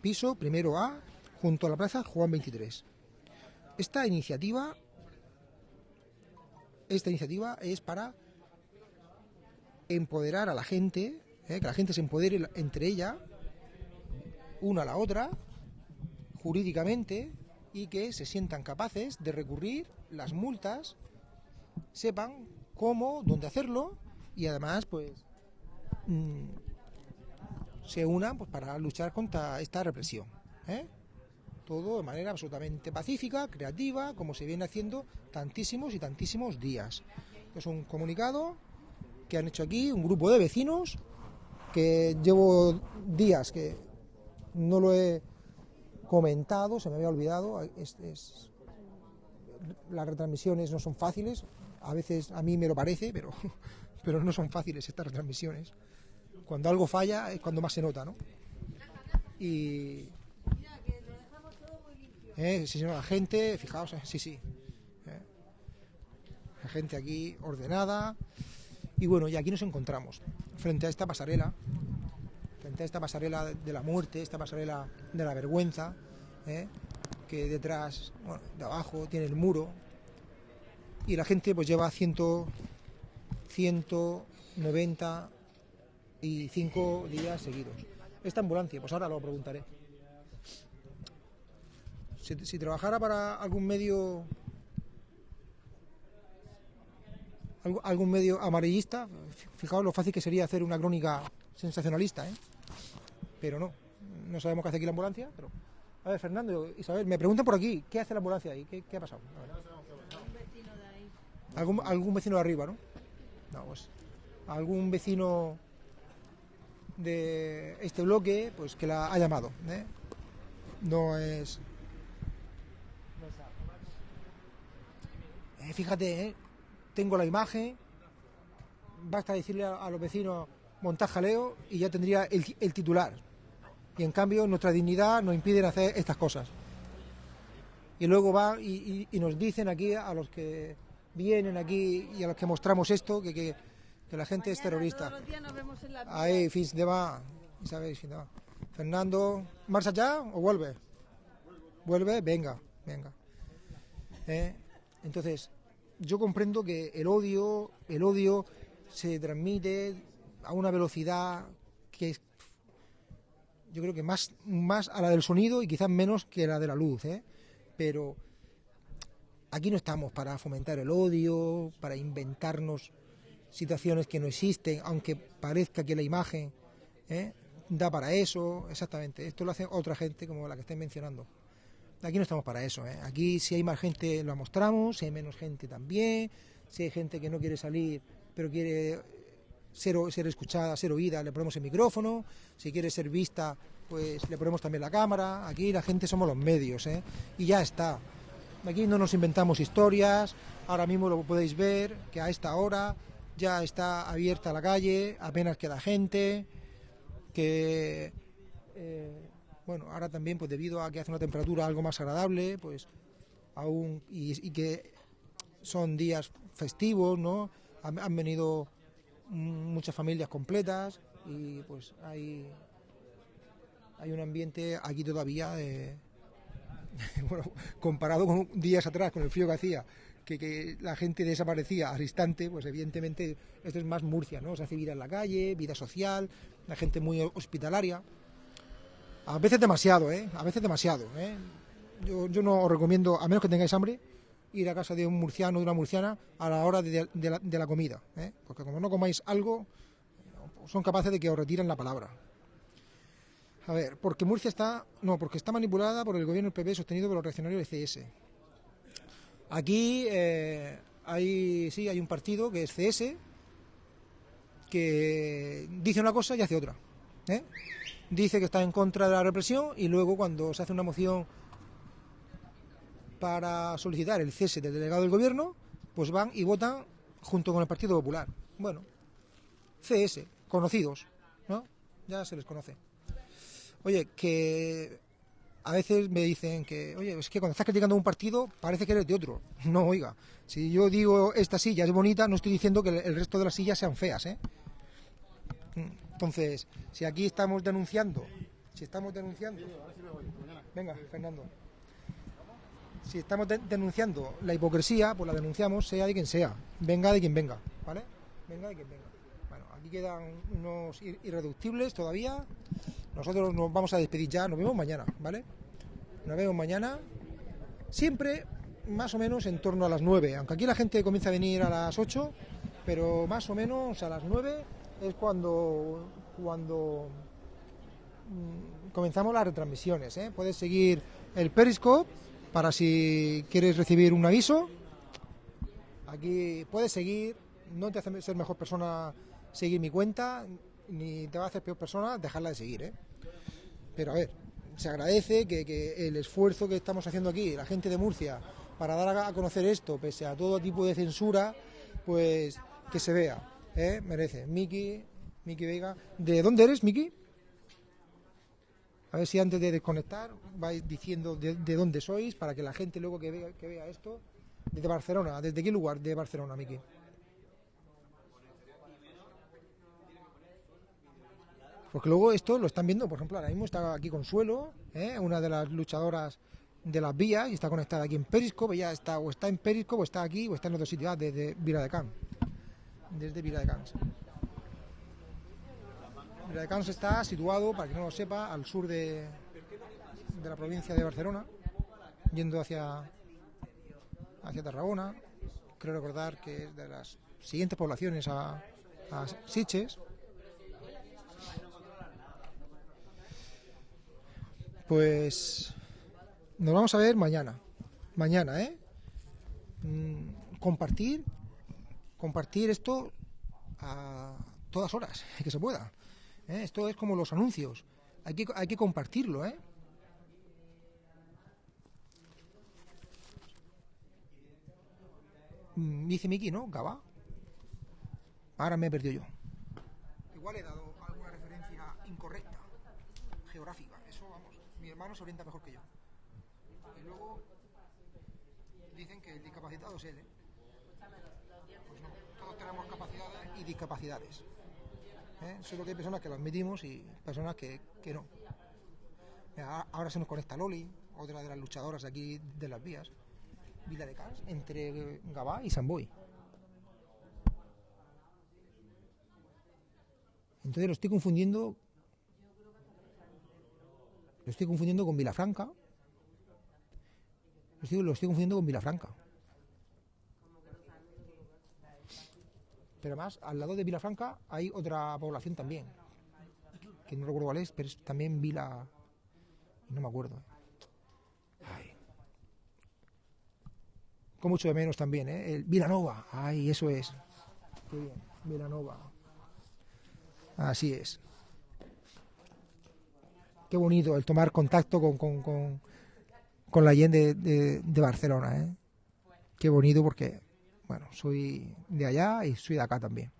piso primero A, junto a la plaza Juan 23. Esta iniciativa, esta iniciativa es para empoderar a la gente, eh, que la gente se empodere entre ella, una a la otra, jurídicamente y que se sientan capaces de recurrir las multas, sepan cómo, dónde hacerlo y además pues mm, se unan pues, para luchar contra esta represión. ¿eh? Todo de manera absolutamente pacífica, creativa, como se viene haciendo tantísimos y tantísimos días. Es un comunicado que han hecho aquí un grupo de vecinos que llevo días que no lo he comentado, se me había olvidado. Es- las retransmisiones no son fáciles, a veces a mí me lo parece, pero, pero no son fáciles estas retransmisiones. Cuando algo falla es cuando más se nota, ¿no? Y. Eh, sí, señor, la gente, fijaos, eh, sí, sí. eh. La gente aquí ordenada. Y bueno, y aquí nos encontramos, frente a esta pasarela, frente a esta pasarela de la muerte, esta pasarela de la vergüenza, ¿eh? que detrás, bueno, de abajo tiene el muro, y la gente pues lleva 100, 195 días seguidos. Esta ambulancia, pues ahora lo preguntaré. Si, si trabajara para algún medio algún medio amarillista, fijaos lo fácil que sería hacer una crónica sensacionalista, ¿eh? Pero no, no sabemos qué hace aquí la ambulancia, pero... A ver, Fernando, Isabel, me preguntan por aquí, ¿qué hace la ambulancia ahí? ¿Qué, qué ha pasado? A ver. ¿Algún, algún vecino de arriba, ¿no? No, pues algún vecino de este bloque, pues que la ha llamado, ¿eh? No es... Eh, fíjate, ¿eh? tengo la imagen, basta decirle a, los vecinos montar jaleo y ya tendría el, el titular. Y en cambio nuestra dignidad nos impide hacer estas cosas. Y luego va y, nos dicen aquí a los que vienen aquí y a los que mostramos esto que, que la gente es terrorista. Ahí, fins de va, ¿sabéis? Fins de va. Fernando, ¿marcha ya o vuelve? ¿Vuelve? Venga, venga. ¿Eh? Entonces, yo comprendo que el odio, el odio se transmite a una velocidad que es, yo creo que más, más a la del sonido y quizás menos que la de la luz, ¿eh? Pero aquí no estamos para fomentar el odio, para inventarnos situaciones que no existen, aunque parezca que la imagen ¿eh? da para eso, exactamente. Esto lo hace otra gente como la que estáis mencionando. Aquí no estamos para eso. ¿eh? Aquí si hay más gente lo mostramos, si hay menos gente también, si hay gente que no quiere salir pero quiere ser escuchada, ser oída, le ponemos el micrófono, si quiere ser vista, pues le ponemos también la cámara. Aquí la gente somos los medios ¿eh? y ya está. Aquí no nos inventamos historias, ahora mismo lo podéis ver, que a esta hora ya está abierta la calle, apenas queda gente, que eh, bueno, ahora también pues debido a que hace una temperatura algo más agradable, pues aún y, que son días festivos, ¿no? Han, venido muchas familias completas y pues hay hay un ambiente aquí todavía de, bueno, comparado con días atrás, con el frío que hacía, que, que la gente desaparecía al instante, pues evidentemente esto es más Murcia, ¿no? Se hace vida en la calle, vida social, la gente muy hospitalaria. A veces demasiado, ¿eh? A veces demasiado, ¿eh? Yo, no os recomiendo, a menos que tengáis hambre, ir a casa de un murciano o de una murciana a la hora de, de la, de la comida, ¿eh? Porque como no comáis algo, son capaces de que os retiren la palabra. A ver, porque Murcia está. No, porque está manipulada por el gobierno del PP sostenido por los reaccionarios del CS. Aquí eh, hay. Sí, hay un partido que es CS que dice una cosa y hace otra. ¿eh? Dice que está en contra de la represión y luego cuando se hace una moción para solicitar el cese del delegado del gobierno, pues van y votan junto con el Partido Popular. Bueno, CS, conocidos, ¿no? Ya se les conoce. Oye, que a veces me dicen que, oye, es que cuando estás criticando un partido parece que eres de otro. No, oiga, si yo digo esta silla es bonita, no estoy diciendo que el- resto de las sillas sean feas, ¿eh? Entonces, si aquí estamos denunciando, si estamos denunciando, venga, Fernando, si estamos de- denunciando la hipocresía, pues la denunciamos, sea de quien sea, venga de quien venga, ¿vale? Venga de quien venga. Bueno, aquí quedan unos ir- irreductibles todavía. Nosotros nos vamos a despedir ya, nos vemos mañana, ¿vale? Nos vemos mañana. Siempre más o menos en torno a las 9, aunque aquí la gente comienza a venir a las 8, pero más o menos a las 9 es cuando, cuando mm, comenzamos las retransmisiones. ¿eh? Puedes seguir el Periscope para si quieres recibir un aviso. Aquí puedes seguir, no te hace ser mejor persona seguir mi cuenta, ni te va a hacer peor persona dejarla de seguir. ¿eh? Pero a ver, se agradece que, el esfuerzo que estamos haciendo aquí, la gente de Murcia, para dar a conocer esto, pese a todo tipo de censura, pues que se vea, ¿eh? merece. Miki, Miki Vega, ¿de dónde eres, Miki? A ver si antes de desconectar vais diciendo de, de dónde sois para que la gente luego que vea, que vea esto. Desde Barcelona, ¿desde qué lugar de Barcelona, Miki? Porque luego esto lo están viendo, por ejemplo, ahora mismo está aquí Consuelo, ¿eh? una de las luchadoras de las vías y está conectada aquí en Periscope, ya está o está en Periscope o está aquí o está en otro sitio, ah, desde Vila de Can. Desde Vila de Cans. Vila de Cans está situado, para que no lo sepa, al sur de, de la provincia de Barcelona, yendo hacia, hacia Tarragona. Creo recordar que es de las siguientes poblaciones a Siches. Pues nos vamos a ver mañana. Mañana, ¿eh? Mm, compartir, compartir esto a todas horas, que se pueda. ¿eh? Esto es como los anuncios. Hay que, hay que compartirlo, ¿eh? Mm, Dice Miki, ¿no? Gaba. Ahora me he perdido yo. Igual he dado alguna referencia incorrecta, geográfica. Eso, se orienta mejor que yo. Y luego dicen que el discapacitado es él. ¿eh? Pues no, todos tenemos capacidades y discapacidades. ¿eh? Solo que hay personas que lo admitimos y personas que, que no. Ahora se nos conecta Loli, otra de las luchadoras aquí de las vías, Vila de Cans, entre Gabá y San Boy. Entonces lo estoy confundiendo. Lo estoy confundiendo con Vilafranca. Lo estoy, confundiendo con Vilafranca. Pero además, al lado de Vilafranca hay otra población también. Que no recuerdo cuál es, pero es también Vila. No me acuerdo. Con mucho de menos también, ¿eh? El Vilanova. Ay, eso es. Qué bien. Vilanova. Así es. Qué bonito el tomar contacto con, con, con, con la gente de, Barcelona. ¿eh? Qué bonito porque, bueno, soy de allá y soy de acá también.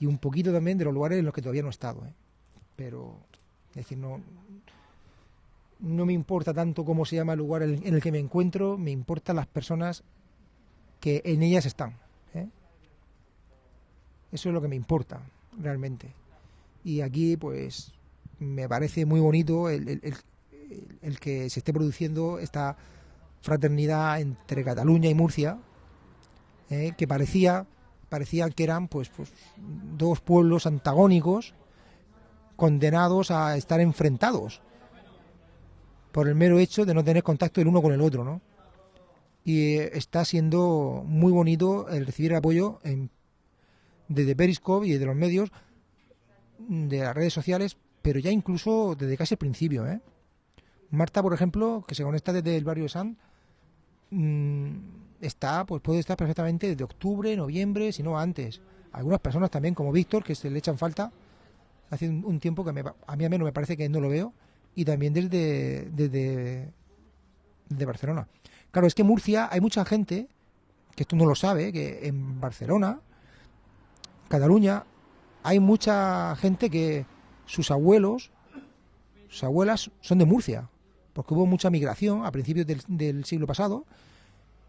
Y un poquito también de los lugares en los que todavía no he estado. ¿eh? Pero, es decir, no, no me importa tanto cómo se llama el lugar en el que me encuentro, me importan las personas que en ellas están. ¿eh? Eso es lo que me importa realmente. Y aquí, pues, me parece muy bonito el, el, el, que se esté produciendo esta fraternidad entre Cataluña y Murcia, eh, que parecía, parecía que eran pues, pues dos pueblos antagónicos condenados a estar enfrentados por el mero hecho de no tener contacto el uno con el otro, ¿no? Y eh, está siendo muy bonito el recibir apoyo en, desde Periscope y de los medios de las redes sociales, pero ya incluso desde casi el principio. ¿eh? Marta, por ejemplo, que se conecta desde el barrio de San, mmm, está, pues puede estar perfectamente desde octubre, noviembre, si no antes. Algunas personas también, como Víctor, que se le echan falta, hace un, tiempo que a mí al menos me parece que no lo veo, y también desde, desde, Barcelona. Claro, es que Murcia hay mucha gente, que esto no lo sabe, que en Barcelona, Cataluña, hay mucha gente que sus abuelos, sus abuelas son de Murcia, porque hubo mucha migración a principios del, siglo pasado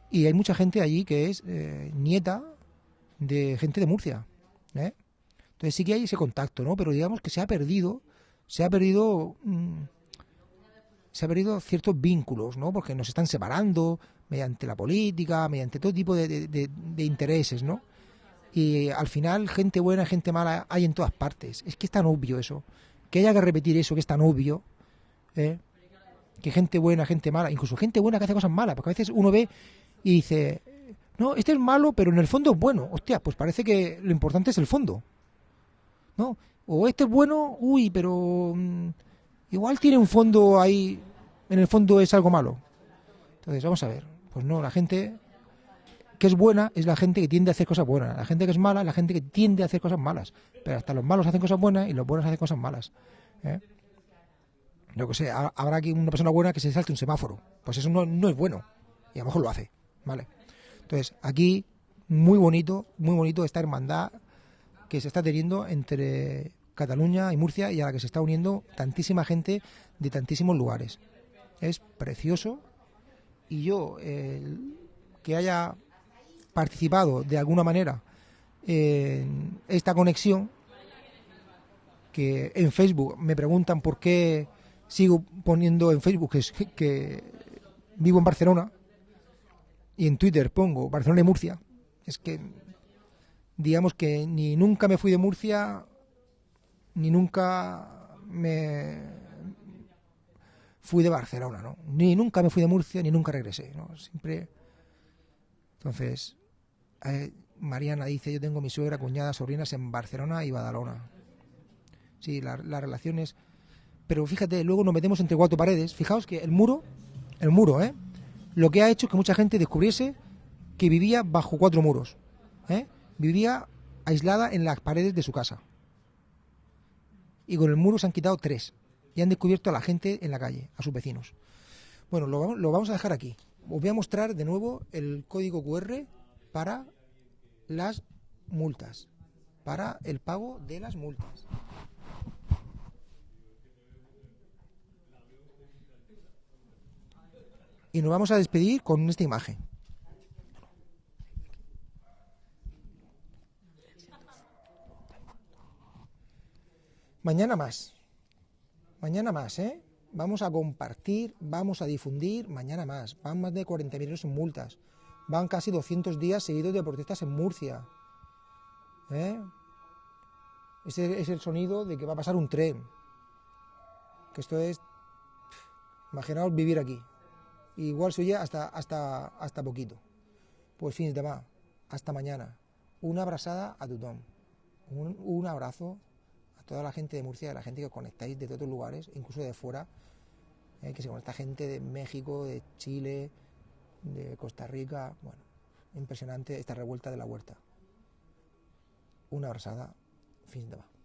y hay mucha gente allí que es eh, nieta de gente de Murcia. ¿eh? Entonces sí que hay ese contacto, ¿no? Pero digamos que se ha perdido, se ha perdido, mmm, se ha perdido ciertos vínculos, ¿no? Porque nos están separando mediante la política, mediante todo tipo de, de intereses, ¿no? Y al final gente buena, gente mala hay en todas partes. Es que es tan obvio eso. Que haya que repetir eso, que es tan obvio, ¿eh? que gente buena, gente mala, incluso gente buena que hace cosas malas, porque a veces uno ve y dice, no, este es malo, pero en el fondo es bueno. Hostia, pues parece que lo importante es el fondo. ¿No? O este es bueno, uy, pero mm, igual tiene un fondo ahí, en el fondo es algo malo. Entonces, vamos a ver. Pues no, la gente que es buena es la gente que tiende a hacer cosas buenas. La gente que es mala es la gente que tiende a hacer cosas malas. Pero hasta los malos hacen cosas buenas y los buenos hacen cosas malas. ¿eh? Yo que sé, ha- habrá aquí una persona buena que se salte un semáforo. Pues eso no, no es bueno. Y a lo mejor lo hace. ¿Vale? Entonces, aquí, muy bonito, muy bonito esta hermandad que se está teniendo entre Cataluña y Murcia y a la que se está uniendo tantísima gente de tantísimos lugares. Es precioso y yo, que haya participado de alguna manera en esta conexión, que en Facebook me preguntan por qué sigo poniendo en Facebook que, que vivo en Barcelona y en Twitter pongo Barcelona y Murcia, es que digamos que ni nunca me fui de Murcia, ni nunca me fui de Barcelona, ¿no? Ni nunca me fui de Murcia, ni nunca regresé, ¿no? Siempre... Entonces, eh, Mariana dice, yo tengo mi suegra, cuñada, sobrinas en Barcelona y Badalona. Sí, la- las relaciones... Pero fíjate, luego nos metemos entre cuatro paredes. Fijaos que el muro, el muro, ¿eh? Lo que ha hecho es que mucha gente descubriese que vivía bajo cuatro muros. ¿eh? Vivía aislada en las paredes de su casa. Y con el muro se han quitado tres. Y han descubierto a la gente en la calle, a sus vecinos. Bueno, lo vamos a dejar aquí. Os voy a mostrar de nuevo el código QR para las multas. Para el pago de las multas. Y nos vamos a despedir con esta imagen. Mañana más. Mañana más, ¿eh? Vamos a compartir, vamos a difundir mañana más. Van más de 40.000 euros en multas. Van casi 200 días seguidos de protestas en Murcia. ¿Eh? Ese es el sonido de que va a pasar un tren. Que esto es... Imaginaos vivir aquí. Igual se oye hasta, hasta, hasta poquito. Pues fins de demà. Hasta mañana. Una abrazada a tothom. Un, un abrazo a toda la gente de Murcia, a la gente que conectáis de todos los lugares, incluso de fuera, eh, que se conecta gente de México, de Chile, de Costa Rica. Bueno, impresionante esta revuelta de la huerta. Una abrazada, fins de demà.